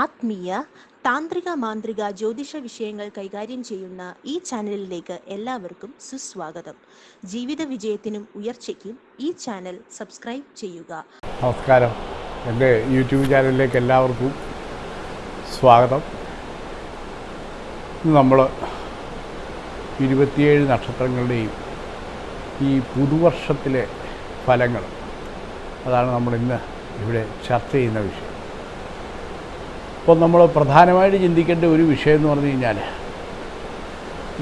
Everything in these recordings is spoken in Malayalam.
ആത്മീയ താന്ത്രിക മാന്ത്രിക ജ്യോതിഷ വിഷയങ്ങൾ കൈകാര്യം ചെയ്യുന്ന ഈ ചാനലിലേക്ക് എല്ലാവർക്കും സുസ്വാഗതം. ജീവിത വിജയത്തിനും ഉയർച്ചയ്ക്കും ഈ ചാനൽ സബ്സ്ക്രൈബ് ചെയ്യുക. നമസ്കാരം. എന്റെ യൂട്യൂബ് ചാനലിലേക്ക് എല്ലാവർക്കും സ്വാഗതം. നമ്മൾ ഇരുപത്തിയേഴ് നക്ഷത്രങ്ങളുടെയും ഈ പുതുവർഷത്തിലെ ഫലങ്ങൾ അതാണ് നമ്മൾ ഇന്ന് ഇവിടെ ചർച്ച ചെയ്യുന്ന വിഷയം. അപ്പോൾ നമ്മൾ പ്രധാനമായിട്ട് ചിന്തിക്കേണ്ട ഒരു വിഷയം എന്ന് പറഞ്ഞു കഴിഞ്ഞാൽ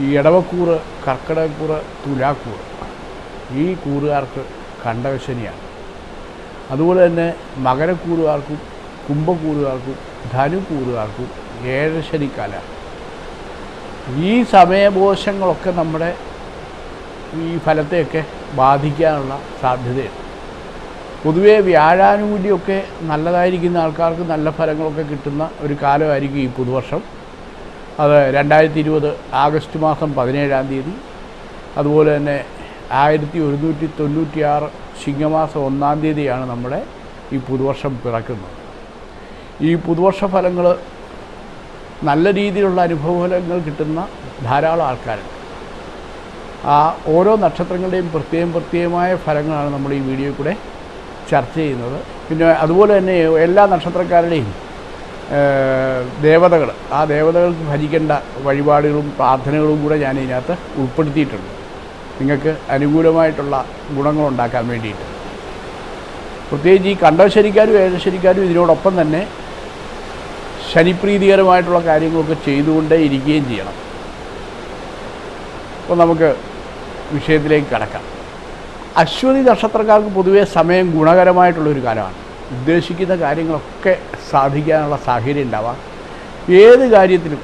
ഈ ഇടവക്കൂറ് കർക്കിടകക്കൂറ് തുലാക്കൂറ് ഈ കൂറുകാർക്ക് കണ്ടകശനിയാണ് അതുപോലെ തന്നെ മകരക്കൂറുകാർക്കും കുംഭക്കൂറുകാർക്കും ധനുക്കൂറുകാർക്കും ഏഴശനിക്കാലാണ് ഈ സമയബോധങ്ങളൊക്കെ നമ്മുടെ ഈ ഫലത്തെയൊക്കെ ബാധിക്കാനുള്ള സാധ്യതയുണ്ട്. പൊതുവേ വ്യാഴാനുകൂല്യമൊക്കെ നല്ലതായിരിക്കുന്ന ആൾക്കാർക്ക് നല്ല ഫലങ്ങളൊക്കെ കിട്ടുന്ന ഒരു കാലമായിരിക്കും ഈ പുതുവർഷം. അത് രണ്ടായിരത്തി ഇരുപത് ആഗസ്റ്റ് മാസം പതിനേഴാം തീയതി. അതുപോലെ തന്നെ ആയിരത്തി ഒരുന്നൂറ്റി തൊണ്ണൂറ്റിയാറ് ചിങ്ങമാസം ഒന്നാം തീയതിയാണ് നമ്മുടെ ഈ പുതുവർഷം പിറക്കുന്നത്. ഈ പുതുവർഷ ഫലങ്ങൾ നല്ല രീതിയിലുള്ള അനുഭവഫലങ്ങൾ കിട്ടുന്ന ധാരാളം ആൾക്കാരുണ്ട്. ആ ഓരോ നക്ഷത്രങ്ങളുടെയും പ്രത്യേകം പ്രത്യേകമായ ഫലങ്ങളാണ് നമ്മൾ ഈ വീഡിയോയിൽ കൂടെ ചർച്ച ചെയ്യുന്നത്. പിന്നെ അതുപോലെ തന്നെ എല്ലാ നക്ഷത്രക്കാരുടെയും ദേവതകൾ. ആ ദേവതകൾക്ക് ഭരിക്കേണ്ട വഴിപാടുകളും പ്രാർത്ഥനകളും കൂടെ ഞാൻ ഇതിനകത്ത് ഉൾപ്പെടുത്തിയിട്ടുണ്ട്. നിങ്ങൾക്ക് അനുകൂലമായിട്ടുള്ള ഗുണങ്ങളുണ്ടാക്കാൻ വേണ്ടിയിട്ട്. പ്രത്യേകിച്ച് ഈ കണ്ടശരിക്കാരും ഏകശരിക്കാരും ഇതിനോടൊപ്പം തന്നെ ശനിപ്രീതികരമായിട്ടുള്ള കാര്യങ്ങളൊക്കെ ചെയ്തുകൊണ്ടേ ഇരിക്കുകയും ചെയ്യണം. അപ്പോൾ നമുക്ക് വിഷയത്തിലേക്ക് കടക്കാം. അശ്വതി നക്ഷത്രക്കാർക്ക് പൊതുവേ സമയം ഗുണകരമായിട്ടുള്ളൊരു കാലമാണ്. ഉദ്ദേശിക്കുന്ന കാര്യങ്ങളൊക്കെ സാധിക്കാനുള്ള സാഹചര്യം ഉണ്ടാവാം. ഏത് കാര്യത്തിലും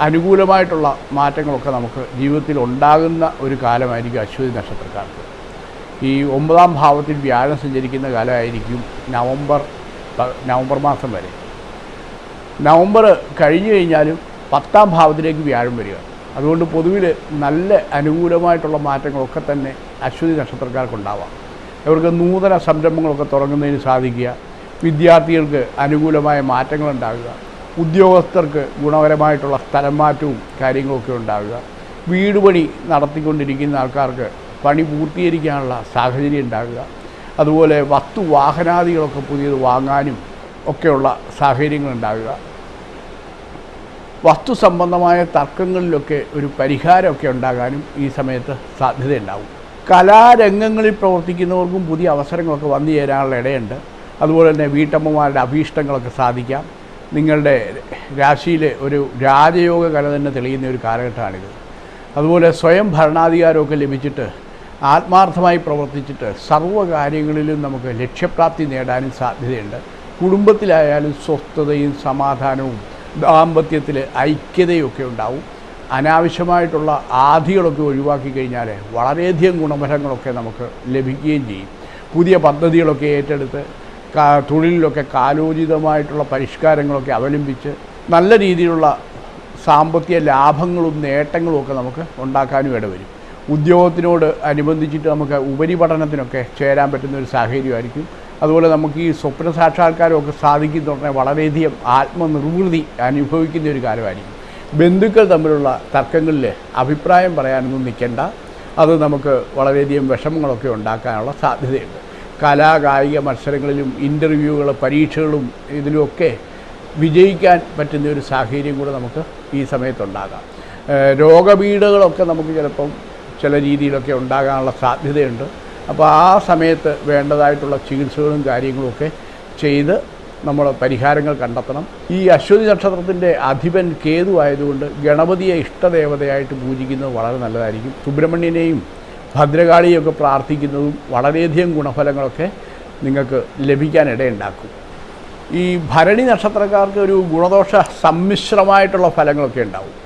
അനുകൂലമായിട്ടുള്ള മാറ്റങ്ങളൊക്കെ നമുക്ക് ജീവിതത്തിൽ ഉണ്ടാകുന്ന ഒരു കാലമായിരിക്കും അശ്വതി നക്ഷത്രക്കാർക്ക്. ഈ ഒമ്പതാം ഭാവത്തിൽ വ്യാഴം സഞ്ചരിക്കുന്ന കാലമായിരിക്കും നവംബർ നവംബർ മാസം വരെ. നവംബർ കഴിഞ്ഞു കഴിഞ്ഞാലും പത്താം ഭാവത്തിലേക്ക് വ്യാഴം വരിക. അതുകൊണ്ട് പൊതുവിൽ നല്ല അനുകൂലമായിട്ടുള്ള മാറ്റങ്ങളൊക്കെ തന്നെ അശ്വതി നക്ഷത്രക്കാർക്കുണ്ടാവാം. ഇവർക്ക് നൂതന സംരംഭങ്ങളൊക്കെ തുടങ്ങുന്നതിന് സാധിക്കുക. വിദ്യാർത്ഥികൾക്ക് അനുകൂലമായ മാറ്റങ്ങൾ ഉണ്ടാകുക ഉദ്യോഗസ്ഥർക്ക് ഗുണപരമായിട്ടുള്ള സ്ഥലം മാറ്റവും കാര്യങ്ങളൊക്കെ ഉണ്ടാവുക. വീട് പണി നടത്തിക്കൊണ്ടിരിക്കുന്ന ആൾക്കാർക്ക് പണി പൂർത്തീകരിക്കാനുള്ള സാഹചര്യം ഉണ്ടാകുക അതുപോലെ വസ്തു വാഹനാദികളൊക്കെ പുതിയത് വാങ്ങാനും ഒക്കെയുള്ള സാഹചര്യങ്ങൾ ഉണ്ടാകുക വസ്തു സംബന്ധമായ തർക്കങ്ങളിലൊക്കെ ഒരു പരിഹാരമൊക്കെ ഉണ്ടാകാനും ഈ സമയത്ത് സാധ്യതയുണ്ടാവും. കലാരംഗങ്ങളിൽ പ്രവർത്തിക്കുന്നവർക്കും പുതിയ അവസരങ്ങളൊക്കെ വന്നു ചേരാനുള്ള ഇടയുണ്ട്. അതുപോലെ തന്നെ വീട്ടമ്മമാരുടെ അഭീഷ്ടങ്ങളൊക്കെ സാധിക്കാം. നിങ്ങളുടെ രാശിയിലെ ഒരു രാജയോഗ കല തന്നെ തെളിയുന്ന ഒരു കാലഘട്ടമാണിത്. അതുപോലെ സ്വയം ഭരണാധികാരമൊക്കെ ലഭിച്ചിട്ട് ആത്മാർത്ഥമായി പ്രവർത്തിച്ചിട്ട് സർവ കാര്യങ്ങളിലും നമുക്ക് ലക്ഷ്യപ്രാപ്തി നേടാനും സാധ്യതയുണ്ട്. കുടുംബത്തിലായാലും സ്വസ്ഥതയും സമാധാനവും ദാമ്പത്യത്തിൽ ഐക്യതയൊക്കെ ഉണ്ടാവും. അനാവശ്യമായിട്ടുള്ള ആധികളൊക്കെ ഒഴിവാക്കി കഴിഞ്ഞാൽ വളരെയധികം ഗുണഫലങ്ങളൊക്കെ നമുക്ക് ലഭിക്കുകയും ചെയ്യും. പുതിയ പദ്ധതികളൊക്കെ ഏറ്റെടുത്ത് തൊഴിലിലൊക്കെ കാലോചിതമായിട്ടുള്ള പരിഷ്കാരങ്ങളൊക്കെ അവലംബിച്ച് നല്ല രീതിയിലുള്ള സാമ്പത്തിക ലാഭങ്ങളും നേട്ടങ്ങളും ഒക്കെ നമുക്ക് ഉണ്ടാക്കാനും ഇടവരും. ഉദ്യോഗത്തിനോട് അനുബന്ധിച്ചിട്ട് നമുക്ക് ഉപരിപഠനത്തിനൊക്കെ ചേരാൻ പറ്റുന്ന ഒരു സാഹചര്യമായിരിക്കും. അതുപോലെ നമുക്ക് ഈ സ്വപ്ന സാക്ഷാത്കാരമൊക്കെ സാധിക്കുന്നുണ്ടെ വളരെയധികം ആത്മനിർവൃതി അനുഭവിക്കുന്ന ഒരു കാലമായിരിക്കും. ബന്ധുക്കൾ തമ്മിലുള്ള തർക്കങ്ങളിൽ അഭിപ്രായം പറയാനൊന്നും നിൽക്കേണ്ട. അത് നമുക്ക് വളരെയധികം വിഷമങ്ങളൊക്കെ ഉണ്ടാക്കാനുള്ള സാധ്യതയുണ്ട്. കലാ കായിക മത്സരങ്ങളിലും ഇന്റർവ്യൂകൾ പരീക്ഷകളും ഇതിലുമൊക്കെ വിജയിക്കാൻ പറ്റുന്ന ഒരു സാഹചര്യം കൂടെ നമുക്ക് ഈ സമയത്തുണ്ടാകാം. രോഗപീഠകളൊക്കെ നമുക്ക് ചിലപ്പം ചില രീതിയിലൊക്കെ ഉണ്ടാകാനുള്ള സാധ്യതയുണ്ട്. അപ്പോൾ ആ സമയത്ത് വേണ്ടതായിട്ടുള്ള ചികിത്സകളും കാര്യങ്ങളുമൊക്കെ ചെയ്ത് നമ്മൾ പരിഹാരങ്ങൾ കണ്ടെത്തണം. ഈ അശ്വതി നക്ഷത്രത്തിന്റെ അധിപൻ കേതു ആയതുകൊണ്ട് ഗണപതിയെ ഇഷ്ടദേവതയായിട്ട് പൂജിക്കുന്നത് വളരെ നല്ലതായിരിക്കും. സുബ്രഹ്മണ്യനെയും ഭദ്രകാളിയൊക്കെ പ്രാർത്ഥിക്കുന്നതും വളരെയധികം ഗുണഫലങ്ങളൊക്കെ നിങ്ങൾക്ക് ലഭിക്കാനിടയുണ്ടാക്കും. ഈ ഭരണി നക്ഷത്രക്കാർക്ക് ഒരു ഗുണദോഷ സമ്മിശ്രമായിട്ടുള്ള ഫലങ്ങളൊക്കെ ഉണ്ടാവും.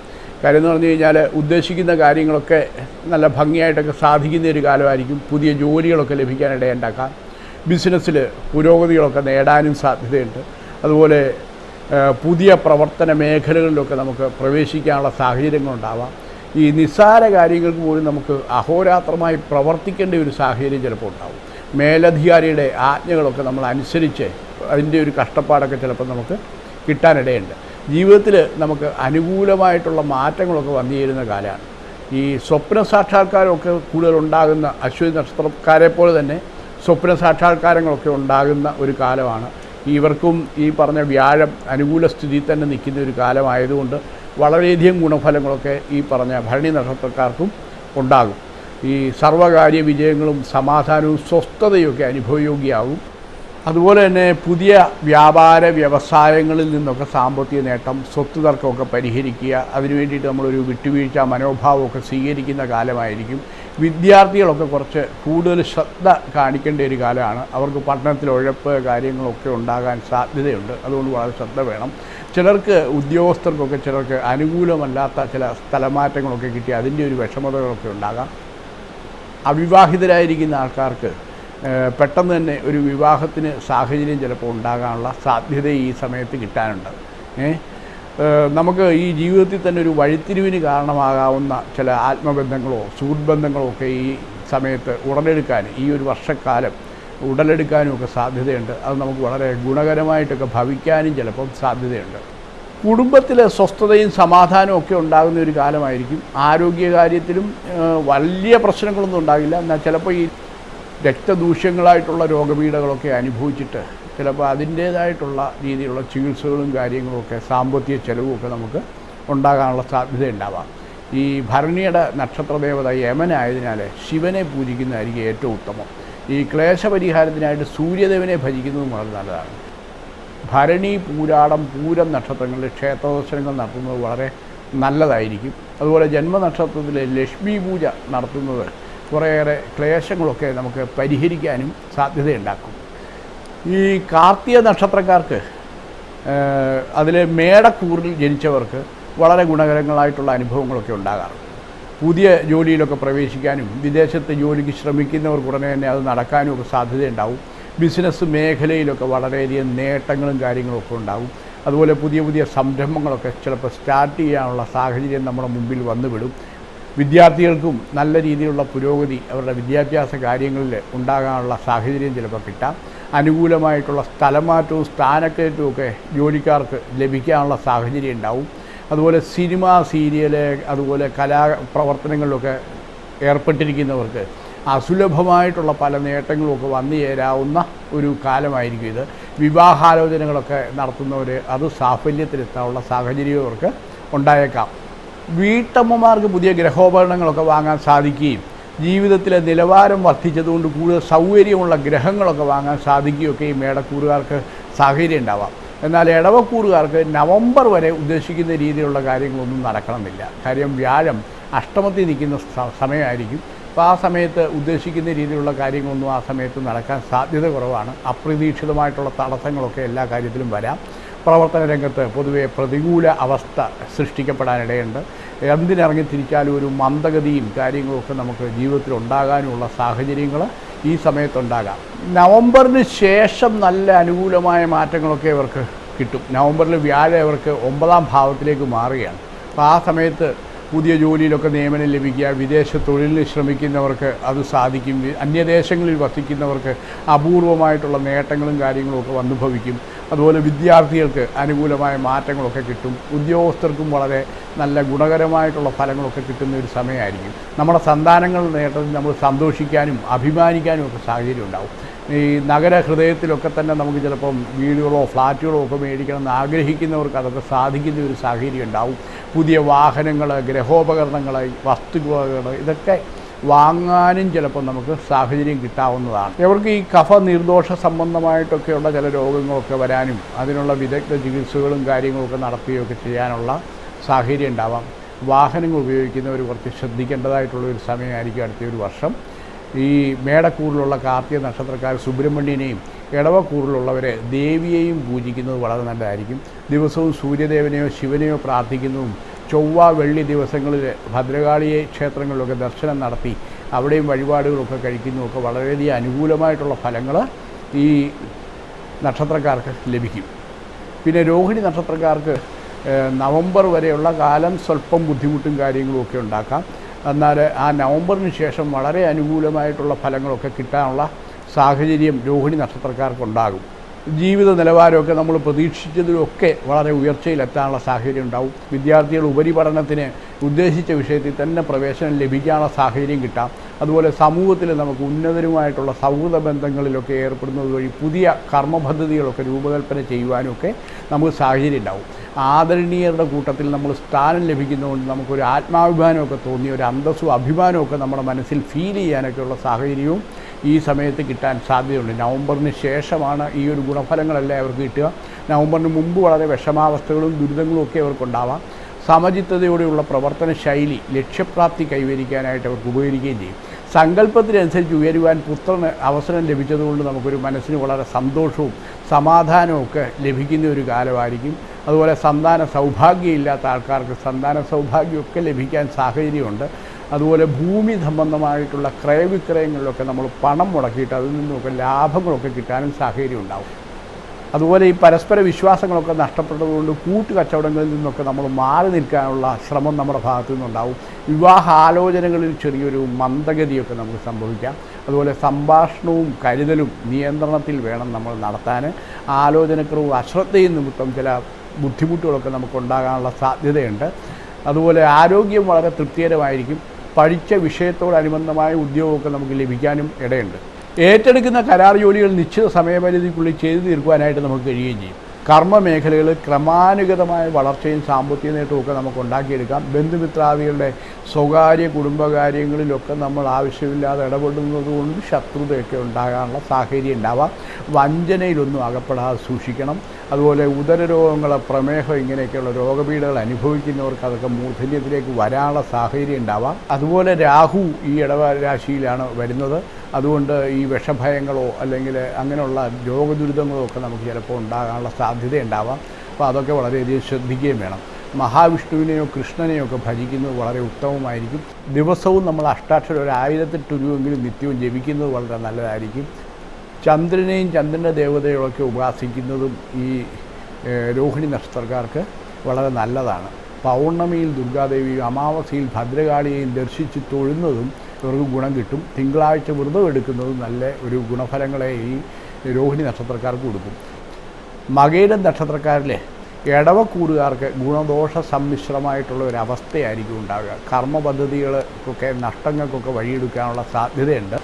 കാര്യം എന്ന് പറഞ്ഞു കഴിഞ്ഞാൽ ഉദ്ദേശിക്കുന്ന കാര്യങ്ങളൊക്കെ നല്ല ഭംഗിയായിട്ടൊക്കെ സാധിക്കുന്ന ഒരു കാലമായിരിക്കും പുതിയ ജോലികളൊക്കെ ലഭിക്കാനിടയുണ്ടാക്കാം ബിസിനസ്സിൽ പുരോഗതികളൊക്കെ നേടാനും സാധ്യതയുണ്ട്. അതുപോലെ പുതിയ പ്രവർത്തന മേഖലകളിലൊക്കെ നമുക്ക് പ്രവേശിക്കാനുള്ള സാഹചര്യങ്ങളുണ്ടാവാം. ഈ നിസ്സാര കാര്യങ്ങൾക്ക് പോലും നമുക്ക് അഹോരാത്രമായി പ്രവർത്തിക്കേണ്ട ഒരു സാഹചര്യം ചിലപ്പോൾ ഉണ്ടാവും. മേലധികാരിയുടെ ആജ്ഞകളൊക്കെ നമ്മൾ അനുസരിച്ച് അതിന്റെ ഒരു കഷ്ടപ്പാടൊക്കെ ചിലപ്പോൾ നമുക്ക് കിട്ടാനിടയുണ്ട്. ജീവിതത്തിൽ നമുക്ക് അനുകൂലമായിട്ടുള്ള മാറ്റങ്ങളൊക്കെ വന്നു ചേരുന്ന കാലമാണ്. ഈ സ്വപ്ന സാക്ഷാത്കാരമൊക്കെ കൂടുതൽ ഉണ്ടാകുന്ന അശ്വതി നക്ഷത്രക്കാരെ പോലെ തന്നെ സ്വപ്ന സാക്ഷാത്കാരങ്ങളൊക്കെ ഉണ്ടാകുന്ന ഒരു കാലമാണ്. ഇവർക്കും ഈ പറഞ്ഞ വ്യാഴം അനുകൂല സ്ഥിതിയിൽ തന്നെ നിൽക്കുന്ന ഒരു കാലമായതുകൊണ്ട് വളരെയധികം ഗുണഫലങ്ങളൊക്കെ ഈ പറഞ്ഞ ഭരണി നക്ഷത്രക്കാർക്കും ഉണ്ടാകും. ഈ സർവകാര്യ വിജയങ്ങളും സമാധാനവും സ്വസ്ഥതയൊക്കെ അനുഭവയോഗ്യമാകും അതുപോലെ തന്നെ പുതിയ വ്യാപാര വ്യവസായങ്ങളിൽ നിന്നൊക്കെ സാമ്പത്തിക നേട്ടം സ്വത്ത് തർക്കമൊക്കെ പരിഹരിക്കുക അതിനു വേണ്ടിയിട്ട് നമ്മളൊരു വിട്ടുവീഴ്ച മനോഭാവമൊക്കെ സ്വീകരിക്കുന്ന കാലമായിരിക്കും. വിദ്യാർത്ഥികളൊക്കെ കുറച്ച് കൂടുതൽ ശ്രദ്ധ കാണിക്കേണ്ട ഒരു കാലമാണ്. അവർക്ക് പഠനത്തിൽ ഉഴപ്പ് കാര്യങ്ങളൊക്കെ ഉണ്ടാകാൻ സാധ്യതയുണ്ട്. അതുകൊണ്ട് വളരെ ശ്രദ്ധ വേണം. ചിലർക്ക് ഉദ്യോഗസ്ഥർക്കൊക്കെ ചിലർക്ക് അനുകൂലമല്ലാത്ത ചില സ്ഥലമാറ്റങ്ങളൊക്കെ കിട്ടി അതിന്റെ ഒരു വിഷമതകളൊക്കെ ഉണ്ടാകാം. അവിവാഹിതരായിരിക്കുന്ന ആൾക്കാർക്ക് പെട്ടെന്ന് തന്നെ ഒരു വിവാഹത്തിന് സാഹചര്യം ചിലപ്പോൾ ഉണ്ടാകാനുള്ള സാധ്യത ഈ സമയത്ത് കിട്ടാനുണ്ട്. നമുക്ക് ഈ ജീവിതത്തിൽ തന്നെ ഒരു വഴിത്തിരിവിന് കാരണമാകാവുന്ന ചില ആത്മബന്ധങ്ങളോ സുഹൃത്ത് ബന്ധങ്ങളോ ഒക്കെ ഈ സമയത്ത് ഉടലെടുക്കാൻ ഈ ഒരു വർഷക്കാലം ഉടലെടുക്കാനും ഒക്കെ സാധ്യതയുണ്ട്. അത് നമുക്ക് വളരെ ഗുണകരമായിട്ടൊക്കെ ഭവിക്കാനും ചിലപ്പം സാധ്യതയുണ്ട്. കുടുംബത്തിലെ സ്വസ്ഥതയും സമാധാനവും ഒക്കെ ഉണ്ടാകുന്ന ഒരു കാലമായിരിക്കും. ആരോഗ്യകാര്യത്തിലും വലിയ പ്രശ്നങ്ങളൊന്നും ഉണ്ടാകില്ല. എന്നാൽ ചിലപ്പോൾ ഈ രക്തദൂഷ്യങ്ങളായിട്ടുള്ള രോഗപീഠകളൊക്കെ അനുഭവിച്ചിട്ട് ചിലപ്പോൾ അതിന്റേതായിട്ടുള്ള രീതിയിലുള്ള ചികിത്സകളും കാര്യങ്ങളുമൊക്കെ സാമ്പത്തിക ചെലവുമൊക്കെ നമുക്ക് ഉണ്ടാകാനുള്ള സാധ്യത ഉണ്ടാവാം. ഈ ഭരണിയുടെ നക്ഷത്രദേവത യമനായതിനാൽ ശിവനെ പൂജിക്കുന്നതായിരിക്കും ഏറ്റവും ഉത്തമം. ഈ ക്ലേശപരിഹാരത്തിനായിട്ട് സൂര്യദേവനെ ഭജിക്കുന്നതും വളരെ നല്ലതാണ്. ഭരണി പൂരാടം പൂരം നക്ഷത്രങ്ങളിൽ ക്ഷേത്രദർശനങ്ങൾ നടത്തുന്നത് വളരെ നല്ലതായിരിക്കും. അതുപോലെ ജന്മനക്ഷത്രത്തിലെ ലക്ഷ്മി പൂജ നടത്തുന്നത് കുറേയേറെ ക്ലേശങ്ങളൊക്കെ നമുക്ക് പരിഹരിക്കാനും സാധ്യതയുണ്ടാക്കും. ഈ കാർത്തിക നക്ഷത്രക്കാർക്ക് അതിൽ മേടക്കൂറിൽ ജനിച്ചവർക്ക് വളരെ ഗുണകരങ്ങളായിട്ടുള്ള അനുഭവങ്ങളൊക്കെ ഉണ്ടാകാറുണ്ട്. പുതിയ ജോലിയിലൊക്കെ പ്രവേശിക്കാനും വിദേശത്ത് ജോലിക്ക് ശ്രമിക്കുന്നവർക്ക് ഉടനെ തന്നെ അത് നടക്കാനും ഒക്കെ സാധ്യതയുണ്ടാവും. ബിസിനസ് മേഖലയിലൊക്കെ വളരെയധികം നേട്ടങ്ങളും കാര്യങ്ങളൊക്കെ ഉണ്ടാവും. അതുപോലെ പുതിയ പുതിയ സംരംഭങ്ങളൊക്കെ ചിലപ്പോൾ സ്റ്റാർട്ട് ചെയ്യാനുള്ള സാഹചര്യം നമ്മുടെ മുമ്പിൽ വന്നുവിടും. വിദ്യാർത്ഥികൾക്കും നല്ല രീതിയിലുള്ള പുരോഗതി അവരുടെ വിദ്യാഭ്യാസ കാര്യങ്ങളിൽ ഉണ്ടാകാനുള്ള സാഹചര്യം ചിലപ്പോൾ കിട്ടാം. അനുകൂലമായിട്ടുള്ള സ്ഥലമാറ്റവും സ്ഥാനക്കയറ്റവും ഒക്കെ ജോലിക്കാർക്ക് ലഭിക്കാനുള്ള സാഹചര്യം ഉണ്ടാവും. അതുപോലെ സിനിമ സീരിയൽ അതുപോലെ കലാ പ്രവർത്തനങ്ങളിലൊക്കെ ഏർപ്പെട്ടിരിക്കുന്നവർക്ക് അസുലഭമായിട്ടുള്ള പല നേട്ടങ്ങളുമൊക്കെ വന്നു ചേരാവുന്ന ഒരു കാലമായിരിക്കും ഇത്. വിവാഹാലോചനകളൊക്കെ നടത്തുന്നവർ അത് സാഫല്യത്തിലെത്താനുള്ള സാഹചര്യം അവർക്ക് ഉണ്ടായേക്കാം. വീട്ടമ്മമാർക്ക് പുതിയ ഗ്രഹോപകരണങ്ങളൊക്കെ വാങ്ങാൻ സാധിക്കുകയും ജീവിതത്തിലെ നിലവാരം വർദ്ധിച്ചതുകൊണ്ട് കൂടുതൽ സൗകര്യമുള്ള ഗ്രഹങ്ങളൊക്കെ വാങ്ങാൻ സാധിക്കുകയൊക്കെ ഈ മേടക്കൂറുകാർക്ക് സാഹചര്യം ഉണ്ടാവാം. എന്നാൽ ഇടവക്കൂറുകാർക്ക് നവംബർ വരെ ഉദ്ദേശിക്കുന്ന രീതിയിലുള്ള കാര്യങ്ങളൊന്നും നടക്കണമെന്നില്ല. കാര്യം വ്യാഴം അഷ്ടമത്തിൽ നിൽക്കുന്ന സമയമായിരിക്കും. അപ്പോൾ ആ സമയത്ത് ഉദ്ദേശിക്കുന്ന രീതിയിലുള്ള കാര്യങ്ങളൊന്നും ആ സമയത്ത് നടക്കാൻ സാധ്യത കുറവാണ്. അപ്രതീക്ഷിതമായിട്ടുള്ള തടസ്സങ്ങളൊക്കെ എല്ലാ കാര്യത്തിലും വരാം. പ്രവർത്തന രംഗത്ത് പൊതുവെ പ്രതികൂല അവസ്ഥ സൃഷ്ടിക്കപ്പെടാനിടയുണ്ട്. എന്തിനിറങ്ങി തിരിച്ചാലും ഒരു മന്ദഗതിയും കാര്യങ്ങളൊക്കെ നമുക്ക് ജീവിതത്തിൽ ഉണ്ടാകാനുള്ള സാഹചര്യങ്ങൾ ഈ സമയത്തുണ്ടാകാം. നവംബറിന് ശേഷം നല്ല അനുകൂലമായ മാറ്റങ്ങളൊക്കെ ഇവർക്ക് കിട്ടും. നവംബറിൽ വ്യാഴം ഇവർക്ക് ഒമ്പതാം ഭാവത്തിലേക്ക് മാറുകയാണ്. അപ്പോൾ ആ സമയത്ത് പുതിയ ജോലിയിലൊക്കെ നിയമനം ലഭിക്കുക വിദേശ തൊഴിലിന് ശ്രമിക്കുന്നവർക്ക് അത് സാധിക്കും അന്യദേശങ്ങളിൽ വസിക്കുന്നവർക്ക് അപൂർവമായിട്ടുള്ള നേട്ടങ്ങളും കാര്യങ്ങളും ഒക്കെ വന്നു ഭവിക്കും. അതുപോലെ വിദ്യാർത്ഥികൾക്ക് അനുകൂലമായ മാറ്റങ്ങളൊക്കെ കിട്ടും. ഉദ്യോഗസ്ഥർക്കും വളരെ നല്ല ഗുണകരമായിട്ടുള്ള ഫലങ്ങളൊക്കെ കിട്ടുന്ന ഒരു സമയമായിരിക്കും. നമ്മുടെ സന്താനങ്ങളുടെ നേട്ടത്തിൽ നമ്മൾ സന്തോഷിക്കാനും അഭിമാനിക്കാനും ഒക്കെ സാഹചര്യം ഉണ്ടാവും. ഈ നഗര ഹൃദയത്തിലൊക്കെ തന്നെ നമുക്ക് ചിലപ്പം വീടുകളോ ഫ്ലാറ്റുകളോ ഒക്കെ മേടിക്കണം എന്ന് ആഗ്രഹിക്കുന്നവർക്ക് അതൊക്കെ സാധിക്കുന്ന ഒരു സാഹചര്യം ഉണ്ടാവും. പുതിയ വാഹനങ്ങൾ ഗ്രഹോപകരണങ്ങൾ വസ്തുവകകൾ ഇതൊക്കെ വാങ്ങാനും ചിലപ്പോൾ നമുക്ക് സാഹചര്യം കിട്ടാവുന്നതാണ്. ഇവർക്ക് ഈ കഫ നിർദോഷ സംബന്ധമായിട്ടൊക്കെയുള്ള ചില രോഗങ്ങളൊക്കെ വരാനും അതിനുള്ള വിദഗ്ധ ചികിത്സകളും കാര്യങ്ങളൊക്കെ നടത്തുകയൊക്കെ ചെയ്യാനുള്ള സാഹചര്യം ഉണ്ടാവാം. വാഹനങ്ങൾ ഉപയോഗിക്കുന്നവർ കുറച്ച് ശ്രദ്ധിക്കേണ്ടതായിട്ടുള്ള ഒരു സമയമായിരിക്കും അടുത്ത ഒരു വർഷം. ഈ മേടക്കൂറിലുള്ള കാർത്തിക നക്ഷത്രക്കാർ സുബ്രഹ്മണ്യനെയും ഇടവക്കൂറിലുള്ളവരെ ദേവിയെയും പൂജിക്കുന്നത് വളരെ നല്ലതായിരിക്കും. ദിവസവും സൂര്യദേവനെയോ ശിവനെയോ പ്രാർത്ഥിക്കുന്നതും ചൊവ്വ വെള്ളി ദിവസങ്ങളിൽ ഭദ്രകാളിയെ ക്ഷേത്രങ്ങളിലൊക്കെ ദർശനം നടത്തി അവിടെയും വഴിപാടുകളൊക്കെ കഴിക്കുന്നതൊക്കെ വളരെയധികം അനുകൂലമായിട്ടുള്ള ഫലങ്ങൾ ഈ നക്ഷത്രക്കാർക്ക് ലഭിക്കും. പിന്നെ രോഹിണി നക്ഷത്രക്കാർക്ക് നവംബർ വരെയുള്ള കാലം സ്വല്പം ബുദ്ധിമുട്ടും കാര്യങ്ങളും ഒക്കെ ഉണ്ടാക്കാം. എന്നാൽ ആ നവംബറിന് ശേഷം വളരെ അനുകൂലമായിട്ടുള്ള ഫലങ്ങളൊക്കെ കിട്ടാനുള്ള സാഹചര്യം രോഹിണി നക്ഷത്രക്കാർക്കുണ്ടാകും. ജീവിത നിലവാരമൊക്കെ നമ്മൾ പ്രതീക്ഷിച്ചതിലൊക്കെ വളരെ ഉയർച്ചയിലെത്താനുള്ള സാഹചര്യം ഉണ്ടാവും. വിദ്യാർത്ഥികൾ ഉപരിപഠനത്തിന് ഉദ്ദേശിച്ച വിഷയത്തിൽ തന്നെ പ്രവേശനം ലഭിക്കാനുള്ള സാഹചര്യം കിട്ടാം. അതുപോലെ സമൂഹത്തിൽ നമുക്ക് ഉന്നതരുമായിട്ടുള്ള സൗഹൃദ ബന്ധങ്ങളിലൊക്കെ ഏർപ്പെടുന്നത് വഴി പുതിയ കർമ്മപദ്ധതികളൊക്കെ രൂപകൽപ്പന ചെയ്യുവാനൊക്കെ നമുക്ക് സാഹചര്യം ഉണ്ടാവും. ആദരണീയരുടെ കൂട്ടത്തിൽ നമ്മൾ സ്ഥാനം ലഭിക്കുന്നതുകൊണ്ട് നമുക്കൊരു ആത്മാഭിമാനമൊക്കെ തോന്നി ഒരു അന്തസ്സും അഭിമാനമൊക്കെ നമ്മുടെ മനസ്സിൽ ഫീൽ ചെയ്യാനൊക്കെയുള്ള സാഹചര്യവും ഈ സമയത്ത് കിട്ടാൻ സാധ്യതയുണ്ട്. നവംബറിന് ശേഷമാണ് ഈ ഒരു ഗുണഫലങ്ങളെല്ലാം അവർക്ക് കിട്ടുക. നവംബറിന് മുമ്പ് വളരെ വിഷമാവസ്ഥകളും ദുരിതങ്ങളും ഒക്കെ അവർക്കുണ്ടാവാം. സമചിത്തതയോടെയുള്ള പ്രവർത്തന ശൈലി ലക്ഷ്യപ്രാപ്തി കൈവരിക്കാനായിട്ട് അവർക്ക് ഉപകരിക്കുകയും ചെയ്യും. സങ്കല്പത്തിനനുസരിച്ച് ഉയരുവാൻ പുത്രന് അവസരം ലഭിച്ചതുകൊണ്ട് നമുക്കൊരു മനസ്സിന് വളരെ സന്തോഷവും സമാധാനവും ഒക്കെ ലഭിക്കുന്ന ഒരു കാലമായിരിക്കും. അതുപോലെ സന്താന സൗഭാഗ്യമില്ലാത്ത ആൾക്കാർക്ക് സന്താന സൗഭാഗ്യമൊക്കെ ലഭിക്കാൻ സാഹചര്യമുണ്ട്. അതുപോലെ ഭൂമി സംബന്ധമായിട്ടുള്ള ക്രയവിക്രയങ്ങളിലൊക്കെ നമ്മൾ പണം മുടക്കിയിട്ട് അതിൽ നിന്നൊക്കെ ലാഭങ്ങളൊക്കെ കിട്ടാനും സാഹചര്യം ഉണ്ടാവും അതുപോലെ ഈ പരസ്പര വിശ്വാസങ്ങളൊക്കെ നഷ്ടപ്പെട്ടതുകൊണ്ട് കൂട്ടുകച്ചവടങ്ങളിൽ നിന്നൊക്കെ നമ്മൾ മാറി നിൽക്കാനുള്ള ശ്രമം നമ്മുടെ ഭാഗത്തു നിന്നുണ്ടാവും. വിവാഹ ആലോചനകളിൽ ചെറിയൊരു മന്ദഗതിയൊക്കെ നമുക്ക് സംഭവിക്കാം. അതുപോലെ സംഭാഷണവും കരുതലും നിയന്ത്രണത്തിൽ വേണം നമ്മൾ നടത്താൻ. ആലോചനക്കുറവും അശ്രദ്ധയും നിമിത്തം ചില ബുദ്ധിമുട്ടുകളൊക്കെ നമുക്കുണ്ടാകാനുള്ള സാധ്യതയുണ്ട്. അതുപോലെ ആരോഗ്യം വളരെ തൃപ്തികരമായിരിക്കും. പഠിച്ച വിഷയത്തോടനുബന്ധമായ ഉദ്യോഗമൊക്കെ നമുക്ക് ലഭിക്കാനും ഇടയുണ്ട്. ഏറ്റെടുക്കുന്ന കരാർ ജോലികൾ നിശ്ചിത സമയപരിധിക്കുള്ളിൽ ചെയ്തു തീർക്കുവാനായിട്ട് നമുക്ക് കഴിയുകയും ചെയ്യും. കർമ്മ മേഖലകൾ ക്രമാനുഗതമായ വളർച്ചയും സാമ്പത്തിക നേട്ടവും ഒക്കെ നമുക്ക് ഉണ്ടാക്കിയെടുക്കാം. ബന്ധുമിത്രാദികളുടെ സ്വകാര്യ കുടുംബകാര്യങ്ങളിലൊക്കെ നമ്മൾ ആവശ്യമില്ലാതെ ഇടപെടുന്നത് കൊണ്ട് ശത്രുതയൊക്കെ ഉണ്ടാകാനുള്ള സാഹചര്യം ഉണ്ടാവാം. വഞ്ചനയിലൊന്നും അകപ്പെടാതെ സൂക്ഷിക്കണം. അതുപോലെ ഉദരരോഗങ്ങൾ പ്രമേഹം ഇങ്ങനെയൊക്കെയുള്ള രോഗപീഠകൾ അനുഭവിക്കുന്നവർക്ക് അതൊക്കെ മൂർധന്യത്തിലേക്ക് വരാനുള്ള സാഹചര്യം ഉണ്ടാവാം. അതുപോലെ രാഹു ഈ ഇടവരാശിയിലാണ് വരുന്നത്. അതുകൊണ്ട് ഈ വിഷഭയങ്ങളോ അല്ലെങ്കിൽ അങ്ങനെയുള്ള രോഗദുരിതങ്ങളോ ഒക്കെ നമുക്ക് ചിലപ്പോൾ ഉണ്ടാകാനുള്ള സാധ്യതയുണ്ടാവാം. അപ്പോൾ അതൊക്കെ വളരെയധികം ശ്രദ്ധിക്കുകയും വേണം. മഹാവിഷ്ണുവിനെയോ കൃഷ്ണനെയോ ഒക്കെ ഭജിക്കുന്നത് വളരെ ഉത്തമമായിരിക്കും. ദിവസവും നമ്മൾ അഷ്ടാക്ഷരം ഒരു ആയിരത്തെട്ട് രൂപയെങ്കിലും നിത്യവും ജപിക്കുന്നത് വളരെ നല്ലതായിരിക്കും. ചന്ദ്രനെയും ചന്ദ്രന്റെ ദേവതയൊക്കെ ഉപാസിക്കുന്നതും ഈ രോഹിണി നക്ഷത്രക്കാർക്ക് വളരെ നല്ലതാണ്. പൗർണമിയിൽ ദുർഗാദേവിയും അമാവാസിയിൽ ഭദ്രകാളിയെയും ദർശിച്ച് തൊഴുന്നതും ഇവർക്ക് ഗുണം കിട്ടും. തിങ്കളാഴ്ച വ്രതം എടുക്കുന്നത് നല്ല ഒരു ഗുണഫലങ്ങളെ ഈ രോഹിണി നക്ഷത്രക്കാർക്ക് കൊടുക്കും. മകയിടം നക്ഷത്രക്കാരിലെ ഇടവക്കൂറുകാർക്ക് ഗുണദോഷ സമ്മിശ്രമായിട്ടുള്ള ഒരു അവസ്ഥയായിരിക്കും ഉണ്ടാവുക. കർമ്മ പദ്ധതികൾക്കൊക്കെ നഷ്ടങ്ങൾക്കൊക്കെ വഴിയെടുക്കാനുള്ള സാധ്യതയുണ്ട്.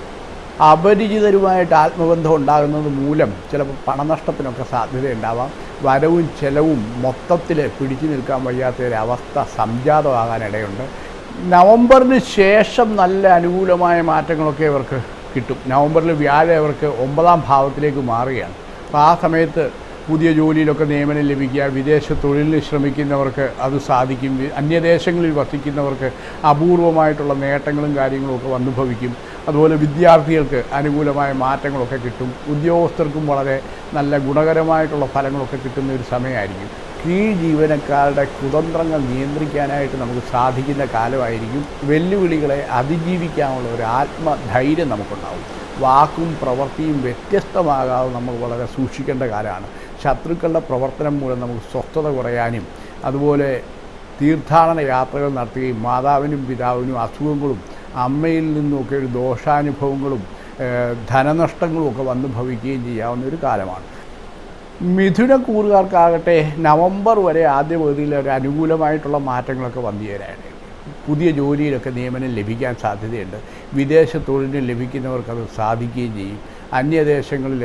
അപരിചിതരുമായിട്ട് ആത്മബന്ധം ഉണ്ടാകുന്നത് മൂലം ചിലപ്പോൾ പണനഷ്ടത്തിനൊക്കെ സാധ്യതയുണ്ടാവാം. വരവും ചെലവും മൊത്തത്തിൽ പിടിച്ചു നിൽക്കാൻ വയ്യാത്ത ഒരു അവസ്ഥ സംജാതമാകാനിടയുണ്ട്. നവംബറിന് ശേഷം നല്ല അനുകൂലമായ മാറ്റങ്ങളൊക്കെ ഇവർക്ക് കിട്ടും. നവംബറിൽ വ്യാഴം അവർക്ക് ഒമ്പതാം ഭാവത്തിലേക്ക് മാറുകയാണ്. അപ്പോൾ ആ സമയത്ത് പുതിയ ജോലിയിലൊക്കെ നിയമനം ലഭിക്കുക വിദേശ തൊഴിലിന് ശ്രമിക്കുന്നവർക്ക് അത് സാധിക്കും അന്യദേശങ്ങളിൽ വസിക്കുന്നവർക്ക് അപൂർവമായിട്ടുള്ള നേട്ടങ്ങളും കാര്യങ്ങളും ഒക്കെ വന്നു ഭവിക്കും അതുപോലെ വിദ്യാർത്ഥികൾക്ക് അനുകൂലമായ മാറ്റങ്ങളൊക്കെ കിട്ടും. ഉദ്യോഗസ്ഥർക്കും വളരെ നല്ല ഗുണകരമായിട്ടുള്ള ഫലങ്ങളൊക്കെ കിട്ടുന്ന ഒരു സമയമായിരിക്കും. കീഴ് ജീവനക്കാരുടെ കുതന്ത്രങ്ങൾ നിയന്ത്രിക്കാനായിട്ട് നമുക്ക് സാധിക്കുന്ന കാലമായിരിക്കും. വെല്ലുവിളികളെ അതിജീവിക്കാനുള്ള ഒരു ആത്മധൈര്യം നമുക്കുണ്ടാവും. വാക്കും പ്രവൃത്തിയും വ്യത്യസ്തമാകാതെ നമ്മൾ വളരെ സൂക്ഷിക്കേണ്ട കാലമാണ്. ശത്രുക്കളുടെ പ്രവർത്തനം മൂലം നമുക്ക് സ്വസ്ഥത കുറയാനും അതുപോലെ തീർത്ഥാടന യാത്രകൾ നടത്തുകയും മാതാവിനും പിതാവിനും അസുഖങ്ങളും അമ്മയിൽ നിന്നൊക്കെ ഒരു ദോഷാനുഭവങ്ങളും ധനനഷ്ടങ്ങളും ഒക്കെ വന്നു ഭവിക്കുകയും ചെയ്യാവുന്ന ഒരു കാലമാണ്. മിഥുന കൂറുകാർക്കാകട്ടെ നവംബർ വരെ ആദ്യ പകുതിയിൽ ഒരു അനുകൂലമായിട്ടുള്ള മാറ്റങ്ങളൊക്കെ വന്നു ചേരാനാണ് പുതിയ ജോലിയിലൊക്കെ നിയമനം ലഭിക്കാൻ സാധ്യതയുണ്ട്. വിദേശ തൊഴിലിന് ലഭിക്കുന്നവർക്ക് അത് സാധിക്കുകയും ചെയ്യും. അന്യദേശങ്ങളിൽ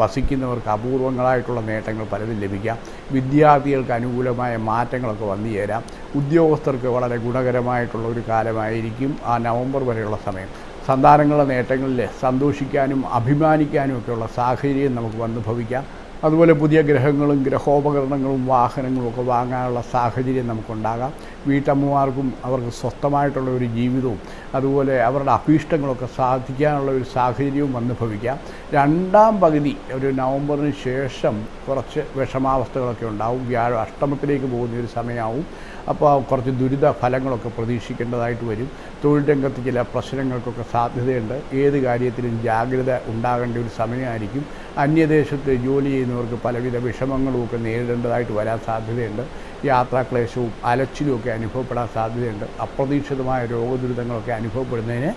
വസിക്കുന്നവർക്ക് അപൂർവങ്ങളായിട്ടുള്ള നേട്ടങ്ങൾ പലതും ലഭിക്കാം. വിദ്യാർത്ഥികൾക്ക് അനുകൂലമായ മാറ്റങ്ങളൊക്കെ വന്നു ചേരാം. ഉദ്യോഗസ്ഥർക്ക് വളരെ ഗുണകരമായിട്ടുള്ള ഒരു കാലമായിരിക്കും ആ നവംബർ വരെയുള്ള സമയം. സന്താനങ്ങളുടെ നേട്ടങ്ങളിൽ സന്തോഷിക്കാനും അഭിമാനിക്കാനും ഒക്കെയുള്ള സാഹചര്യം നമുക്ക് വന്നു ഭവിക്കാം. അതുപോലെ പുതിയ ഗ്രഹങ്ങളും ഗ്രഹോപകരണങ്ങളും വാഹനങ്ങളും ഒക്കെ വാങ്ങാനുള്ള സാഹചര്യം നമുക്കുണ്ടാകാം. വീട്ടമ്മമാർക്കും അവർക്ക് സ്വസ്ഥമായിട്ടുള്ള ഒരു ജീവിതവും അതുപോലെ അവരുടെ അഭീഷ്ടങ്ങളൊക്കെ സാധിക്കാനുള്ള ഒരു സാഹചര്യവും വന്നു ഭവിക്കാം. രണ്ടാം പകുതി ഒരു നവംബറിന് ശേഷം കുറച്ച് വിഷമാവസ്ഥകളൊക്കെ ഉണ്ടാവും. വ്യാഴം അഷ്ടമത്തിലേക്ക് പോകുന്ന ഒരു സമയമാവും. അപ്പോൾ കുറച്ച് ദുരിത ഫലങ്ങളൊക്കെ പ്രതീക്ഷിക്കേണ്ടതായിട്ട് വരും. തൊഴിൽ രംഗത്ത് ചില പ്രശ്നങ്ങൾക്കൊക്കെ സാധ്യതയുണ്ട്. ഏത് കാര്യത്തിലും ജാഗ്രത ഉണ്ടാകേണ്ട ഒരു സമയമായിരിക്കും. അന്യദേശത്ത് ജോലി ചെയ്യുന്നവർക്ക് പലവിധ വിഷമങ്ങളും ഒക്കെ നേരിടേണ്ടതായിട്ട് വരാൻ സാധ്യതയുണ്ട്. യാത്രാക്ലേശവും അലച്ചിലും ഒക്കെ അനുഭവപ്പെടാൻ സാധ്യതയുണ്ട്. അപ്രതീക്ഷിതമായ രോഗദുരിതങ്ങളൊക്കെ അനുഭവപ്പെടുന്നതിന്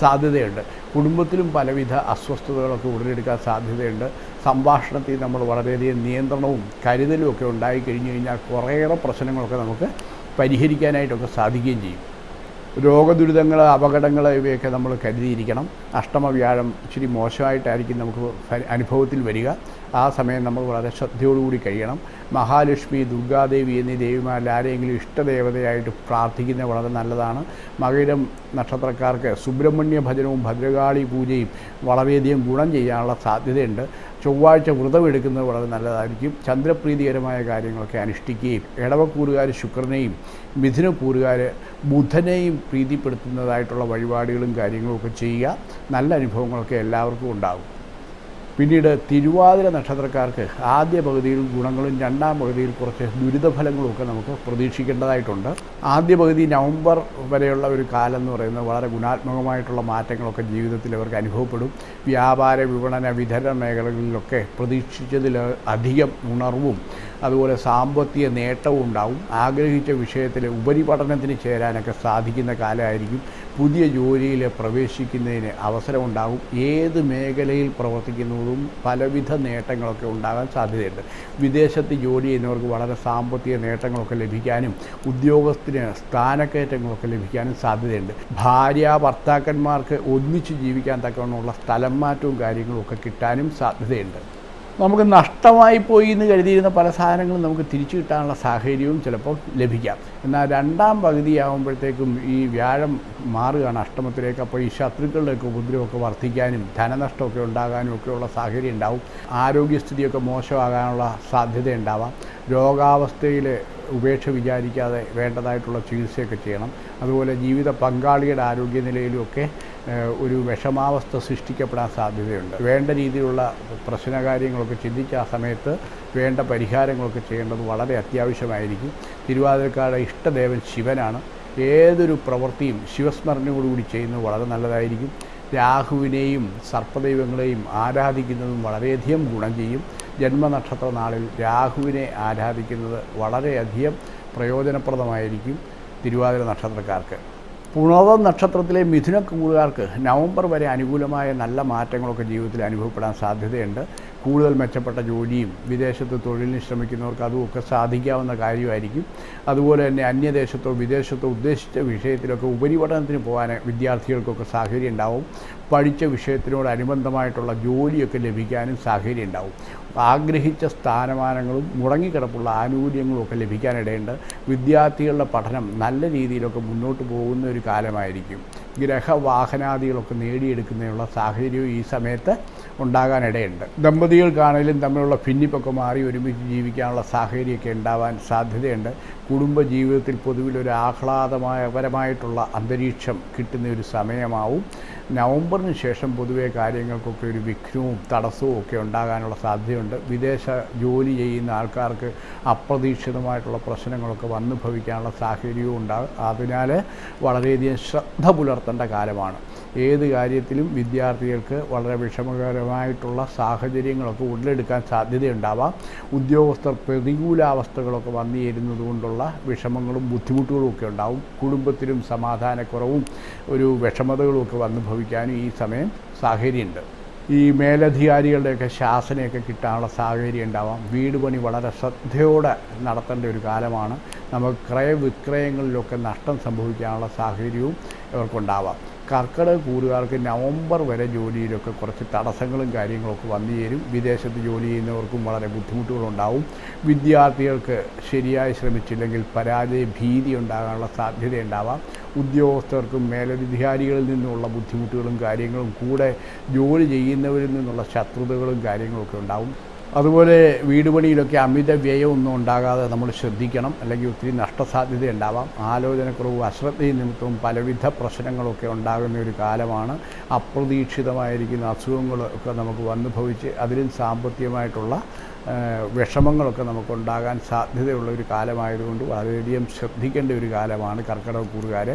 സാധ്യതയുണ്ട്. കുടുംബത്തിലും പലവിധ അസ്വസ്ഥതകളൊക്കെ ഉടലെടുക്കാൻ സാധ്യതയുണ്ട്. സംഭാഷണത്തിൽ നമ്മൾ വളരെയധികം നിയന്ത്രണവും കരുതലും ഒക്കെ ഉണ്ടായിക്കഴിഞ്ഞു കഴിഞ്ഞാൽ കുറേയേറെ പ്രശ്നങ്ങളൊക്കെ നമുക്ക് പരിഹരിക്കാനായിട്ടൊക്കെ സാധിക്കുകയും ചെയ്യും. രോഗദുരിതങ്ങൾ അപകടങ്ങൾ ഇവയൊക്കെ നമ്മൾ കരുതിയിരിക്കണം. അഷ്ടമ വ്യാഴം ഇച്ചിരി മോശമായിട്ടായിരിക്കും നമുക്ക് അനുഭവത്തിൽ വരിക. ആ സമയം നമ്മൾ വളരെ ശ്രദ്ധയോടുകൂടി കഴിയണം. മഹാലക്ഷ്മി ദുർഗാദേവി എന്നീ ദേവിമാരിൽ ആരെങ്കിലും ഇഷ്ടദേവതയായിട്ട് പ്രാർത്ഥിക്കുന്നത് വളരെ നല്ലതാണ്. മകരം നക്ഷത്രക്കാർക്ക് സുബ്രഹ്മണ്യ ഭജനവും ഭദ്രകാളി പൂജയും വളരെയധികം ഗുണം ചെയ്യാനുള്ള സാധ്യതയുണ്ട്. ചൊവ്വാഴ്ച വ്രതമെടുക്കുന്നത് വളരെ നല്ലതായിരിക്കും. ചന്ദ്രപ്രീതികരമായ കാര്യങ്ങളൊക്കെ അനുഷ്ഠിക്കുകയും ഇടവക്കൂറുകാർ ശുക്രനെയും മിഥുനക്കൂറുകാർ ബുധനെയും പ്രീതിപ്പെടുത്തുന്നതായിട്ടുള്ള വഴിപാടുകളും കാര്യങ്ങളും ഒക്കെ ചെയ്യുക. നല്ല അനുഭവങ്ങളൊക്കെ എല്ലാവർക്കും ഉണ്ടാകും. പിന്നീട് തിരുവാതിര നക്ഷത്രക്കാർക്ക് ആദ്യ പകുതിയിൽ ഗുണങ്ങളും രണ്ടാം പകുതിയിൽ കുറച്ച് ദുരിതഫലങ്ങളുമൊക്കെ നമുക്ക് പ്രതീക്ഷിക്കേണ്ടതായിട്ടുണ്ട്. ആദ്യ പകുതി നവംബർ വരെയുള്ള ഒരു കാലം എന്ന് പറയുന്നത് വളരെ ഗുണാത്മകമായിട്ടുള്ള മാറ്റങ്ങളൊക്കെ ജീവിതത്തിൽ അവർക്ക് അനുഭവപ്പെടും. വ്യാപാര വിപണന വിതരണ മേഖലകളിലൊക്കെ പ്രതീക്ഷിച്ചതിൽ അധികം ഉണർവും അതുപോലെ സാമ്പത്തിക നേട്ടവും ഉണ്ടാവും. ആഗ്രഹിച്ച വിഷയത്തിൽ ഉപരിപഠനത്തിന് ചേരാനൊക്കെ സാധിക്കുന്ന കാലമായിരിക്കും. പുതിയ ജോലിയിൽ പ്രവേശിക്കുന്നതിന് അവസരമുണ്ടാകും. ഏത് മേഖലയിൽ പ്രവർത്തിക്കുന്നതും പലവിധ നേട്ടങ്ങളൊക്കെ ഉണ്ടാകാൻ സാധ്യതയുണ്ട്. വിദേശത്ത് ജോലി ചെയ്യുന്നവർക്ക് വളരെ സാമ്പത്തിക നേട്ടങ്ങളൊക്കെ ലഭിക്കാനും ഉദ്യോഗസ്ഥന് സ്ഥാനക്കയറ്റങ്ങളൊക്കെ ലഭിക്കാനും സാധ്യതയുണ്ട്. ഭാര്യ ഭർത്താക്കന്മാർക്ക് ഒന്നിച്ച് ജീവിക്കാൻ തക്കവണ്ണമുള്ള സ്ഥലം മാറ്റവും കാര്യങ്ങളും ഒക്കെ കിട്ടാനും സാധ്യതയുണ്ട്. നമുക്ക് നഷ്ടമായി പോയി എന്ന് കരുതിയിരുന്ന പല സാധനങ്ങളും നമുക്ക് തിരിച്ചു കിട്ടാനുള്ള സാഹചര്യവും ചിലപ്പോൾ ലഭിക്കാം. എന്നാൽ രണ്ടാം പകുതിയാകുമ്പോഴത്തേക്കും ഈ വ്യാഴം മാറുകയാണ്. അഷ്ടമത്തിലേക്ക് അപ്പോൾ ഈ ശത്രുക്കളുടെയൊക്കെ ഉപദ്രവമൊക്കെ വർദ്ധിക്കാനും ധനനഷ്ടമൊക്കെ ഉണ്ടാകാനും ഒക്കെയുള്ള സാഹചര്യം ഉണ്ടാവും. ആരോഗ്യസ്ഥിതിയൊക്കെ മോശമാകാനുള്ള സാധ്യത ഉണ്ടാവാം രോഗാവസ്ഥയിൽ ഉപേക്ഷ വിചാരിക്കാതെ വേണ്ടതായിട്ടുള്ള ചികിത്സയൊക്കെ ചെയ്യണം. അതുപോലെ ജീവിത പങ്കാളിയുടെ ആരോഗ്യനിലയിലുമൊക്കെ ഒരു വിഷമാവസ്ഥ സൃഷ്ടിക്കപ്പെടാൻ സാധ്യതയുണ്ട്. വേണ്ട രീതിയിലുള്ള പ്രശ്നകാര്യങ്ങളൊക്കെ ചിന്തിച്ച് ആ സമയത്ത് വേണ്ട പരിഹാരങ്ങളൊക്കെ ചെയ്യേണ്ടത് വളരെ അത്യാവശ്യമായിരിക്കും. തിരുവാതിരക്കാരുടെ ഇഷ്ടദേവൻ ശിവനാണ്. ഏതൊരു പ്രവൃത്തിയും ശിവസ്മരണയോടുകൂടി ചെയ്യുന്നത് വളരെ നല്ലതായിരിക്കും. രാഹുവിനെയും സർപ്പദൈവങ്ങളെയും ആരാധിക്കുന്നതും വളരെയധികം ഗുണം ചെയ്യും. ജന്മനക്ഷത്ര നാളിൽ രാഹുവിനെ ആരാധിക്കുന്നത് വളരെയധികം പ്രയോജനപ്രദമായിരിക്കും തിരുവാതിര നക്ഷത്രക്കാർക്ക്. പുണർവം നക്ഷത്രത്തിലെ മിഥുനക്കൂറുകാർക്ക് നവംബർ വരെ അനുകൂലമായ നല്ല മാറ്റങ്ങളൊക്കെ ജീവിതത്തിൽ അനുഭവപ്പെടാൻ സാധ്യതയുണ്ട്. കൂടുതൽ മെച്ചപ്പെട്ട ജോലിയും വിദേശത്ത് തൊഴിലിന് ശ്രമിക്കുന്നവർക്ക് അതുമൊക്കെ സാധിക്കാവുന്ന കാര്യമായിരിക്കും. അതുപോലെ തന്നെ അന്യദേശത്തോ വിദേശത്തോ ഉദ്ദേശിച്ച വിഷയത്തിലൊക്കെ ഉപരിപഠനത്തിന് പോകാൻ വിദ്യാർത്ഥികൾക്കൊക്കെ സാഹചര്യം ഉണ്ടാവും. പഠിച്ച വിഷയത്തിനോടനുബന്ധമായിട്ടുള്ള ജോലിയൊക്കെ ലഭിക്കാനും സാഹചര്യം ഉണ്ടാവും. ആഗ്രഹിച്ച സ്ഥാനമാനങ്ങളും മുടങ്ങിക്കിടപ്പുള്ള ആനുകൂല്യങ്ങളും ഒക്കെ ലഭിക്കാനിടയുണ്ട്. വിദ്യാർത്ഥികളുടെ പഠനം നല്ല രീതിയിലൊക്കെ മുന്നോട്ട് പോകുന്ന ഒരു കാലമായിരിക്കും. ഗ്രഹവാഹനാദികളൊക്കെ നേടിയെടുക്കുന്നതിനുള്ള സാഹചര്യവും ഈ സമയത്ത് ഉണ്ടാകാനിടയുണ്ട്. ദമ്പതികൾക്കാണെങ്കിലും തമ്മിലുള്ള ഭിന്നിപ്പൊക്കെ മാറി ഒരുമിച്ച് ജീവിക്കാനുള്ള സാഹചര്യമൊക്കെ ഉണ്ടാവാൻ സാധ്യതയുണ്ട്. കുടുംബജീവിതത്തിൽ പൊതുവിൽ ഒരു അന്തരീക്ഷം കിട്ടുന്ന ഒരു സമയമാവും. നവംബറിന് ശേഷം പൊതുവേ കാര്യങ്ങൾക്കൊക്കെ ഒരു വിഘ്നവും തടസ്സവും ഒക്കെ ഉണ്ടാകാനുള്ള സാധ്യതയുണ്ട്. വിദേശ ജോലി ചെയ്യുന്ന ആൾക്കാർക്ക് അപ്രതീക്ഷിതമായിട്ടുള്ള പ്രശ്നങ്ങളൊക്കെ വന്നു ഭവിക്കാനുള്ള സാഹചര്യവും ഉണ്ടാകും. അതിനാൽ വളരെയധികം ശ്രദ്ധ പുലർത്തേണ്ട കാലമാണ്. ഏത് കാര്യത്തിലും വിദ്യാർത്ഥികൾക്ക് വളരെ വിഷമകരമായിട്ടുള്ള സാഹചര്യങ്ങളൊക്കെ ഉടലെടുക്കാൻ സാധ്യതയുണ്ടാവാം. ഉദ്യോഗസ്ഥർ പ്രതികൂലാവസ്ഥകളൊക്കെ വന്നു ചേരുന്നത് കൊണ്ടുള്ള വിഷമങ്ങളും ബുദ്ധിമുട്ടുകളും ഒക്കെ ഉണ്ടാവും. കുടുംബത്തിലും സമാധാനക്കുറവും ഒരു വിഷമതകളും ഒക്കെ വന്നു ഭവിക്കാനും ഈ സമയം സാഹചര്യമുണ്ട്. ഈ മേലധികാരികളുടെയൊക്കെ ശാസനയൊക്കെ കിട്ടാനുള്ള സാഹചര്യം ഉണ്ടാവാം. വീട് പണി വളരെ ശ്രദ്ധയോടെ നടത്തേണ്ട ഒരു കാലമാണ്. നമുക്ക് ക്രയവിക്രയങ്ങളിലൊക്കെ നഷ്ടം സംഭവിക്കാനുള്ള സാഹചര്യവും ഇവർക്കുണ്ടാവാം. കർക്കിടക കൂറുകാർക്ക് നവംബർ വരെ ജോലിയിലൊക്കെ കുറച്ച് തടസ്സങ്ങളും കാര്യങ്ങളൊക്കെ വന്നു ചേരും. വിദേശത്ത് ജോലി ചെയ്യുന്നവർക്കും വളരെ ബുദ്ധിമുട്ടുകളുണ്ടാവും. വിദ്യാർത്ഥികൾക്ക് ശരിയായി ശ്രമിച്ചില്ലെങ്കിൽ പരാജയ ഭീതി ഉണ്ടാകാനുള്ള സാധ്യതയുണ്ടാവാം. ഉദ്യോഗസ്ഥർക്കും മേലധികാരികളിൽ നിന്നുള്ള ബുദ്ധിമുട്ടുകളും കാര്യങ്ങളും കൂടെ ജോലി ചെയ്യുന്നവരിൽ നിന്നുള്ള ശത്രുതകളും കാര്യങ്ങളൊക്കെ ഉണ്ടാവും. അതുപോലെ വീട് പണിയിലൊക്കെ അമിത വ്യയമൊന്നും ഉണ്ടാകാതെ നമ്മൾ ശ്രദ്ധിക്കണം. അല്ലെങ്കിൽ ഒത്തിരി നഷ്ടസാധ്യത ഉണ്ടാവാം ആലോചനക്കുറവും അശ്രദ്ധയും നിമിത്തവും പലവിധ പ്രശ്നങ്ങളൊക്കെ ഉണ്ടാകുന്ന ഒരു കാലമാണ്. അപ്രതീക്ഷിതമായിരിക്കുന്ന അസുഖങ്ങളൊക്കെ നമുക്ക് വന്നു ഭവിച്ച് അതിലും സാമ്പത്തികമായിട്ടുള്ള വിഷമങ്ങളൊക്കെ നമുക്കുണ്ടാകാൻ സാധ്യതയുള്ള ഒരു കാലമായതുകൊണ്ട് വളരെയധികം ശ്രദ്ധിക്കേണ്ട ഒരു കാലമാണ് കർക്കിടക കൂറുകാർ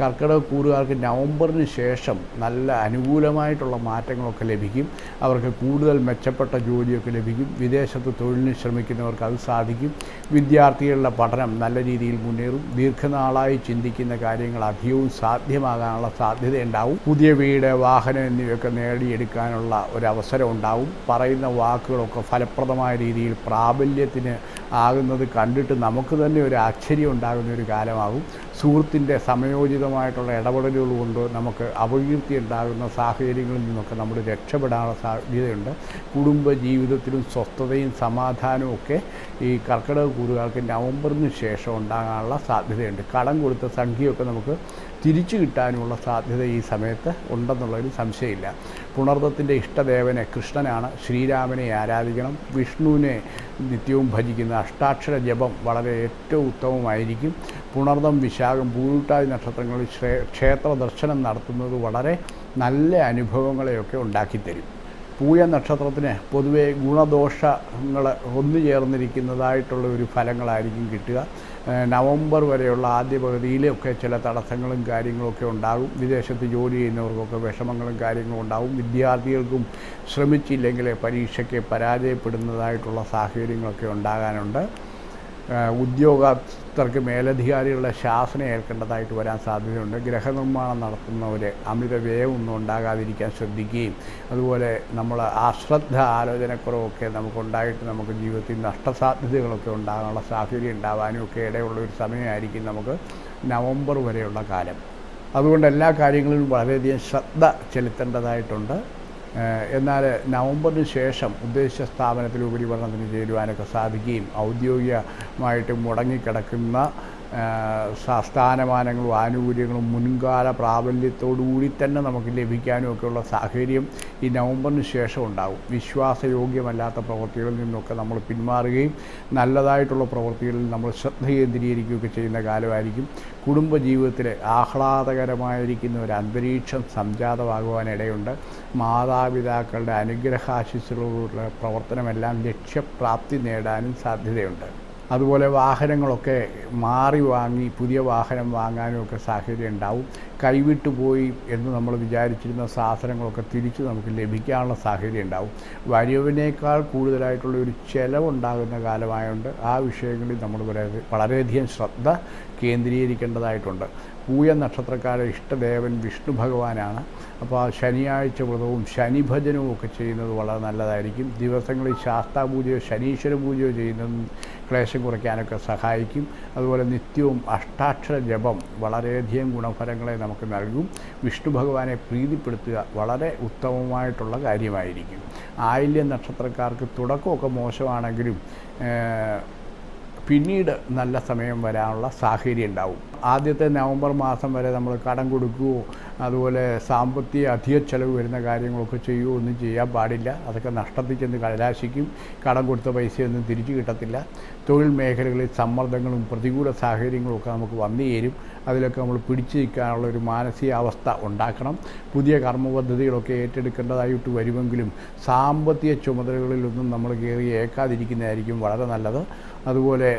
കർക്കിടക കൂറുകാർക്ക് നവംബറിന് ശേഷം നല്ല അനുകൂലമായിട്ടുള്ള മാറ്റങ്ങളൊക്കെ ലഭിക്കും. അവർക്ക് കൂടുതൽ മെച്ചപ്പെട്ട ജോലിയൊക്കെ ലഭിക്കും. വിദേശത്ത് തൊഴിലിന് ശ്രമിക്കുന്നവർക്ക് അത് സാധിക്കും. വിദ്യാർത്ഥികളുടെ പഠനം നല്ല രീതിയിൽ മുന്നേറും. ദീർഘനാളായി ചിന്തിക്കുന്ന കാര്യങ്ങൾ അധികവും സാധ്യമാകാനുള്ള സാധ്യതയുണ്ടാവും പുതിയ വീട് വാഹനം എന്നിവയൊക്കെ നേടിയെടുക്കാനുള്ള ഒരു അവസരം ഉണ്ടാവും. പറയുന്ന വാക്കുകളൊക്കെ ഫലപ്രദമായ രീതിയിൽ പ്രാബല്യത്തിന് ആകുന്നത് കണ്ടിട്ട് നമുക്ക് തന്നെ ഒരു ആശ്ചര്യം ഉണ്ടാകുന്ന ഒരു കാലമാകും. സുഹൃത്തിന്റെ സമയോചിതമായിട്ടുള്ള ഇടപെടലുകൾ കൊണ്ട് നമുക്ക് അപകീർത്തി ഉണ്ടാകുന്ന സാഹചര്യങ്ങളിൽ നിന്നൊക്കെ നമ്മൾ രക്ഷപ്പെടാനുള്ള സാധ്യതയുണ്ട്. കുടുംബ ജീവിതത്തിലും സ്വസ്ഥതയും സമാധാനവും ഒക്കെ ഈ കർക്കിടക കൂറുകാർക്ക് നവംബറിന് ശേഷം ഉണ്ടാകാനുള്ള സാധ്യതയുണ്ട്. കടം കൊടുത്ത സംഖ്യയൊക്കെ നമുക്ക് തിരിച്ചു കിട്ടാനുമുള്ള സാധ്യത ഈ സമയത്ത് ഉണ്ടെന്നുള്ളതിൽ സംശയമില്ല. പുണർദത്തിന്റെ ഇഷ്ടദേവനെ കൃഷ്ണനാണ്. ശ്രീരാമനെ ആരാധിക്കണം. വിഷ്ണുവിനെ നിത്യവും ഭജിക്കുന്ന അഷ്ടാക്ഷര ജപം വളരെ ഏറ്റവും ഉത്തമമായിരിക്കും. പുണർദം വിശാഖം പൂരുട്ടാതി നക്ഷത്രങ്ങളിൽ ക്ഷേത്ര ദർശനം നടത്തുന്നത് വളരെ നല്ല അനുഭവങ്ങളെയൊക്കെ ഉണ്ടാക്കിത്തരും. പൂയ നക്ഷത്രത്തിന് പൊതുവെ ഗുണദോഷങ്ങൾ ഒന്നു ചേർന്നിരിക്കുന്നതായിട്ടുള്ള ഒരു ഫലങ്ങളായിരിക്കും കിട്ടുക. നവംബർ വരെയുള്ള ആദ്യ പകുതിയിലൊക്കെ ചില തടസ്സങ്ങളും കാര്യങ്ങളൊക്കെ ഉണ്ടാകും. വിദേശത്ത് ജോലി ചെയ്യുന്നവർക്കൊക്കെ വിഷമങ്ങളും കാര്യങ്ങളും ഉണ്ടാകും. വിദ്യാർത്ഥികൾക്കും ശ്രമിച്ചില്ലെങ്കിൽ പരീക്ഷയ്ക്ക് പരാജയപ്പെടുന്നതായിട്ടുള്ള സാഹചര്യങ്ങളൊക്കെ ഉണ്ടാകാനുണ്ട്. ഉദ്യോഗസ്ഥർക്ക് മേലധികാരികളുടെ ശാസന ഏൽക്കേണ്ടതായിട്ട് വരാൻ സാധ്യതയുണ്ട്. ഗ്രഹനിർമ്മാണം നടത്തുന്നവർ അമിത വ്യയമൊന്നും ഉണ്ടാകാതിരിക്കാൻ ശ്രദ്ധിക്കുകയും അതുപോലെ നമ്മൾ അശ്രദ്ധ ആലോചനക്കുറവൊക്കെ നമുക്കുണ്ടായിട്ട് നമുക്ക് ജീവിതത്തിൽ നഷ്ടസാധ്യതകളൊക്കെ ഉണ്ടാകാനുള്ള സാഹചര്യം ഉണ്ടാവാനും ഒക്കെ ഇടയുള്ള ഒരു സമയമായിരിക്കും നമുക്ക് നവംബർ വരെയുള്ള കാലം. അതുകൊണ്ട് എല്ലാ കാര്യങ്ങളിലും വളരെയധികം ശ്രദ്ധ ചെലുത്തേണ്ടതായിട്ടുണ്ട്. എന്നാൽ നവംബറിന് ശേഷം ഉദ്ദേശിച്ച സ്ഥാപനത്തിൽ ഉപരിപഠനത്തിന് ചേരുവാനൊക്കെ സാധിക്കുകയും ഔദ്യോഗികമായിട്ട് മുടങ്ങിക്കിടക്കുന്ന സ്ഥാനമാനങ്ങളും ആനുകൂല്യങ്ങളും മുൻകാല പ്രാബല്യത്തോടുകൂടി തന്നെ നമുക്ക് ലഭിക്കാനും ഒക്കെയുള്ള സാഹചര്യം ഈ നവംബറിന് ശേഷം ഉണ്ടാകും. വിശ്വാസയോഗ്യമല്ലാത്ത പ്രവൃത്തികളിൽ നിന്നൊക്കെ നമ്മൾ പിന്മാറുകയും നല്ലതായിട്ടുള്ള പ്രവൃത്തികളിൽ നമ്മൾ ശ്രദ്ധ കേന്ദ്രീകരിക്കുകയൊക്കെ ചെയ്യുന്ന കാലമായിരിക്കും. കുടുംബജീവിതത്തിൽ ആഹ്ലാദകരമായിരിക്കുന്ന ഒരു അന്തരീക്ഷം സംജാതമാകുവാനിടയുണ്ട്. മാതാപിതാക്കളുടെ അനുഗ്രഹാശിസ്സുകളുടെ പ്രവർത്തനമെല്ലാം ലക്ഷ്യപ്രാപ്തി നേടാനും സാധ്യതയുണ്ട്. അതുപോലെ വാഹനങ്ങളൊക്കെ മാറി വാങ്ങി പുതിയ വാഹനം വാങ്ങാനും ഒക്കെ സാഹചര്യം ഉണ്ടാവും കൈവിട്ടു പോയി എന്ന് നമ്മൾ വിചാരിച്ചിരുന്ന സാധനങ്ങളൊക്കെ തിരിച്ച് നമുക്ക് ലഭിക്കാനുള്ള സാഹചര്യം ഉണ്ടാവും വരവിനേക്കാൾ കൂടുതലായിട്ടുള്ള ഒരു ചിലവുണ്ടാകുന്ന കാലമായതുകൊണ്ട് ആ വിഷയങ്ങളിൽ നമ്മൾ വളരെ വളരെയധികം ശ്രദ്ധ കേന്ദ്രീകരിക്കേണ്ടതായിട്ടുണ്ട്. പൂയ നക്ഷത്രക്കാരുടെ ഇഷ്ടദേവൻ വിഷ്ണു ഭഗവാനാണ്. അപ്പോൾ ആ ശനിയാഴ്ച വ്രതവും ശനിഭജനവും ഒക്കെ ചെയ്യുന്നത് വളരെ നല്ലതായിരിക്കും. ദിവസങ്ങളിൽ ശാസ്താപൂജയോ ശനീശ്വര പൂജയോ ചെയ്യുന്നതും ക്ലേശം കുറയ്ക്കാനൊക്കെ സഹായിക്കും. അതുപോലെ നിത്യവും അഷ്ടാക്ഷര ജപം വളരെയധികം ഗുണഫലങ്ങളെ നമുക്ക് നൽകും. വിഷ്ണു ഭഗവാനെ പ്രീതിപ്പെടുത്തുക വളരെ ഉത്തമമായിട്ടുള്ള കാര്യമായിരിക്കും. ആയില്യ നക്ഷത്രക്കാർക്ക് തുടക്കമൊക്കെ മോശമാണെങ്കിലും പിന്നീട് നല്ല സമയം വരാനുള്ള സാഹചര്യം ഉണ്ടാവും. ആദ്യത്തെ നവംബർ മാസം വരെ നമ്മൾ കടം കൊടുക്കുകയോ അതുപോലെ സാമ്പത്തിക അധിക ചെലവ് വരുന്ന കാര്യങ്ങളൊക്കെ ചെയ്യുകയോ ഒന്നും ചെയ്യാൻ പാടില്ല. അതൊക്കെ നഷ്ടത്തിൽ ചെന്ന് കലാശിക്കും കടം കൊടുത്ത പൈസയൊന്നും തിരിച്ചു കിട്ടത്തില്ല. തൊഴിൽ മേഖലകളിൽ സമ്മർദ്ദങ്ങളും പ്രതികൂല സാഹചര്യങ്ങളും ഒക്കെ നമുക്ക് വന്നു ചേരും അതിലൊക്കെ നമ്മൾ പിടിച്ചു നിൽക്കാനുള്ള ഒരു മാനസികാവസ്ഥ ഉണ്ടാക്കണം. പുതിയ കർമ്മപദ്ധതികളൊക്കെ ഏറ്റെടുക്കേണ്ടതായിട്ട് വരുമെങ്കിലും സാമ്പത്തിക ചുമതലകളിലൊന്നും നമ്മൾ കയറി ഏക്കാതിരിക്കുന്നതായിരിക്കും വളരെ നല്ലത്. അതുപോലെ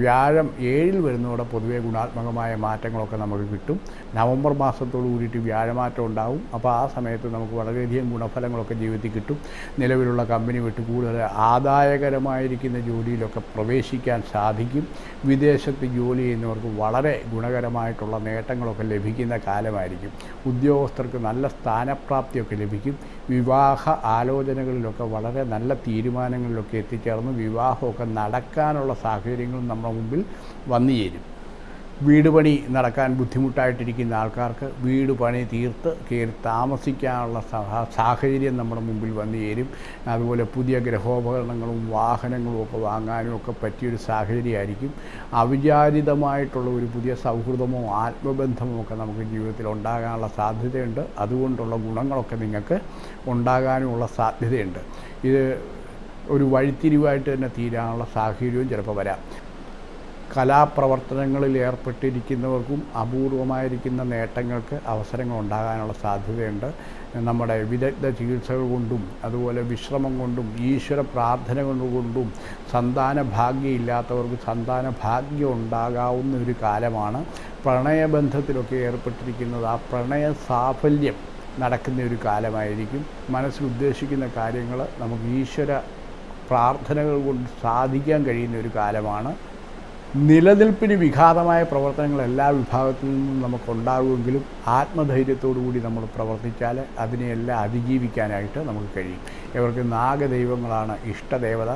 വ്യാഴം ഏഴിൽ വരുന്നതോടെ പൊതുവെ ഗുണാത്മകമായ മാറ്റങ്ങളൊക്കെ നമുക്ക് കിട്ടും. നവംബർ മാസത്തോട് കൂടിയിട്ട് വ്യാഴമാറ്റം ഉണ്ടാവും. അപ്പോൾ ആ സമയത്ത് നമുക്ക് വളരെയധികം ഗുണഫലങ്ങളൊക്കെ ജീവിതത്തിൽ കിട്ടും. നിലവിലുള്ള കമ്പനി വിട്ട് കൂടുതൽ ആദായകരമായിരിക്കുന്ന ജോലിയിലൊക്കെ പ്രവേശിക്കാൻ സാധിക്കും. വിദേശത്ത് ജോലി ചെയ്യുന്നവർക്ക് വളരെ ഗുണകരമായിട്ടുള്ള നേട്ടങ്ങളൊക്കെ ലഭിക്കുന്ന കാലമായിരിക്കും. ഉദ്യോഗസ്ഥർക്ക് നല്ല സ്ഥാനപ്രാപ്തിയൊക്കെ ലഭിക്കും. വിവാഹ ആലോചനകളിലൊക്കെ വളരെ നല്ല തീരുമാനങ്ങളിലൊക്കെ എത്തിച്ചേർന്ന് വിവാഹമൊക്കെ നടക്കാനുള്ള സാഹചര്യങ്ങളും നമ്മുടെ മുമ്പിൽ വന്നു ചേരും. വീട് പണി നടക്കാൻ ബുദ്ധിമുട്ടായിട്ടിരിക്കുന്ന ആൾക്കാർക്ക് വീട് പണി തീർത്ത് കയറി താമസിക്കാനുള്ള സഹ സാഹചര്യം നമ്മുടെ മുമ്പിൽ വന്നു ചേരും. അതുപോലെ പുതിയ ഗ്രഹോപകരണങ്ങളും വാഹനങ്ങളും ഒക്കെ വാങ്ങാനും ഒക്കെ പറ്റിയൊരു സാഹചര്യമായിരിക്കും. അവിചാരിതമായിട്ടുള്ള ഒരു പുതിയ സൗഹൃദമോ ആത്മബന്ധമോ ഒക്കെ നമുക്ക് ജീവിതത്തിൽ ഉണ്ടാകാനുള്ള സാധ്യതയുണ്ട്. അതുകൊണ്ടുള്ള ഗുണങ്ങളൊക്കെ നിങ്ങൾക്ക് ഉണ്ടാകാനുമുള്ള സാധ്യതയുണ്ട്. ഇത് ഒരു വഴിത്തിരിവായിട്ട് തന്നെ തീരാനുള്ള സാഹചര്യവും ചിലപ്പോൾ വരാം. കലാപ്രവർത്തനങ്ങളിൽ ഏർപ്പെട്ടിരിക്കുന്നവർക്കും അപൂർവമായിരിക്കുന്ന നേട്ടങ്ങൾക്ക് അവസരങ്ങൾ ഉണ്ടാകാനുള്ള സാധ്യതയുണ്ട്. നമ്മുടെ വിദഗ്ധ ചികിത്സകൾ കൊണ്ടും അതുപോലെ വിശ്രമം കൊണ്ടും ഈശ്വര പ്രാർത്ഥന കൊണ്ടും സന്താന ഭാഗ്യമില്ലാത്തവർക്ക് സന്താന ഭാഗ്യം ഉണ്ടാകാവുന്ന ഒരു കാലമാണ്. പ്രണയബന്ധത്തിലൊക്കെ ഏർപ്പെട്ടിരിക്കുന്നത് ആ പ്രണയ സാഫല്യം നടക്കുന്ന ഒരു കാലമായിരിക്കും. മനസ്സിൽ ഉദ്ദേശിക്കുന്ന കാര്യങ്ങൾ നമുക്ക് ഈശ്വര പ്രാർത്ഥനകൾ കൊണ്ട് സാധിക്കാൻ കഴിയുന്ന ഒരു കാലമാണ്. നിലനിൽപ്പിന് വിഘാതമായ പ്രവർത്തനങ്ങൾ എല്ലാ വിഭാഗത്തിൽ നിന്നും നമുക്കുണ്ടാകുമെങ്കിലും ആത്മധൈര്യത്തോടു കൂടി നമ്മൾ പ്രവർത്തിച്ചാൽ അതിനെയെല്ലാം അതിജീവിക്കാനായിട്ട് നമുക്ക് കഴിയും. ഇവർക്ക് നാഗദൈവങ്ങളാണ് ഇഷ്ടദേവത.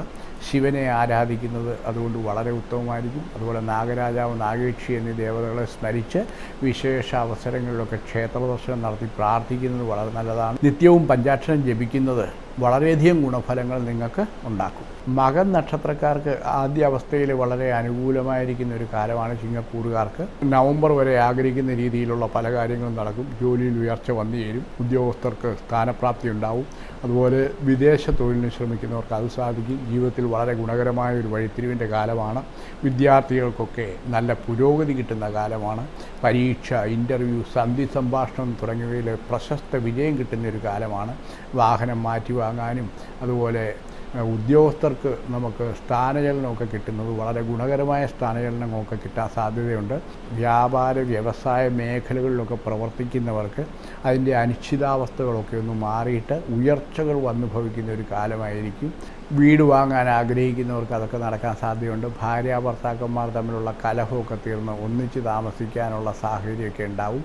ശിവനെ ആരാധിക്കുന്നത് അതുകൊണ്ട് വളരെ ഉത്തമമായിരിക്കും. അതുപോലെ നാഗരാജാവ് നാഗേക്ഷി എന്നീ ദേവതകളെ സ്മരിച്ച് വിശേഷ അവസരങ്ങളിലൊക്കെ ക്ഷേത്ര ദർശനം നടത്തി പ്രാർത്ഥിക്കുന്നത് വളരെ നല്ലതാണ്. നിത്യവും പഞ്ചാക്ഷരം ജപിക്കുന്നത് വളരെയധികം ഗുണഫലങ്ങൾ നിങ്ങൾക്ക് ഉണ്ടാക്കും. മകൻ നക്ഷത്രക്കാർക്ക് ആദ്യ അവസ്ഥയിൽ വളരെ അനുകൂലമായിരിക്കുന്ന ഒരു കാലമാണ് ചിങ്ങക്കൂറുകാർക്ക്. നവംബർ വരെ ആഗ്രഹിക്കുന്ന രീതിയിലുള്ള പല കാര്യങ്ങളും നടക്കും. ജോലിയിൽ ഉയർച്ച വന്നു ചേരും. ഉദ്യോഗസ്ഥർക്ക് സ്ഥാനപ്രാപ്തി ഉണ്ടാവും അതുപോലെ വിദേശ തൊഴിലിന് ശ്രമിക്കുന്നവർക്ക് അത് സാധിക്കും. ജീവിതത്തിൽ വളരെ ഗുണകരമായ ഒരു വഴിത്തിരിവിന്റെ കാലമാണ്. വിദ്യാർത്ഥികൾക്കൊക്കെ നല്ല പുരോഗതി കിട്ടുന്ന കാലമാണ്. പരീക്ഷ ഇന്റർവ്യൂ സന്ധി സംഭാഷണം തുടങ്ങിയവയിൽ പ്രശസ്ത വിജയം കിട്ടുന്ന ഒരു കാലമാണ്. വാഹനം മാറ്റി വാങ്ങാനും അതുപോലെ ഉദ്യോഗസ്ഥർക്ക് നമുക്ക് സ്ഥാനചലനമൊക്കെ കിട്ടുന്നത് വളരെ ഗുണകരമായ സ്ഥാനചലനമൊക്കെ കിട്ടാൻ സാധ്യതയുണ്ട്. വ്യാപാര വ്യവസായ മേഖലകളിലൊക്കെ പ്രവർത്തിക്കുന്നവർക്ക് അതിന്റെ അനിശ്ചിതാവസ്ഥകളൊക്കെ ഒന്ന് മാറിയിട്ട് ഉയർച്ചകൾ വന്നുഭവിക്കുന്ന ഒരു കാലമായിരിക്കും. വീട് വാങ്ങാൻ ആഗ്രഹിക്കുന്നവർക്ക് അതൊക്കെ നടക്കാൻ സാധ്യതയുണ്ട്. ഭാര്യ ഭർത്താക്കന്മാർ തമ്മിലുള്ള കലഹമൊക്കെ തീർന്ന് ഒന്നിച്ച് താമസിക്കാനുള്ള സാഹചര്യമൊക്കെ ഉണ്ടാവും.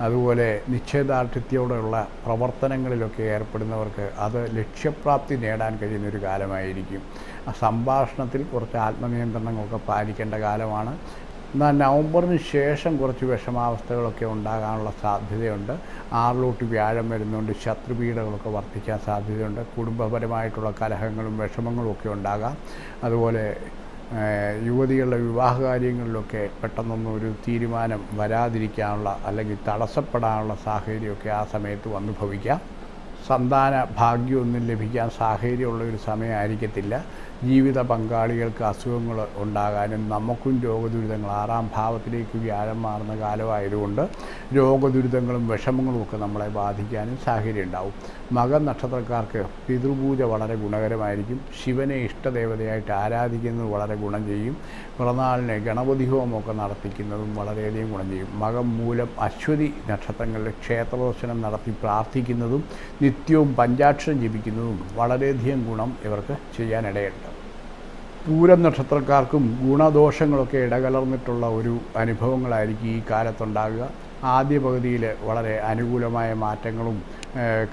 അതുപോലെ നിശ്ചയദാർഢ്യത്തോടെയുള്ള പ്രവർത്തനങ്ങളിലൊക്കെ ഏർപ്പെടുന്നവർക്ക് അത് ലക്ഷ്യപ്രാപ്തി നേടാൻ കഴിയുന്ന ഒരു കാലമായിരിക്കും. ആ സംഭാഷണത്തിൽ കുറച്ച് ആത്മനിയന്ത്രണങ്ങളൊക്കെ പാലിക്കേണ്ട കാലമാണ്. എന്നാൽ നവംബറിന് ശേഷം കുറച്ച് വിഷമാവസ്ഥകളൊക്കെ ഉണ്ടാകാനുള്ള സാധ്യതയുണ്ട്. ആറിലോട്ട് വ്യാഴം വരുന്നുണ്ട് ശത്രുപീഠകളൊക്കെ വർദ്ധിക്കാൻ സാധ്യതയുണ്ട്. കുടുംബപരമായിട്ടുള്ള കലഹങ്ങളും വിഷമങ്ങളും ഒക്കെ ഉണ്ടാകാം. അതുപോലെ യുവതികളുടെ വിവാഹ കാര്യങ്ങളിലൊക്കെ പെട്ടെന്നൊന്നും ഒരു തീരുമാനം വരാതിരിക്കാനുള്ള അല്ലെങ്കിൽ തടസ്സപ്പെടാനുള്ള സാഹചര്യമൊക്കെ ആ സമയത്ത് വന്നു ഭവിക്കാം സന്താന ഭാഗ്യമൊന്നും ലഭിക്കാൻ സാഹചര്യമുള്ള ഒരു സമയമായിരിക്കത്തില്ല. ജീവിത പങ്കാളികൾക്ക് അസുഖങ്ങൾ ഉണ്ടാകാനും നമുക്കും രോഗദുരിതങ്ങൾ ആറാം ഭാവത്തിലേക്ക് വ്യാഴം മാറുന്ന കാലമായതുകൊണ്ട് രോഗദുരിതങ്ങളും വിഷമങ്ങളും ഒക്കെ നമ്മളെ ബാധിക്കാനും സാഹചര്യം ഉണ്ടാവും മകൻ നക്ഷത്രക്കാർക്ക് പിതൃപൂജ വളരെ ഗുണകരമായിരിക്കും. ശിവനെ ഇഷ്ടദേവതയായിട്ട് ആരാധിക്കുന്നത് വളരെ ഗുണം ചെയ്യും. പിറന്നാളിനെ ഗണപതി ഹോമമൊക്കെ നടത്തിക്കുന്നതും വളരെയധികം ഗുണം ചെയ്യും. മകം മൂലം അശ്വതി നക്ഷത്രങ്ങളിൽ ക്ഷേത്രദർശനം നടത്തി പ്രാർത്ഥിക്കുന്നതും നിത്യവും പഞ്ചാക്ഷരം ജപിക്കുന്നതും വളരെയധികം ഗുണം ഇവർക്ക് ചെയ്യാനിടയുണ്ട്. പൂരം നക്ഷത്രക്കാർക്കും ഗുണദോഷങ്ങളൊക്കെ ഇടകലർന്നിട്ടുള്ള ഒരു അനുഭവങ്ങളായിരിക്കും ഈ കാലത്തുണ്ടാകുക. ആദ്യ പകുതിയിൽ വളരെ അനുകൂലമായ മാറ്റങ്ങളും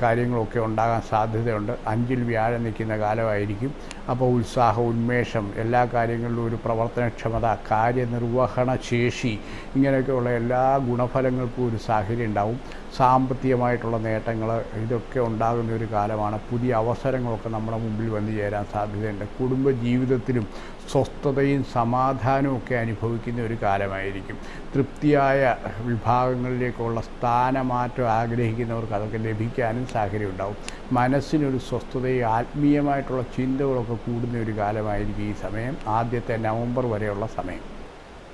കാര്യങ്ങളൊക്കെ ഉണ്ടാകാൻ സാധ്യതയുണ്ട്. അഞ്ചിൽ വ്യാഴം നിൽക്കുന്ന കാലമായിരിക്കും. അപ്പോൾ ഉത്സാഹം ഉന്മേഷം എല്ലാ കാര്യങ്ങളിലും ഒരു പ്രവർത്തനക്ഷമത കാര്യനിർവഹണ ശേഷി ഇങ്ങനെയൊക്കെയുള്ള എല്ലാ ഗുണഫലങ്ങൾക്കും ഒരു സാഹചര്യം ഉണ്ടാവും. സാമ്പത്തികമായിട്ടുള്ള നേട്ടങ്ങൾ ഇതൊക്കെ ഉണ്ടാകുന്ന ഒരു കാലമാണ്. പുതിയ അവസരങ്ങളൊക്കെ നമ്മുടെ മുമ്പിൽ വന്നു ചേരാൻ സാധ്യതയുണ്ട്. കുടുംബ ജീവിതത്തിലും സ്വസ്ഥതയും സമാധാനവും ഒക്കെ അനുഭവിക്കുന്ന ഒരു കാലമായിരിക്കും. തൃപ്തിയായ വിഭാഗങ്ങളിലേക്കുള്ള സ്ഥാനമാറ്റം ആഗ്രഹിക്കുന്നവർക്ക് അതൊക്കെ ലഭിക്കാനും സാഹചര്യം ഉണ്ടാവും. മനസ്സിനൊരു സ്വസ്ഥതയും ആത്മീയമായിട്ടുള്ള ചിന്തകളൊക്കെ കൂടുന്ന ഒരു കാലമായിരിക്കും ഈ സമയം. ആദ്യത്തെ നവംബർ വരെയുള്ള സമയം.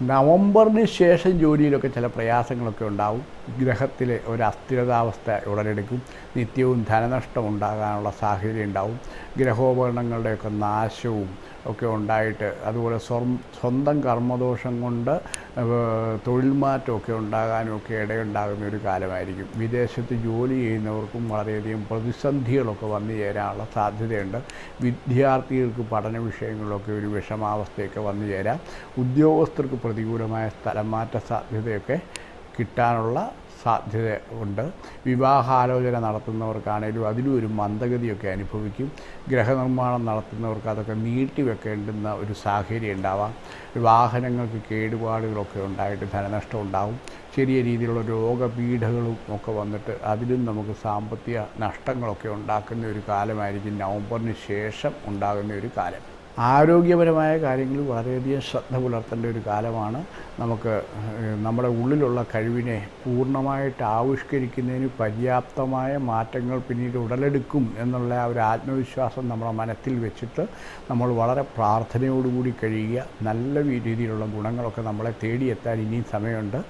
നവംബറിന് ശേഷം ജോലിയിലൊക്കെ ചില പ്രയാസങ്ങളൊക്കെ ഉണ്ടാവും. ഗ്രഹത്തിലെ ഒരു അസ്ഥിരതാവസ്ഥ ഉടലെടുക്കും. നിത്യവും ധനനഷ്ടം ഉണ്ടാകാനുള്ള സാഹചര്യം ഉണ്ടാവും. ഗ്രഹോപകരണങ്ങളുടെയൊക്കെ നാശവും ഒക്കെ ഉണ്ടായിട്ട് അതുപോലെ സ്വം സ്വന്തം കർമ്മദോഷം കൊണ്ട് തൊഴിൽ മാറ്റമൊക്കെ ഉണ്ടാകാനുമൊക്കെ ഇടയുണ്ടാകുന്ന ഒരു കാലമായിരിക്കും. വിദേശത്ത് ജോലി ചെയ്യുന്നവർക്കും വളരെയധികം പ്രതിസന്ധികളൊക്കെ വന്നു ചേരാനുള്ള സാധ്യതയുണ്ട്. വിദ്യാർത്ഥികൾക്ക് പഠന വിഷയങ്ങളിലൊക്കെ ഒരു വിഷമാവസ്ഥയൊക്കെ വന്നു ചേരാം. ഉദ്യോഗസ്ഥർക്ക് പ്രതികൂലമായ സ്ഥലം മാറ്റ സാധ്യതയൊക്കെ കിട്ടാനുള്ള സാധ്യത ഉണ്ട് വിവാഹാലോചന നടത്തുന്നവർക്കാണേലും അതിലും ഒരു മന്ദഗതിയൊക്കെ അനുഭവിക്കും. ഗ്രഹനിർമ്മാണം നടത്തുന്നവർക്ക് അതൊക്കെ നീട്ടിവെക്കേണ്ടുന്ന ഒരു സാഹചര്യം ഉണ്ടാവാം. വാഹനങ്ങൾക്ക് കേടുപാടുകളൊക്കെ ഉണ്ടായിട്ട് ധനനഷ്ടം ഉണ്ടാവും. ചെറിയ രീതിയിലുള്ള രോഗപീഠകളും ഒക്കെ വന്നിട്ട് അതിലും നമുക്ക് സാമ്പത്തിക നഷ്ടങ്ങളൊക്കെ ഉണ്ടാക്കുന്ന ഒരു കാലമായിരിക്കും നവംബറിന് ശേഷം ഉണ്ടാകുന്ന ഒരു കാലം. ആരോഗ്യപരമായ കാര്യങ്ങളിൽ വളരെയധികം ശ്രദ്ധ പുലർത്തേണ്ട ഒരു കാലമാണ്. നമുക്ക് നമ്മുടെ ഉള്ളിലുള്ള കഴിവിനെ പൂർണമായിട്ട് ആവിഷ്കരിക്കുന്നതിന് പര്യാപ്തമായ മാറ്റങ്ങൾ പിന്നീട് ഉടലെടുക്കും എന്നുള്ള ആ ഒരു ആത്മവിശ്വാസം നമ്മുടെ മനത്തിൽ വെച്ചിട്ട് നമ്മൾ വളരെ പ്രാർത്ഥനയോടുകൂടി കഴിയുക. നല്ല രീതിയിലുള്ള ഗുണങ്ങളൊക്കെ നമ്മളെ തേടിയെത്താൻ ഇനിയും സമയമുണ്ട്.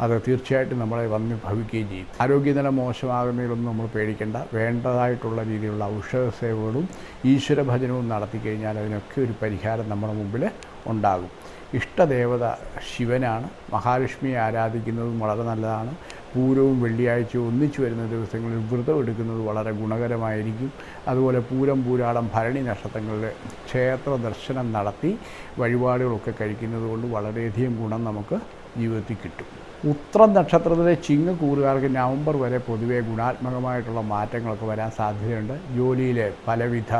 അത് തീർച്ചയായിട്ടും നമ്മളെ വന്ന് ഭവിക്കുകയും ചെയ്യും. ആരോഗ്യനില മോശമാകുന്നതിലൊന്നും നമ്മൾ പേടിക്കേണ്ട. വേണ്ടതായിട്ടുള്ള രീതിയിലുള്ള ഔഷധ സേവകളും ഈശ്വരഭജനവും നടത്തി കഴിഞ്ഞാൽ അതിനൊക്കെ ഒരു പരിഹാരം നമ്മുടെ മുമ്പിൽ ഉണ്ടാകും. ഇഷ്ടദേവത ശിവനാണ്. മഹാലക്ഷ്മിയെ ആരാധിക്കുന്നതും വളരെ നല്ലതാണ്. പൂരവും വെള്ളിയാഴ്ചയും ഒന്നിച്ചു വരുന്ന ദിവസങ്ങളിൽ വ്രതം എടുക്കുന്നത് വളരെ ഗുണകരമായിരിക്കും. അതുപോലെ പൂരം പൂരാടം ഭരണി നക്ഷത്രങ്ങളിൽ ക്ഷേത്ര ദർശനം നടത്തി വഴിപാടുകളൊക്കെ കഴിക്കുന്നത് കൊണ്ട് വളരെയധികം ഗുണം നമുക്ക് ജീവിതത്തിൽ കിട്ടും. ഉത്രം നക്ഷത്രത്തിലെ ചിങ്ങ് കൂറുകാർക്ക് നവംബർ വരെ പൊതുവെ ഗുണാത്മകമായിട്ടുള്ള മാറ്റങ്ങളൊക്കെ വരാൻ സാധ്യതയുണ്ട്. ജോലിയിലെ പലവിധ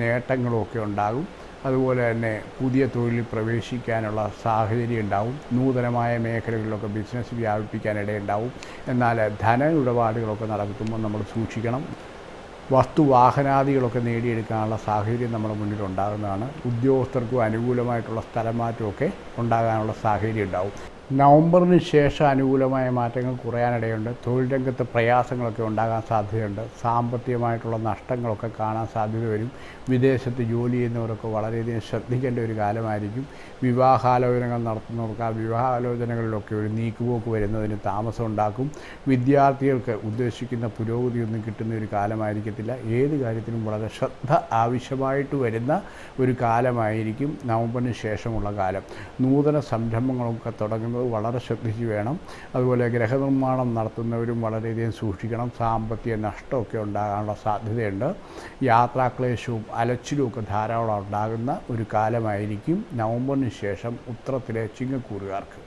നേട്ടങ്ങളുമൊക്കെ ഉണ്ടാകും. അതുപോലെ തന്നെ പുതിയ തൊഴിലിൽ പ്രവേശിക്കാനുള്ള സാഹചര്യം ഉണ്ടാവും. നൂതനമായ മേഖലകളിലൊക്കെ ബിസിനസ് വ്യാപിപ്പിക്കാനിടയുണ്ടാവും എന്നാൽ ധന ഇടപാടുകളൊക്കെ നടത്തുമ്പോൾ നമ്മൾ സൂക്ഷിക്കണം. വസ്തു വാഹനാദികളൊക്കെ നേടിയെടുക്കാനുള്ള സാഹചര്യം നമ്മുടെ മുന്നിൽ ഉണ്ടാകുന്നതാണ്. ഉദ്യോഗസ്ഥർക്കും അനുകൂലമായിട്ടുള്ള സ്ഥലമാറ്റമൊക്കെ ഉണ്ടാകാനുള്ള സാഹചര്യം ഉണ്ടാവും. നവംബറിന് ശേഷം അനുകൂലമായ മാറ്റങ്ങൾ കുറയാനിടയുണ്ട്. തൊഴിൽ രംഗത്ത് പ്രയാസങ്ങളൊക്കെ ഉണ്ടാകാൻ സാധ്യതയുണ്ട്. സാമ്പത്തികമായിട്ടുള്ള നഷ്ടങ്ങളൊക്കെ കാണാൻ സാധ്യത വരും. വിദേശത്ത് ജോലി ചെയ്യുന്നവരൊക്കെ വളരെയധികം ശ്രദ്ധിക്കേണ്ട ഒരു കാലമായിരിക്കും. വിവാഹാലോചനകൾ നടത്തുന്നവർക്ക് ആ വിവാഹാലോചനകളിലൊക്കെ ഒരു നീക്കുപോക്ക് വരുന്നതിന് താമസം ഉണ്ടാക്കും. വിദ്യാർത്ഥികൾക്ക് ഉദ്ദേശിക്കുന്ന പുരോഗതിയൊന്നും കിട്ടുന്ന ഒരു കാലമായിരിക്കത്തില്ല. ഏത് കാര്യത്തിനും വളരെ ശ്രദ്ധ ആവശ്യമായിട്ട് വരുന്ന ഒരു കാലമായിരിക്കും നവംബറിന് ശേഷമുള്ള കാലം. നൂതന സംരംഭങ്ങളൊക്കെ തുടങ്ങുന്നത് വളരെ ശ്രദ്ധിച്ച് വേണം. അതുപോലെ ഗ്രഹനിർമ്മാണം നടത്തുന്നവരും വളരെയധികം സൂക്ഷിക്കണം. സാമ്പത്തിക നഷ്ടമൊക്കെ ഉണ്ടാകാനുള്ള സാധ്യതയുണ്ട്. യാത്രാക്ലേശവും അലച്ചിലും ഒക്കെ ധാരാളം ഉണ്ടാകുന്ന ഒരു കാലമായിരിക്കും നവംബറിന് ശേഷം ഉത്തരത്തിലെ ചിങ്ങക്കൂറുകാർക്ക്.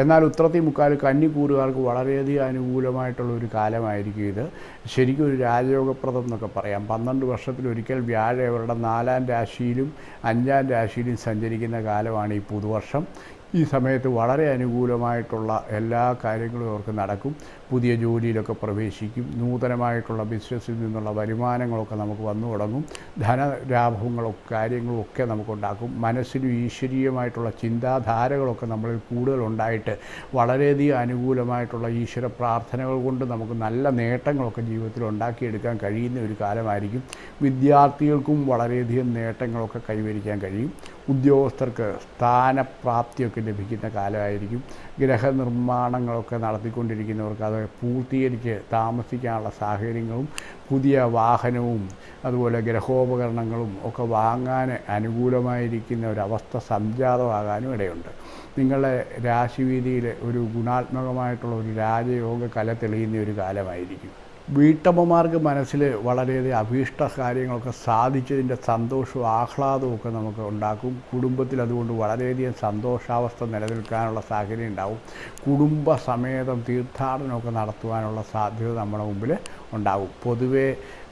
എന്നാൽ ഉത്രത്തി മുക്കാൽ കന്നിക്കൂറുകാർക്ക് വളരെയധികം അനുകൂലമായിട്ടുള്ള ഒരു കാലമായിരിക്കും ഇത്. ശരിക്കും ഒരു രാജയോഗപ്രദം എന്നൊക്കെ പറയാം. പന്ത്രണ്ട് വർഷത്തിലൊരിക്കൽ വ്യാഴം അവരുടെ നാലാം രാശിയിലും അഞ്ചാം രാശിയിലും സഞ്ചരിക്കുന്ന കാലമാണ് ഈ പുതുവർഷം. ഈ സമയത്ത് വളരെ അനുകൂലമായിട്ടുള്ള എല്ലാ കാര്യങ്ങളും അവർക്ക് നടക്കും. പുതിയ ജോലിയിലൊക്കെ പ്രവേശിക്കും. നൂതനമായിട്ടുള്ള ബിസിനസ്സിൽ നിന്നുള്ള വരുമാനങ്ങളൊക്കെ നമുക്ക് വന്നു തുടങ്ങും. ധനലാഭങ്ങളും കാര്യങ്ങളും ഒക്കെ നമുക്കുണ്ടാക്കും. മനസ്സിനും ഈശ്വരീയമായിട്ടുള്ള ചിന്താധാരകളൊക്കെ നമ്മളിൽ കൂടുതൽ ഉണ്ടായിട്ട് വളരെയധികം അനുകൂലമായിട്ടുള്ള ഈശ്വര പ്രാർത്ഥനകൾ കൊണ്ട് നമുക്ക് നല്ല നേട്ടങ്ങളൊക്കെ ജീവിതത്തിൽ ഉണ്ടാക്കിയെടുക്കാൻ കഴിയുന്ന ഒരു കാലമായിരിക്കും. വിദ്യാർത്ഥികൾക്കും വളരെയധികം നേട്ടങ്ങളൊക്കെ കൈവരിക്കാൻ കഴിയും. ഉദ്യോഗസ്ഥർക്ക് സ്ഥാനപ്രാപ്തിയൊക്കെ ലഭിക്കുന്ന കാലമായിരിക്കും. ഗ്രഹനിർമ്മാണങ്ങളൊക്കെ നടത്തിക്കൊണ്ടിരിക്കുന്നവർക്ക് അത് പൂർത്തീകരിച്ച് താമസിക്കാനുള്ള സാഹചര്യങ്ങളും പുതിയ വാഹനവും അതുപോലെ ഗ്രഹോപകരണങ്ങളും ഒക്കെ വാങ്ങാൻ അനുകൂലമായിരിക്കുന്ന ഒരവസ്ഥ സംജാതമാകാനും ഇടയുണ്ട്. നിങ്ങളുടെ രാശിവീതിയിൽ ഒരു ഗുണാത്മകമായിട്ടുള്ള ഒരു രാജയോഗ കല തെളിയുന്ന ഒരു കാലമായിരിക്കും. വീട്ടമ്മമാർക്ക് മനസ്സിൽ വളരെയധികം അഭീഷ്ട കാര്യങ്ങളൊക്കെ സാധിച്ചതിന്റെ സന്തോഷവും ആഹ്ലാദവും ഒക്കെ നമുക്ക് ഉണ്ടാക്കും. കുടുംബത്തിൽ അതുകൊണ്ട് വളരെയധികം സന്തോഷാവസ്ഥ നിലനിൽക്കാനുള്ള സാഹചര്യം ഉണ്ടാവും. കുടുംബ സമേതം തീർത്ഥാടനമൊക്കെ നടത്തുവാനുള്ള സാധ്യത നമ്മുടെ മുമ്പിൽ ഉണ്ടാകും പൊതുവേ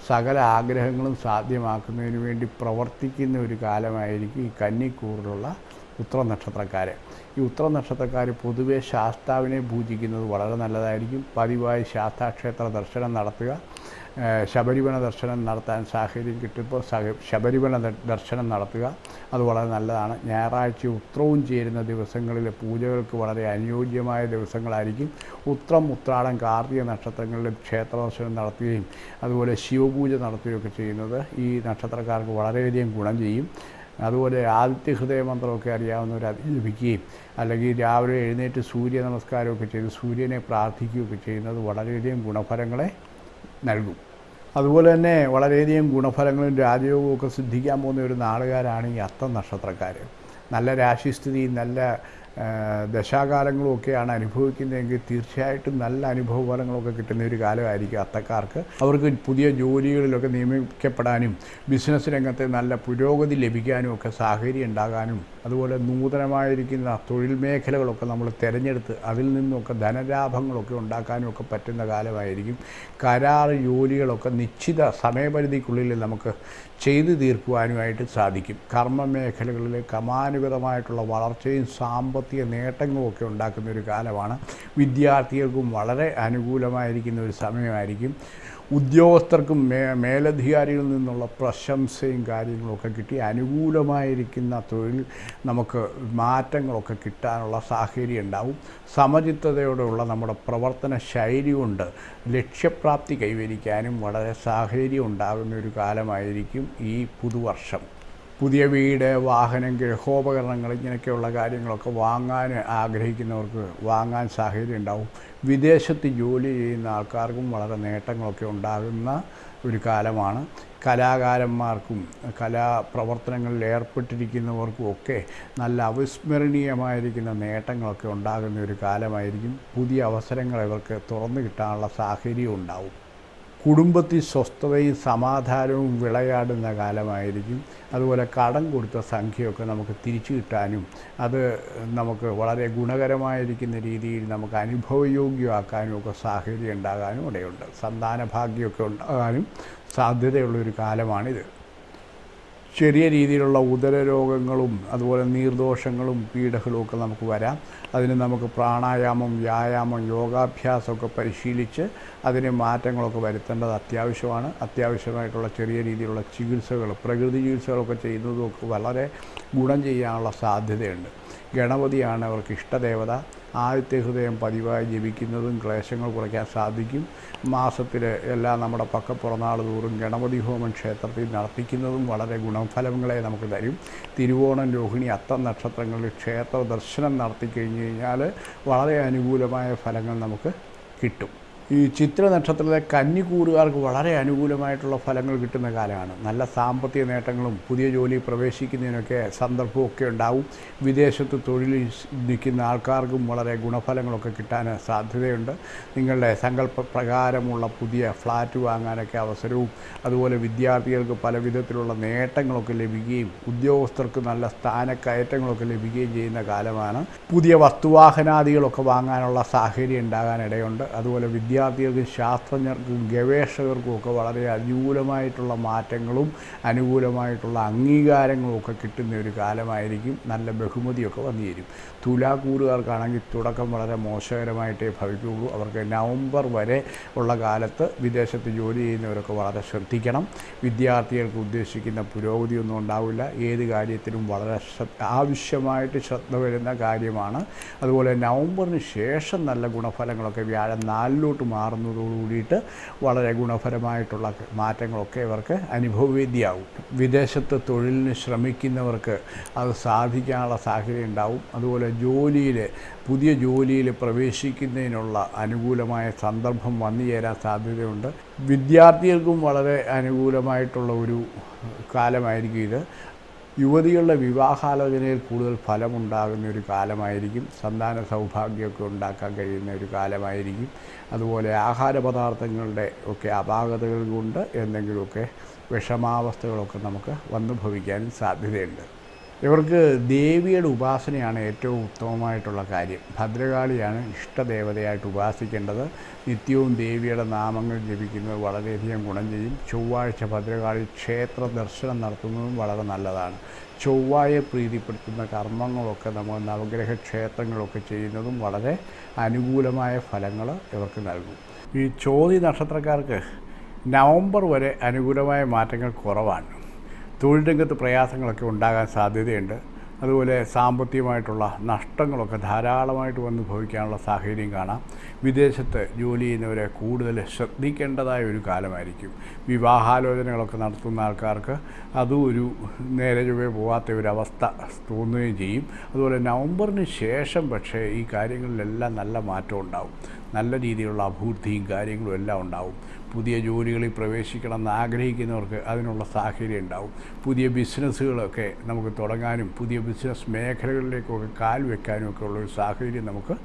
സകല ആഗ്രഹങ്ങളും സാധ്യമാക്കുന്നതിന് വേണ്ടി പ്രവർത്തിക്കുന്ന ഒരു കാലമായിരിക്കും ഈ കന്നിക്കൂറിലുള്ള ഉത്തര നക്ഷത്രക്കാർ ഈ ഉത്തര നക്ഷത്രക്കാർ പൊതുവേ ശാസ്താവിനെ പൂജിക്കുന്നത് വളരെ നല്ലതായിരിക്കും. പതിവായി ശാസ്താക്ഷേത്ര ദർശനം നടത്തുക. ശബരിമല ദർശനം നടത്താൻ സാഹചര്യം കിട്ടുമ്പോൾ ശബരിമല ദർശനം നടത്തുക. അത് വളരെ നല്ലതാണ്. ഞായറാഴ്ച ഉത്രവും ചേരുന്ന ദിവസങ്ങളിലെ പൂജകൾക്ക് വളരെ അനുയോജ്യമായ ദിവസങ്ങളായിരിക്കും. ഉത്രം ഉത്രാടം കാർത്തിക നക്ഷത്രങ്ങളിൽ ക്ഷേത്ര ദർശനം നടത്തുകയും അതുപോലെ ശിവപൂജ നടത്തുകയൊക്കെ ചെയ്യുന്നത് ഈ നക്ഷത്രക്കാർക്ക് വളരെയധികം ഗുണം ചെയ്യും. അതുപോലെ ആദിത്യ ഹൃദയ മന്ത്രമൊക്കെ അറിയാവുന്നവർ അത് ജപിക്കുകയും അല്ലെങ്കിൽ രാവിലെ എഴുന്നേറ്റ് സൂര്യ നമസ്കാരമൊക്കെ ചെയ്ത് സൂര്യനെ പ്രാർത്ഥിക്കുകയൊക്കെ ചെയ്യുന്നത് വളരെയധികം ഗുണഫലങ്ങളെ നൽകും. അതുപോലെ തന്നെ വളരെയധികം ഗുണഫലങ്ങളും രാജയോഗവും ഒക്കെ സിദ്ധിക്കാൻ പോകുന്ന ഒരു നാളുകാരാണ് ഈ അത്തം നക്ഷത്രക്കാർ നല്ല രാശിസ്ഥിതിയും നല്ല ആ, ദശാകാലങ്ങളും ഒക്കെയാണ് അനുഭവിക്കുന്നതെങ്കിൽ തീർച്ചയായിട്ടും നല്ല അനുഭവ ഫലങ്ങളൊക്കെ കിട്ടുന്ന ഒരു കാലമായിരിക്കും അത്തക്കാർക്ക്. അവർക്ക് പുതിയ ജോലികളിലൊക്കെ നിയമിക്കപ്പെടാനും ബിസിനസ് രംഗത്തെ നല്ല പുരോഗതി ലഭിക്കാനും ഒക്കെ സാഹചര്യം ഉണ്ടാകാനും അതുപോലെ നൂതനമായിരിക്കുന്ന തൊഴിൽ മേഖലകളൊക്കെ നമ്മൾ തിരഞ്ഞെടുത്ത് അതിൽ നിന്നൊക്കെ ധനലാഭങ്ങളൊക്കെ ഉണ്ടാക്കാനുമൊക്കെ പറ്റുന്ന കാലമായിരിക്കും. കരാർ ജോലികളൊക്കെ നിശ്ചിത സമയപരിധിക്കുള്ളിൽ നമുക്ക് ചെയ്തു തീർക്കുവാനുമായിട്ട് സാധിക്കും. കർമ്മ മേഖലകളിലെ ക്രമാനുഗതമായിട്ടുള്ള വളർച്ചയും സാമ്പത്തിക നേട്ടങ്ങളും ഒക്കെ ഉണ്ടാക്കുന്ന ഒരു കാലമാണ്. വിദ്യാർത്ഥികൾക്കും വളരെ അനുകൂലമായിരിക്കുന്ന ഒരു സമയമായിരിക്കും. ഉദ്യോഗസ്ഥർക്കും മേ മേലധികാരികളിൽ നിന്നുള്ള പ്രശംസയും കാര്യങ്ങളൊക്കെ കിട്ടി. അനുകൂലമായിരിക്കുന്ന തൊഴിൽ നമുക്ക് മാറ്റങ്ങളൊക്കെ കിട്ടാനുള്ള സാഹചര്യം ഉണ്ടാവും. സമചിത്തതയോടെയുള്ള നമ്മുടെ പ്രവർത്തന ശൈലി കൊണ്ട് ലക്ഷ്യപ്രാപ്തി കൈവരിക്കാനും വളരെ സാഹചര്യം ഉണ്ടാകുന്ന ഒരു കാലമായിരിക്കും ഈ പുതുവർഷം. പുതിയ വീട് വാഹനം ഗൃഹോപകരണങ്ങൾ ഇങ്ങനെയൊക്കെയുള്ള കാര്യങ്ങളൊക്കെ വാങ്ങാൻ ആഗ്രഹിക്കുന്നവർക്ക് വാങ്ങാൻ സാഹചര്യം ഉണ്ടാവും. വിദേശത്ത് ജോലി ചെയ്യുന്ന ആൾക്കാർക്കും വളരെ നേട്ടങ്ങളൊക്കെ ഉണ്ടാകുന്ന ഒരു കാലമാണ്. കലാകാരന്മാർക്കും കലാപ്രവർത്തനങ്ങളിൽ ഏർപ്പെട്ടിരിക്കുന്നവർക്കും ഒക്കെ നല്ല അവിസ്മരണീയമായിരിക്കുന്ന നേട്ടങ്ങളൊക്കെ ഉണ്ടാകുന്ന ഒരു കാലമായിരിക്കും. പുതിയ അവസരങ്ങൾ ഇവർക്ക് തുറന്നു കിട്ടാനുള്ള സാഹചര്യം ഉണ്ടാവും. കുടുംബത്തിൽ സ്വസ്ഥതയും സമാധാനവും വിളയാടുന്ന കാലമായിരിക്കും. അതുപോലെ കടം കൊടുത്ത സംഖ്യയൊക്കെ നമുക്ക് തിരിച്ചു കിട്ടാനും അത് നമുക്ക് വളരെ ഗുണകരമായിരിക്കുന്ന രീതിയിൽ നമുക്ക് അനുഭവയോഗ്യമാക്കാനും ഒക്കെ സാഹചര്യം ഉണ്ടാകാനും ഇടയുണ്ട്. സന്താന ഭാഗ്യമൊക്കെ ഉണ്ടാകാനും സാധ്യതയുള്ളൊരു കാലമാണിത്. ചെറിയ രീതിയിലുള്ള ഉദരരോഗങ്ങളും അതുപോലെ നീർദോഷങ്ങളും പീഡകളും ഒക്കെ നമുക്ക് വരാം. അതിന് നമുക്ക് പ്രാണായാമം വ്യായാമം യോഗാഭ്യാസമൊക്കെ പരിശീലിച്ച് അതിന് മാറ്റങ്ങളൊക്കെ വരുത്തേണ്ടത് അത്യാവശ്യമാണ്. അത്യാവശ്യമായിട്ടുള്ള ചെറിയ രീതിയിലുള്ള ചികിത്സകൾ പ്രകൃതി ചികിത്സകളൊക്കെ ചെയ്യുന്നതുമൊക്കെ വളരെ ഗുണം ചെയ്യാനുള്ള സാധ്യതയുണ്ട്. ഗണപതിയാണ് അവർക്ക് ഇഷ്ടദേവത. ആദ്യത്തെ ഹൃദയം പതിവായി ജപിക്കുന്നതും ക്ലേശങ്ങൾ കുറയ്ക്കാൻ സാധിക്കും. മാസത്തിൽ എല്ലാ നമ്മുടെ പക്ക പുറന്നാൾ തോറും ഗണപതി ഹോമം ക്ഷേത്രത്തിൽ നടത്തിക്കുന്നതും വളരെ ഗുണഫലങ്ങളെ നമുക്ക് തരും. തിരുവോണം രോഹിണി അത്തം നക്ഷത്രങ്ങളിൽ ക്ഷേത്ര ദർശനം നടത്തി കഴിഞ്ഞ് കഴിഞ്ഞാൽ വളരെ അനുകൂലമായ ഫലങ്ങൾ നമുക്ക് കിട്ടും. ഈ ചിത്ര നക്ഷത്രത്തിലെ കന്നിക്കൂറുകാർക്ക് വളരെ അനുകൂലമായിട്ടുള്ള ഫലങ്ങൾ കിട്ടുന്ന കാലമാണ്. നല്ല സാമ്പത്തിക നേട്ടങ്ങളും പുതിയ ജോലി പ്രവേശിക്കുന്നതിനൊക്കെ സന്ദർഭമൊക്കെ ഉണ്ടാവും. വിദേശത്ത് തൊഴിൽ നിൽക്കുന്ന ആൾക്കാർക്കും വളരെ ഗുണഫലങ്ങളൊക്കെ കിട്ടാൻ സാധ്യതയുണ്ട്. നിങ്ങളുടെ സങ്കല്പ പ്രകാരമുള്ള പുതിയ ഫ്ലാറ്റ് വാങ്ങാനൊക്കെ അവസരവും അതുപോലെ വിദ്യാർത്ഥികൾക്ക് പല വിധത്തിലുള്ള നേട്ടങ്ങളൊക്കെ ലഭിക്കുകയും ഉദ്യോഗസ്ഥർക്ക് നല്ല സ്ഥാനക്കയറ്റങ്ങളൊക്കെ ലഭിക്കുകയും ചെയ്യുന്ന കാലമാണ്. പുതിയ വസ്തുവാഹനാദികളൊക്കെ വാങ്ങാനുള്ള സാഹചര്യം ഉണ്ടാകാനിടയുണ്ട്. അതുപോലെ വിദ്യാർത്ഥികൾക്കും ശാസ്ത്രജ്ഞർക്കും ഗവേഷകർക്കും ഒക്കെ വളരെ അനുകൂലമായിട്ടുള്ള മാറ്റങ്ങളും അനുകൂലമായിട്ടുള്ള അംഗീകാരങ്ങളും ഒക്കെ കിട്ടുന്ന ഒരു കാലമായിരിക്കും. നല്ല ബഹുമതിയൊക്കെ വന്നു തുലാക്കൂറുകാർക്കാണെങ്കിൽ തുടക്കം വളരെ മോശകരമായിട്ടേ ഭവിക്കുകയുള്ളൂ. അവർക്ക് നവംബർ വരെ ഉള്ള കാലത്ത് വിദേശത്ത് ജോലി ചെയ്യുന്നവരൊക്കെ വളരെ ശ്രദ്ധിക്കണം. വിദ്യാർത്ഥികൾക്ക് ഉദ്ദേശിക്കുന്ന പുരോഗതിയൊന്നും ഉണ്ടാവില്ല. ഏത് കാര്യത്തിലും വളരെ ആവശ്യമായിട്ട് ശ്രദ്ധ വരുന്ന കാര്യമാണ്. അതുപോലെ നവംബറിന് ശേഷം നല്ല ഗുണഫലങ്ങളൊക്കെ വ്യാഴം നാലിലോട്ട് മാറുന്നതോടുകൂടിയിട്ട് വളരെ ഗുണഫലമായിട്ടുള്ള മാറ്റങ്ങളൊക്കെ ഇവർക്ക് അനുഭവവേദ്യയാവും വിദേശത്ത് തൊഴിലിന് ശ്രമിക്കുന്നവർക്ക് അത് സാധിക്കാനുള്ള സാഹചര്യം ഉണ്ടാവും അതുപോലെ ജോലിയിൽ പുതിയ ജോലിയിൽ പ്രവേശിക്കുന്നതിനുള്ള അനുകൂലമായ സന്ദർഭം വന്നു ചേരാൻ സാധ്യതയുണ്ട്. വിദ്യാർത്ഥികൾക്കും വളരെ അനുകൂലമായിട്ടുള്ള ഒരു കാലമായിരിക്കും ഇത്. യുവതികളുടെ വിവാഹാലോചനയിൽ കൂടുതൽ ഫലമുണ്ടാകുന്ന ഒരു കാലമായിരിക്കും. സന്താന സൗഭാഗ്യമൊക്കെ ഉണ്ടാക്കാൻ കഴിയുന്ന ഒരു കാലമായിരിക്കും. അതുപോലെ ആഹാര പദാർത്ഥങ്ങളുടെ ഒക്കെ അപാകതകൾ കൊണ്ട് എന്തെങ്കിലുമൊക്കെ വിഷമാവസ്ഥകളൊക്കെ നമുക്ക് വന്നു ഭവിക്കാനും സാധ്യതയുണ്ട്. ഇവർക്ക് ദേവിയുടെ ഉപാസനയാണ് ഏറ്റവും ഉത്തമമായിട്ടുള്ള കാര്യം. ഭദ്രകാളിയാണ് ഇഷ്ടദേവതയായിട്ട് ഉപാസിക്കേണ്ടത്. നിത്യവും ദേവിയുടെ നാമങ്ങൾ ജപിക്കുന്നത് വളരെയധികം ഗുണം ചെയ്യും. ചൊവ്വാഴ്ച ഭദ്രകാളി ക്ഷേത്ര ദർശനം നടത്തുന്നതും വളരെ നല്ലതാണ്. ചൊവ്വായെ പ്രീതിപ്പെടുത്തുന്ന കർമ്മങ്ങളൊക്കെ നമ്മൾ നവഗ്രഹ ക്ഷേത്രങ്ങളൊക്കെ ചെയ്യുന്നതും വളരെ അനുകൂലമായ ഫലങ്ങൾ ഇവർക്ക് നൽകും. ഈ ചോതി നക്ഷത്രക്കാർക്ക് നവംബർ വരെ അനുകൂലമായ മാറ്റങ്ങൾ കുറവാണ്. തൊഴിൽ രംഗത്ത് പ്രയാസങ്ങളൊക്കെ ഉണ്ടാകാൻ സാധ്യതയുണ്ട്. അതുപോലെ സാമ്പത്തികമായിട്ടുള്ള നഷ്ടങ്ങളൊക്കെ ധാരാളമായിട്ട് വന്ന് ഭവിക്കാനുള്ള സാഹചര്യം കാണാം. വിദേശത്ത് ജോലി ചെയ്യുന്നവരെ കൂടുതൽ ശ്രദ്ധിക്കേണ്ടതായ ഒരു കാലമായിരിക്കും. വിവാഹാലോചനകളൊക്കെ നടത്തുന്ന ആൾക്കാർക്ക് അതും ഒരു നേരെ ചൊവ്വേ പോകാത്ത ഒരവസ്ഥ തോന്നുകയും ചെയ്യും. അതുപോലെ നവംബറിന് ശേഷം പക്ഷേ ഈ കാര്യങ്ങളിലെല്ലാം നല്ല മാറ്റം ഉണ്ടാവും. നല്ല രീതിയിലുള്ള അഭിവൃദ്ധിയും കാര്യങ്ങളും എല്ലാം ഉണ്ടാവും. പുതിയ ജോലികളിൽ പ്രവേശിക്കണമെന്ന് ആഗ്രഹിക്കുന്നവർക്ക് അതിനുള്ള സാഹചര്യം ഉണ്ടാവും. പുതിയ ബിസിനസ്സുകളൊക്കെ നമുക്ക് തുടങ്ങാനും പുതിയ ബിസിനസ് മേഖലകളിലേക്കൊക്കെ കാൽ വെക്കാനും ഒക്കെ ഉള്ളൊരു സാഹചര്യം നമുക്ക്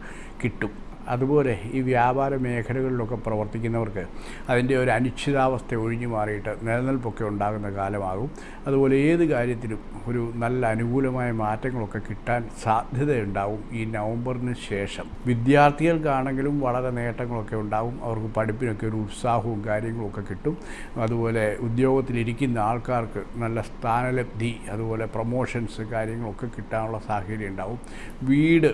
കിട്ടും. അതുപോലെ ഈ വ്യാപാര മേഖലകളിലൊക്കെ പ്രവർത്തിക്കുന്നവർക്ക് അതിന്റെ ഒരു അനിശ്ചിതാവസ്ഥ ഒഴിഞ്ഞു മാറിയിട്ട് നിലനിൽപ്പൊക്കെ ഉണ്ടാകുന്ന കാലമാകും. അതുപോലെ ഏത് കാര്യത്തിലും ഒരു നല്ല അനുകൂലമായ മാറ്റങ്ങളൊക്കെ കിട്ടാൻ സാധ്യതയുണ്ടാവും. ഈ നവംബറിന് ശേഷം വിദ്യാർത്ഥികൾക്കാണെങ്കിലും വളരെ നേട്ടങ്ങളൊക്കെ ഉണ്ടാവും അവർക്ക് പഠിപ്പിനൊക്കെ ഒരു ഉത്സാഹവും കാര്യങ്ങളൊക്കെ കിട്ടും. അതുപോലെ ഉദ്യോഗത്തിലിരിക്കുന്ന ആൾക്കാർക്ക് നല്ല സ്ഥാനലബ്ധി അതുപോലെ പ്രൊമോഷൻസ് കാര്യങ്ങളൊക്കെ കിട്ടാനുള്ള സാഹചര്യം ഉണ്ടാവും. വീട്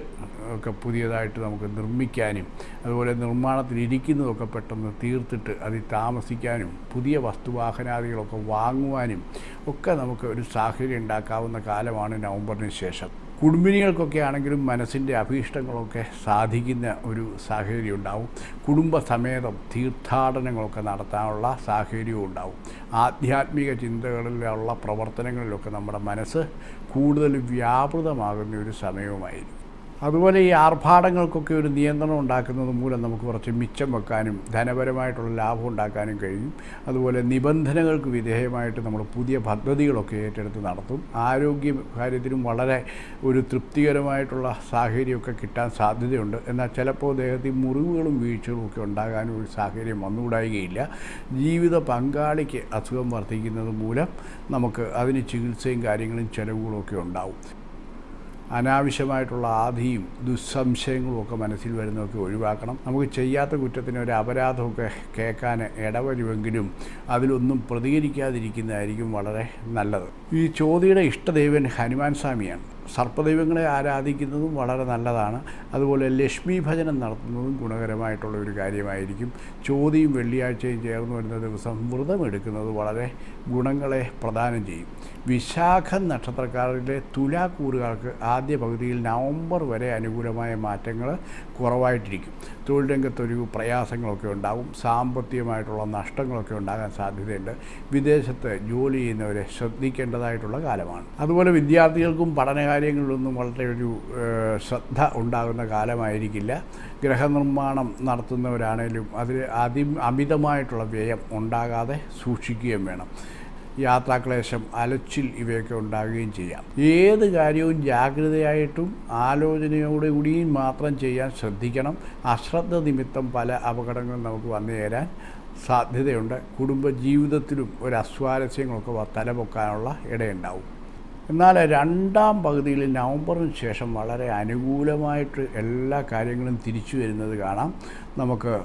ഒക്കെ പുതിയതായിട്ട് നമുക്ക് നിർമ്മിക്കാൻ ജീവിക്കാനും അതുപോലെ നിർമ്മാണത്തിലിരിക്കുന്നതൊക്കെ പെട്ടെന്ന് തീർത്തിട്ട് അതിൽ താമസിക്കാനും പുതിയ വസ്തുവാഹനാദികളൊക്കെ വാങ്ങുവാനും ഒക്കെ നമുക്ക് ഒരു സാഹചര്യം ഉണ്ടാക്കാവുന്ന കാലമാണ് നവംബറിന് ശേഷം. കുടുംബിനികൾക്കൊക്കെ ആണെങ്കിലും മനസ്സിന്റെ അഭീഷ്ടങ്ങളൊക്കെ സാധിക്കുന്ന ഒരു സാഹചര്യം ഉണ്ടാവും. കുടുംബസമേതം തീർത്ഥാടനങ്ങളൊക്കെ നടത്താനുള്ള സാഹചര്യവും ഉണ്ടാവും. ആധ്യാത്മിക ചിന്തകളിലുള്ള പ്രവർത്തനങ്ങളിലൊക്കെ നമ്മുടെ മനസ്സ് കൂടുതൽ വ്യാപൃതമാകുന്ന ഒരു സമയവുമായിരിക്കും. അതുപോലെ ഈ ആർഭാടങ്ങൾക്കൊക്കെ ഒരു നിയന്ത്രണം ഉണ്ടാക്കുന്നത് മൂലം നമുക്ക് കുറച്ച് മിച്ചം വെക്കാനും ധനപരമായിട്ടുള്ള ലാഭം ഉണ്ടാക്കാനും കഴിയും. അതുപോലെ നിബന്ധനകൾക്ക് വിധേയമായിട്ട് നമ്മൾ പുതിയ പദ്ധതികളൊക്കെ ഏറ്റെടുത്ത് നടത്തും. ആരോഗ്യ കാര്യത്തിലും വളരെ ഒരു തൃപ്തികരമായിട്ടുള്ള സാഹചര്യമൊക്കെ കിട്ടാൻ സാധ്യതയുണ്ട്. എന്നാൽ ചിലപ്പോൾ ദേഹത്തിൽ മുറിവുകളും വീഴ്ചകളും ഒക്കെ ഉണ്ടാകാനും ഒരു സാഹചര്യം വന്നുകൂടായികയില്ല. ജീവിത പങ്കാളിക്ക് അസുഖം വർദ്ധിക്കുന്നത് മൂലം നമുക്ക് അതിന് ചികിത്സയും കാര്യങ്ങളും ചിലവുകളും ഒക്കെ ഉണ്ടാവും. അനാവശ്യമായിട്ടുള്ള ആധിയും ദുസ്സംശയങ്ങളും ഒക്കെ മനസ്സിൽ വരുന്നതൊക്കെ ഒഴിവാക്കണം. നമുക്ക് ചെയ്യാത്ത കുറ്റത്തിന് ഒരു അപരാധമൊക്കെ കേൾക്കാൻ ഇടവരുമെങ്കിലും അതിലൊന്നും പ്രതികരിക്കാതിരിക്കുന്നതായിരിക്കും വളരെ നല്ലത്. ഈ ചോദ്യയുടെ ഇഷ്ടദേവൻ ഹനുമാൻ സ്വാമിയാണ്. സർപ്പദൈവങ്ങളെ ആരാധിക്കുന്നതും വളരെ നല്ലതാണ്. അതുപോലെ ലക്ഷ്മി ഭജനം നടത്തുന്നതും ഗുണകരമായിട്ടുള്ള ഒരു കാര്യമായിരിക്കും. ചോതിയും വെള്ളിയാഴ്ചയും ചേർന്ന് വരുന്ന ദിവസം വ്രതമെടുക്കുന്നത് വളരെ ഗുണങ്ങളെ പ്രദാനം ചെയ്യും. വിശാഖ നക്ഷത്രക്കാരിലെ തുലാക്കൂറുകാർക്ക് ആദ്യ പകുതിയിൽ നവംബർ വരെ അനുകൂലമായ മാറ്റങ്ങൾ കുറവായിട്ടിരിക്കും. തൊഴിൽ രംഗത്തൊരു പ്രയാസങ്ങളൊക്കെ ഉണ്ടാകും സാമ്പത്തികമായിട്ടുള്ള നഷ്ടങ്ങളൊക്കെ ഉണ്ടാകാൻ സാധ്യതയുണ്ട്. വിദേശത്ത് ജോലി ചെയ്യുന്നവരെ ശ്രദ്ധിക്കേണ്ടതായിട്ടുള്ള കാലമാണ്. അതുപോലെ വിദ്യാർത്ഥികൾക്കും പഠനകാര്യങ്ങളിലൊന്നും വളരെ ഒരു ശ്രദ്ധ ഉണ്ടാകുന്ന കാലമായിരിക്കില്ല. ഗ്രഹനിർമ്മാണം നടത്തുന്നവരാണേലും അതിൽ അതി അമിതമായിട്ടുള്ള വ്യയം ഉണ്ടാകാതെ സൂക്ഷിക്കുകയും വേണം. യാത്രാക്ലേശം അലച്ചിൽ ഇവയൊക്കെ ഉണ്ടാകുകയും ചെയ്യാം. ഏത് കാര്യവും ജാഗ്രതയായിട്ടും ആലോചനയോടെ കൂടിയും മാത്രം ചെയ്യാൻ ശ്രദ്ധിക്കണം. അശ്രദ്ധ നിമിത്തം പല അപകടങ്ങളും നമുക്ക് വന്നു ചേരാൻ സാധ്യതയുണ്ട്. കുടുംബ ജീവിതത്തിലും ഒരു അസ്വാരസ്യങ്ങളൊക്കെ തലപൊക്കാനുള്ള ഇടയുണ്ടാവും. എന്നാൽ രണ്ടാം പകുതിയിൽ നവംബറിന് ശേഷം വളരെ അനുകൂലമായിട്ട് എല്ലാ കാര്യങ്ങളും തിരിച്ചു വരുന്നത് കാണാം. നമുക്ക്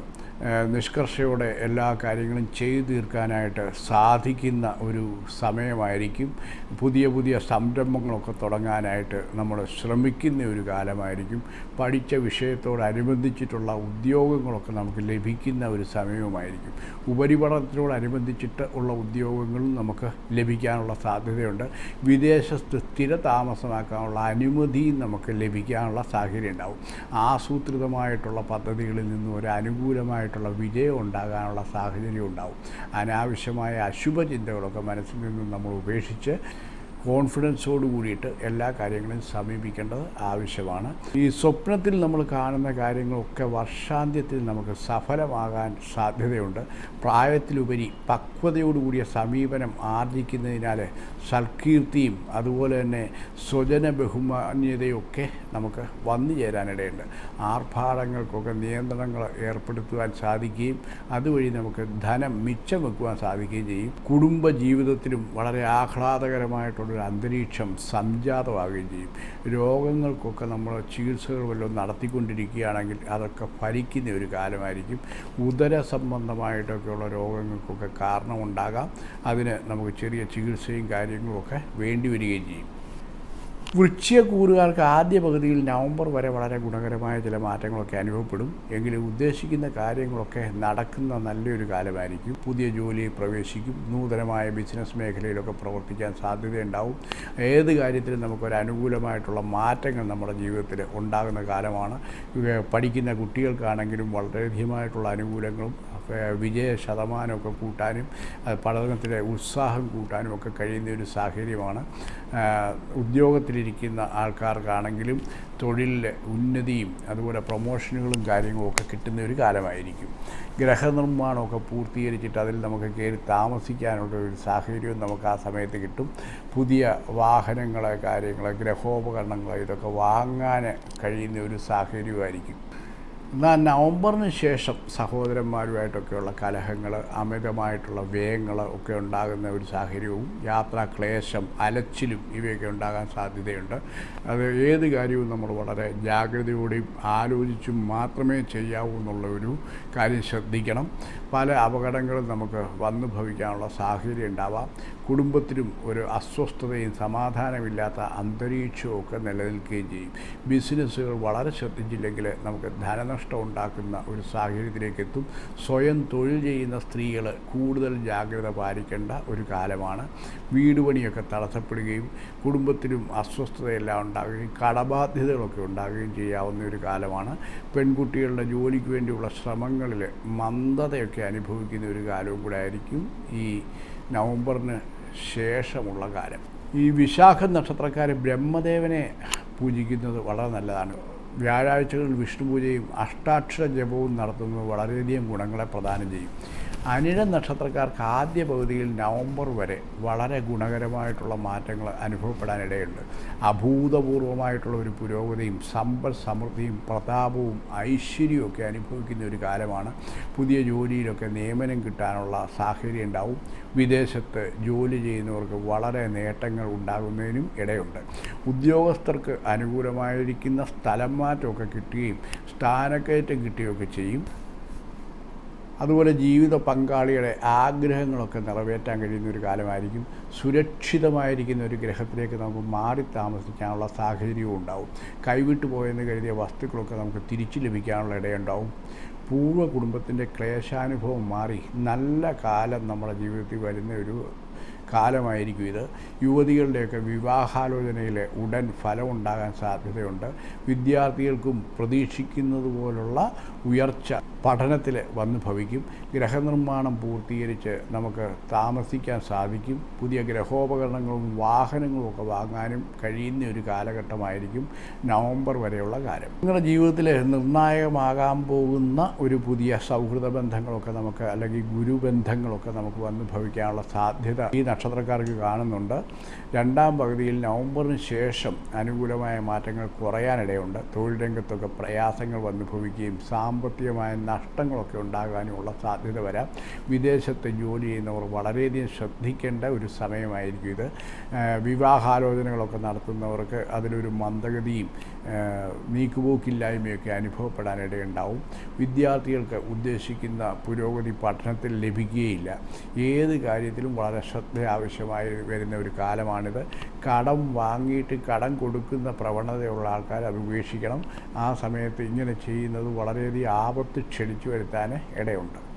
നിഷ്കർഷയോടെ എല്ലാ കാര്യങ്ങളും ചെയ്തു തീർക്കാനായിട്ട് സാധിക്കുന്ന ഒരു സമയമായിരിക്കും. പുതിയ പുതിയ സംരംഭങ്ങളൊക്കെ തുടങ്ങാനായിട്ട് നമ്മൾ ശ്രമിക്കുന്ന ഒരു കാലമായിരിക്കും. പഠിച്ച വിഷയത്തോടനുബന്ധിച്ചിട്ടുള്ള ഉദ്യോഗങ്ങളൊക്കെ നമുക്ക് ലഭിക്കുന്ന ഒരു സമയവുമായിരിക്കും. ഉപരിപഠനത്തിനോടനുബന്ധിച്ചിട്ട് ഉള്ള ഉദ്യോഗങ്ങളും നമുക്ക് ലഭിക്കാനുള്ള സാധ്യതയുണ്ട്. വിദേശത്ത് സ്ഥിര താമസമാക്കാനുള്ള അനുമതിയും നമുക്ക് ലഭിക്കാനുള്ള സാഹചര്യം ഉണ്ടാവും ആസൂത്രിതമായിട്ടുള്ള പദ്ധതികളിൽ നിന്നും ഒരു അനുകൂലമായിട്ടുള്ള വിജയം ഉണ്ടാകാനുള്ള സാഹചര്യം ഉണ്ടാവും അനാവശ്യമായ അശുഭചിന്തകളൊക്കെ മനസ്സിൽ നിന്നും നമ്മൾ ഉപേക്ഷിച്ച് കോൺഫിഡൻസോട് കൂടിയിട്ട് എല്ലാ കാര്യങ്ങളും സമീപിക്കേണ്ടത് ആവശ്യമാണ്. ഈ സ്വപ്നത്തിൽ നമ്മൾ കാണുന്ന കാര്യങ്ങളൊക്കെ വർഷാന്ത്യത്തിൽ നമുക്ക് സഫലമാകാൻ സാധ്യതയുണ്ട്. പ്രായത്തിലുപരി പക്വതയോടുകൂടിയ സമീപനം ആർജിക്കുന്നതിനാൽ സൽകീർത്തിയും അതുപോലെ തന്നെ സ്വജന ബഹുമാന്യതയൊക്കെ നമുക്ക് വന്നു ചേരാനിടയുണ്ട്. ആർഭാടങ്ങൾക്കൊക്കെ നിയന്ത്രണങ്ങൾ ഏർപ്പെടുത്തുവാൻ സാധിക്കുകയും അതുവഴി നമുക്ക് ധനം മിച്ചം വെക്കുവാൻ സാധിക്കുകയും ചെയ്യും. കുടുംബ ജീവിതത്തിലും വളരെ ആഹ്ലാദകരമായിട്ടുള്ളൊരു അന്തരീക്ഷം സംജാതമാവുകയും ചെയ്യും. രോഗങ്ങൾക്കൊക്കെ നമ്മൾ ചികിത്സകൾ വല്ലതും നടത്തിക്കൊണ്ടിരിക്കുകയാണെങ്കിൽ അതൊക്കെ ഫലിക്കുന്ന ഒരു കാലമായിരിക്കും. ഉദര സംബന്ധമായിട്ടൊക്കെയുള്ള രോഗങ്ങൾക്കൊക്കെ കാരണമുണ്ടാകാം. അതിന് നമുക്ക് ചെറിയ ചികിത്സയും കാര്യങ്ങളും ഒക്കെ വേണ്ടി വരികയും ചെയ്യും. വൃശ്ചികക്കൂറുകാർക്ക് ആദ്യ പകുതിയിൽ നവംബർ വരെ വളരെ ഗുണകരമായ ചില മാറ്റങ്ങളൊക്കെ അനുഭവപ്പെടും. എങ്കിലും ഉദ്ദേശിക്കുന്ന കാര്യങ്ങളൊക്കെ നടക്കുന്ന നല്ലൊരു കാലമായിരിക്കും. പുതിയ ജോലിയിൽ പ്രവേശിക്കും. നൂതനമായ ബിസിനസ് മേഖലയിലൊക്കെ പ്രവർത്തിക്കാൻ സാധ്യതയുണ്ടാവും. ഏത് കാര്യത്തിലും നമുക്കൊരു അനുകൂലമായിട്ടുള്ള മാറ്റങ്ങൾ നമ്മുടെ ജീവിതത്തിൽ ഉണ്ടാകുന്ന കാലമാണ്. പഠിക്കുന്ന കുട്ടികൾക്കാണെങ്കിലും വളരെയധികമായിട്ടുള്ള അനുകൂലങ്ങളും വിജയ ശതമാനമൊക്കെ കൂട്ടാനും പഠനത്തിലെ ഉത്സാഹം കൂട്ടാനും ഒക്കെ കഴിയുന്ന ഒരു സാഹചര്യമാണ്. ഉദ്യോഗത്തിലിരിക്കുന്ന ആൾക്കാർക്കാണെങ്കിലും തൊഴിലിലെ ഉന്നതിയും അതുപോലെ പ്രൊമോഷനുകളും കാര്യങ്ങളും ഒക്കെ കിട്ടുന്ന ഒരു കാലമായിരിക്കും. ഗ്രഹനിർമ്മാണമൊക്കെ പൂർത്തീകരിച്ചിട്ട് അതിൽ നമുക്ക് കയറി താമസിക്കാനുള്ള ഒരു സാഹചര്യവും നമുക്ക് ആ സമയത്ത് കിട്ടും. പുതിയ വാഹനങ്ങളെ കാര്യങ്ങൾ ഗ്രഹോപകരണങ്ങൾ ഇതൊക്കെ വാങ്ങാൻ കഴിയുന്ന ഒരു സാഹചര്യമായിരിക്കും. എന്നാൽ നവംബറിന് ശേഷം സഹോദരന്മാരുമായിട്ടൊക്കെയുള്ള കലഹങ്ങൾ അമിതമായിട്ടുള്ള വ്യയങ്ങൾ ഒക്കെ ഉണ്ടാകുന്ന ഒരു സാഹചര്യവും യാത്രാ ക്ലേശം അലച്ചിലും ഇവയൊക്കെ ഉണ്ടാകാൻ സാധ്യതയുണ്ട്. അത് ഏത് കാര്യവും നമ്മൾ വളരെ ജാഗ്രതയോടെയും ആലോചിച്ചും മാത്രമേ ചെയ്യാവൂ എന്നുള്ള ഒരു കാര്യം ശ്രദ്ധിക്കണം. പല അപകടങ്ങളും നമുക്ക് വന്നു ഭവിക്കാനുള്ള സാഹചര്യം ഉണ്ടാവാം. കുടുംബത്തിലും ഒരു അസ്വസ്ഥതയും സമാധാനമില്ലാത്ത അന്തരീക്ഷവും ഒക്കെ നിലനിൽക്കുകയും ചെയ്യും. ബിസിനസ്സുകൾ വളരെ ശ്രദ്ധിച്ചില്ലെങ്കിൽ നമുക്ക് ധനനഷ്ടം ഉണ്ടാക്കുന്ന ഒരു സാഹചര്യത്തിലേക്ക് എത്തും. സ്വയം തൊഴിൽ ചെയ്യുന്ന സ്ത്രീകൾ കൂടുതൽ ജാഗ്രത പാലിക്കേണ്ട ഒരു കാലമാണ്. വീട് പണിയൊക്കെ തടസ്സപ്പെടുകയും കുടുംബത്തിലും അസ്വസ്ഥതയെല്ലാം ഉണ്ടാകുകയും കടബാധ്യതകളൊക്കെ ഉണ്ടാകുകയും ചെയ്യാവുന്ന ഒരു കാലമാണ്. പെൺകുട്ടികളുടെ ജോലിക്ക് വേണ്ടിയുള്ള ശ്രമങ്ങളിൽ മന്ദതയൊക്കെ അനുഭവിക്കുന്ന ഒരു കാലവും കൂടെ ആയിരിക്കും ഈ നവംബറിന് ശേഷമുള്ള കാലം. ഈ വിശാഖ നക്ഷത്രക്കാർ ബ്രഹ്മദേവനെ പൂജിക്കുന്നത് വളരെ നല്ലതാണ്. വ്യാഴാഴ്ചകളിൽ വിഷ്ണു പൂജയും അഷ്ടാക്ഷര ജപവും നടത്തുന്നത് വളരെയധികം ഗുണങ്ങളെ പ്രദാനം ചെയ്യും. അനിഴ നക്ഷത്രക്കാർക്ക് ആദ്യ പകുതിയിൽ നവംബർ വരെ വളരെ ഗുണകരമായിട്ടുള്ള മാറ്റങ്ങൾ അനുഭവപ്പെടാനിടയുണ്ട്. അഭൂതപൂർവമായിട്ടുള്ള ഒരു പുരോഗതിയും സമ്പൽ സമൃദ്ധിയും പ്രതാപവും ഐശ്വര്യവും ഒക്കെ അനുഭവിക്കുന്ന ഒരു കാലമാണ്. പുതിയ ജോലിയിലൊക്കെ നിയമനം കിട്ടാനുള്ള സാഹചര്യം ഉണ്ടാവും. വിദേശത്ത് ജോലി ചെയ്യുന്നവർക്ക് വളരെ നേട്ടങ്ങൾ ഉണ്ടാകുന്നതിനും ഇടയുണ്ട്. ഉദ്യോഗസ്ഥർക്ക് അനുകൂലമായിരിക്കുന്ന സ്ഥലം മാറ്റമൊക്കെ കിട്ടുകയും സ്ഥാനക്കയറ്റം കിട്ടുകയൊക്കെ ചെയ്യും. അതുപോലെ ജീവിത പങ്കാളിയുടെ ആഗ്രഹങ്ങളൊക്കെ നിറവേറ്റാൻ കഴിയുന്ന ഒരു കാലമായിരിക്കും. സുരക്ഷിതമായിരിക്കുന്ന ഒരു ഗ്രഹത്തിലേക്ക് നമുക്ക് മാറി താമസിക്കാനുള്ള സാഹചര്യവും ഉണ്ടാവും. കൈവിട്ടു പോയെന്ന് കരുതിയ വസ്തുക്കളൊക്കെ നമുക്ക് തിരിച്ചു ലഭിക്കാനുള്ള ഇടയുണ്ടാവും. പൂർവ കുടുംബത്തിന്റെ ക്ലേശാനുഭവം മാറി നല്ല കാലം നമ്മുടെ ജീവിതത്തിൽ വരുന്ന ഒരു കാലമായിരിക്കും ഇത്. യുവതികളുടെയൊക്കെ വിവാഹാലോചനയിൽ ഉടൻ ഫലമുണ്ടാകാൻ സാധ്യതയുണ്ട്. വിദ്യാർത്ഥികൾക്കും പ്രതീക്ഷിക്കുന്നത് പോലുള്ള ഉയർച്ച പഠനത്തിൽ വന്ന് ഭവിക്കും. ഗ്രഹനിർമ്മാണം പൂർത്തീകരിച്ച് നമുക്ക് താമസിക്കാൻ സാധിക്കും. പുതിയ ഗ്രഹോപകരണങ്ങളും വാഹനങ്ങളും ഒക്കെ വാങ്ങാനും കഴിയുന്ന ഒരു കാലഘട്ടമായിരിക്കും നവംബർ വരെയുള്ള കാലം. നിങ്ങളുടെ ജീവിതത്തിൽ നിർണായകമാകാൻ പോകുന്ന ഒരു പുതിയ സൗഹൃദ ബന്ധങ്ങളൊക്കെ നമുക്ക് അല്ലെങ്കിൽ ഗുരുബന്ധങ്ങളൊക്കെ നമുക്ക് വന്ന് ഭവിക്കാനുള്ള സാധ്യത ഈ നക്ഷത്രക്കാർക്ക് കാണുന്നുണ്ട്. രണ്ടാം പകുതിയിൽ നവംബറിന് ശേഷം അനുകൂലമായ മാറ്റങ്ങൾ കുറയാനിടയുണ്ട്. തൊഴിൽ രംഗത്തൊക്കെ പ്രയാസങ്ങൾ വന്നുഭവിക്കുകയും സാമ്പത്തികമായ നഷ്ടങ്ങളൊക്കെ ഉണ്ടാകാനുമുള്ള സാധ്യത വരാം. വിദേശത്ത് ജോലി ചെയ്യുന്നവർ വളരെയധികം ശ്രദ്ധിക്കേണ്ട ഒരു സമയമായിരിക്കും ഇത്. വിവാഹാലോചനകളൊക്കെ നടത്തുന്നവർക്ക് അതിലൊരു മന്ദഗതിയും നീക്കുപോക്കില്ലായ്മയൊക്കെ അനുഭവപ്പെടാനിടയുണ്ടാവും. വിദ്യാർത്ഥികൾക്ക് ഉദ്ദേശിക്കുന്ന പുരോഗതി പഠനത്തിൽ ലഭിക്കുകയില്ല. ഏത് കാര്യത്തിലും വളരെ ശ്രദ്ധ ആവശ്യമായി വരുന്ന ഒരു കാലമാണിത്. കടം വാങ്ങിയിട്ട് കടം കൊടുക്കുന്ന പ്രവണതയുള്ള ആൾക്കാർ അത് ഉപേക്ഷിക്കണം ആ സമയത്ത് ഇങ്ങനെ ചെയ്യുന്നത് വളരെയധികം ആപത്ത് ക്ഷണിച്ചു വരുത്താൻ ഇടയുണ്ട്.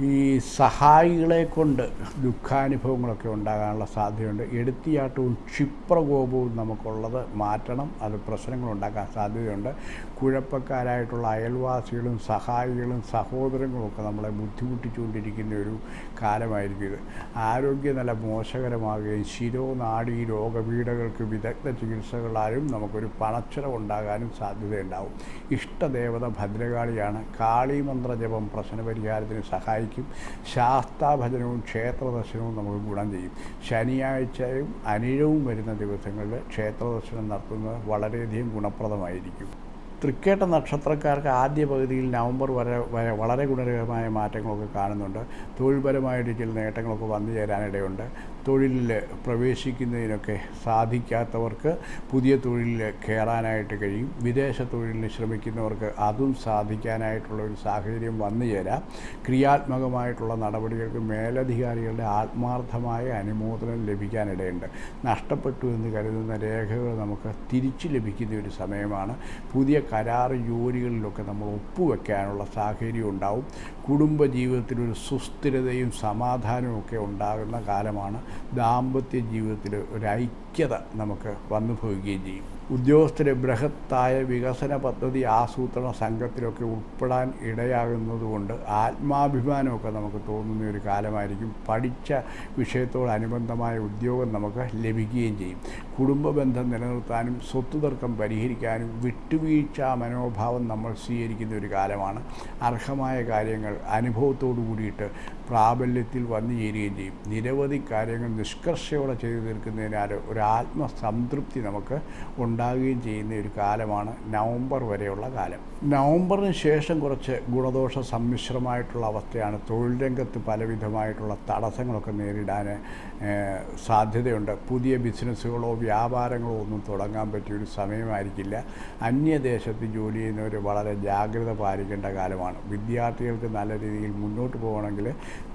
ഈ സഹായികളെ കൊണ്ട് ദുഃഖാനുഭവങ്ങളൊക്കെ ഉണ്ടാകാനുള്ള സാധ്യതയുണ്ട്. എടുത്തിയാട്ടവും ക്ഷിപ്രകോപവും നമുക്കുള്ളത് മാറ്റണം. അത് പ്രശ്നങ്ങളുണ്ടാക്കാൻ സാധ്യതയുണ്ട്. കുഴപ്പക്കാരായിട്ടുള്ള അയൽവാസികളും സഹായികളും സഹോദരങ്ങളും ഒക്കെ നമ്മളെ ബുദ്ധിമുട്ടിച്ചുകൊണ്ടിരിക്കുന്ന ഒരു കാലമായിരിക്കും ഇത്. ആരോഗ്യനില മോശകരമാകുകയും ശിരോനാടി രോഗപീഠകൾക്ക് വിദഗ്ധ ചികിത്സകളാലും നമുക്കൊരു പണച്ചിലവുണ്ടാകാനും സാധ്യതയുണ്ടാവും. ഇഷ്ടദേവത ഭദ്രകാളിയാണ്. കാളിമന്ത്രജപം പ്രശ്നപരിഹാരത്തിന് സഹായിക്കും. ശാസ്താഭജനവും ക്ഷേത്രദർശനവും നമുക്ക് ഗുണം ചെയ്യും. ശനിയാഴ്ചയും അനിഴവും വരുന്ന ദിവസങ്ങളിൽ ക്ഷേത്രദർശനം നടത്തുന്നത് വളരെയധികം ഗുണപ്രദമായിരിക്കും. തൃക്കേട്ട നക്ഷത്രക്കാർക്ക് ആദ്യ പകുതിയിൽ നവംബർ വരെ വരെ വളരെ ഗുണകരമായ മാറ്റങ്ങളൊക്കെ കാണുന്നുണ്ട്. തൊഴിൽപരമായിട്ട് ചില നേട്ടങ്ങളൊക്കെ വന്നു ചേരാനിടയുണ്ട്. തൊഴിലിൽ പ്രവേശിക്കുന്നതിനൊക്കെ സാധിക്കാത്തവർക്ക് പുതിയ തൊഴിലിൽ കയറാനായിട്ട് കഴിയും. വിദേശ തൊഴിലിന് ശ്രമിക്കുന്നവർക്ക് അതും സാധിക്കാനായിട്ടുള്ള ഒരു സാഹചര്യം വന്നു ചേരാം. ക്രിയാത്മകമായിട്ടുള്ള നടപടികൾക്ക് മേലധികാരികളുടെ ആത്മാർത്ഥമായ അനുമോദനം ലഭിക്കാനിടയുണ്ട്. നഷ്ടപ്പെട്ടു എന്ന് കരുതുന്ന രേഖകൾ നമുക്ക് തിരിച്ചു ലഭിക്കുന്ന ഒരു സമയമാണ്. പുതിയ കരാർ ജോലികളിലൊക്കെ നമ്മൾ ഒപ്പുവെക്കാനുള്ള സാഹചര്യം ഉണ്ടാവും. കുടുംബ ജീവിതത്തിൽ ഒരു സുസ്ഥിരതയും സമാധാനവും ഒക്കെ ഉണ്ടാകുന്ന കാലമാണ്. ദാമ്പത്യ ജീവിതത്തിൽ ഒരു ഐക്യത നമുക്ക് വന്നു ഭവിക്കുകയും ചെയ്യും. ഉദ്യോഗസ്ഥരെ ബൃഹത്തായ വികസന പദ്ധതി ആസൂത്രണ സംഘത്തിലൊക്കെ ഉൾപ്പെടാൻ ഇടയാകുന്നതുകൊണ്ട് ആത്മാഭിമാനമൊക്കെ നമുക്ക് തോന്നുന്ന ഒരു കാലമായിരിക്കും. പഠിച്ച വിഷയത്തോടനുബന്ധമായ ഉദ്യോഗം നമുക്ക് ലഭിക്കുകയും ചെയ്യും. കുടുംബ ബന്ധം നിലനിർത്താനും സ്വത്ത് തർക്കം പരിഹരിക്കാനും വിട്ടുവീഴ്ച മനോഭാവം നമ്മൾ സ്വീകരിക്കുന്ന ഒരു കാലമാണ്. അർഹമായ കാര്യങ്ങൾ അനുഭവത്തോടു കൂടിയിട്ട് പ്രാബല്യത്തിൽ വന്നു ചേരുകയും ചെയ്യും. നിരവധി കാര്യങ്ങൾ നിഷ്കർഷയോടെ ചെയ്തു തീർക്കുന്നതിനാൽ ഒരു ആത്മസംതൃപ്തി നമുക്ക് ഉണ്ടാകുകയും ചെയ്യുന്ന ഒരു കാലമാണ് നവംബർ വരെയുള്ള കാലം. നവംബറിന് ശേഷം കുറച്ച് ഗുണദോഷ സമ്മിശ്രമായിട്ടുള്ള അവസ്ഥയാണ് തൊഴിൽ രംഗത്ത് പലവിധമായിട്ടുള്ള തടസ്സങ്ങളൊക്കെ നേരിടാൻ സാധ്യതയുണ്ട്. പുതിയ ബിസിനസ്സുകളോ വ്യാപാരങ്ങളോ ഒന്നും തുടങ്ങാൻ പറ്റിയ ഒരു സമയമായിരിക്കില്ല. അന്യദേശത്ത് ജോലി ചെയ്യുന്നവർ വളരെ ജാഗ്രത പാലിക്കേണ്ട കാലമാണ്. വിദ്യാർത്ഥികൾക്ക് നല്ല രീതിയിൽ മുന്നോട്ട് പോകണമെങ്കിൽ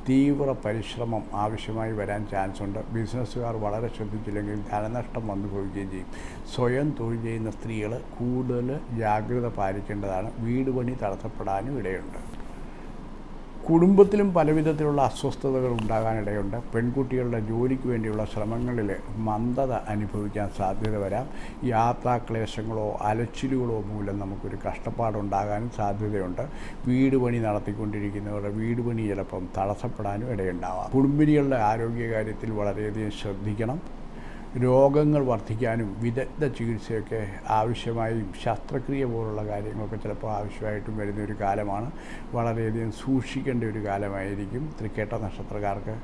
തീവ്ര പരിശ്രമം ആവശ്യമായി വരാൻ ചാൻസ് ഉണ്ട്. ബിസിനസ്സുകാർ വളരെ ശ്രദ്ധിച്ചില്ലെങ്കിൽ ധനനഷ്ടം അനുഭവിക്കുകയും ചെയ്യും. സ്വയം തൊഴിൽ ചെയ്യുന്ന സ്ത്രീകൾ കൂടുതൽ ജാഗ്രത പാലിക്കേണ്ടതാണ്. വീട് പണി തടസ്സപ്പെടാനും ഇടയുണ്ട്. കുടുംബത്തിലും പലവിധത്തിലുള്ള അസ്വസ്ഥതകൾ ഉണ്ടാകാനിടയുണ്ട്. പെൺകുട്ടികളുടെ ജോലിക്ക് വേണ്ടിയുള്ള ശ്രമങ്ങളിൽ മന്ദത അനുഭവിക്കാൻ സാധ്യത വരാം. യാത്രാക്ലേശങ്ങളോ അലച്ചിലുകളോ മൂലം നമുക്കൊരു കഷ്ടപ്പാടുണ്ടാകാനും സാധ്യതയുണ്ട്. വീട് പണി നടത്തിക്കൊണ്ടിരിക്കുന്നവരുടെ വീട് പണി ചിലപ്പം തടസ്സപ്പെടാനും ഇടയുണ്ടാവാം. കുടുംബിനികളുടെ ആരോഗ്യകാര്യത്തിൽ വളരെയധികം ശ്രദ്ധിക്കണം. രോഗങ്ങൾ വർദ്ധിക്കാനും വിദഗ്ധ ചികിത്സയൊക്കെ ആവശ്യമായും ശസ്ത്രക്രിയ പോലുള്ള കാര്യങ്ങളൊക്കെ ചിലപ്പോൾ ആവശ്യമായിട്ടും വരുന്ന ഒരു കാലമാണ്. വളരെയധികം സൂക്ഷിക്കേണ്ട ഒരു കാലമായിരിക്കും തൃക്കേട്ട നക്ഷത്രക്കാർക്ക്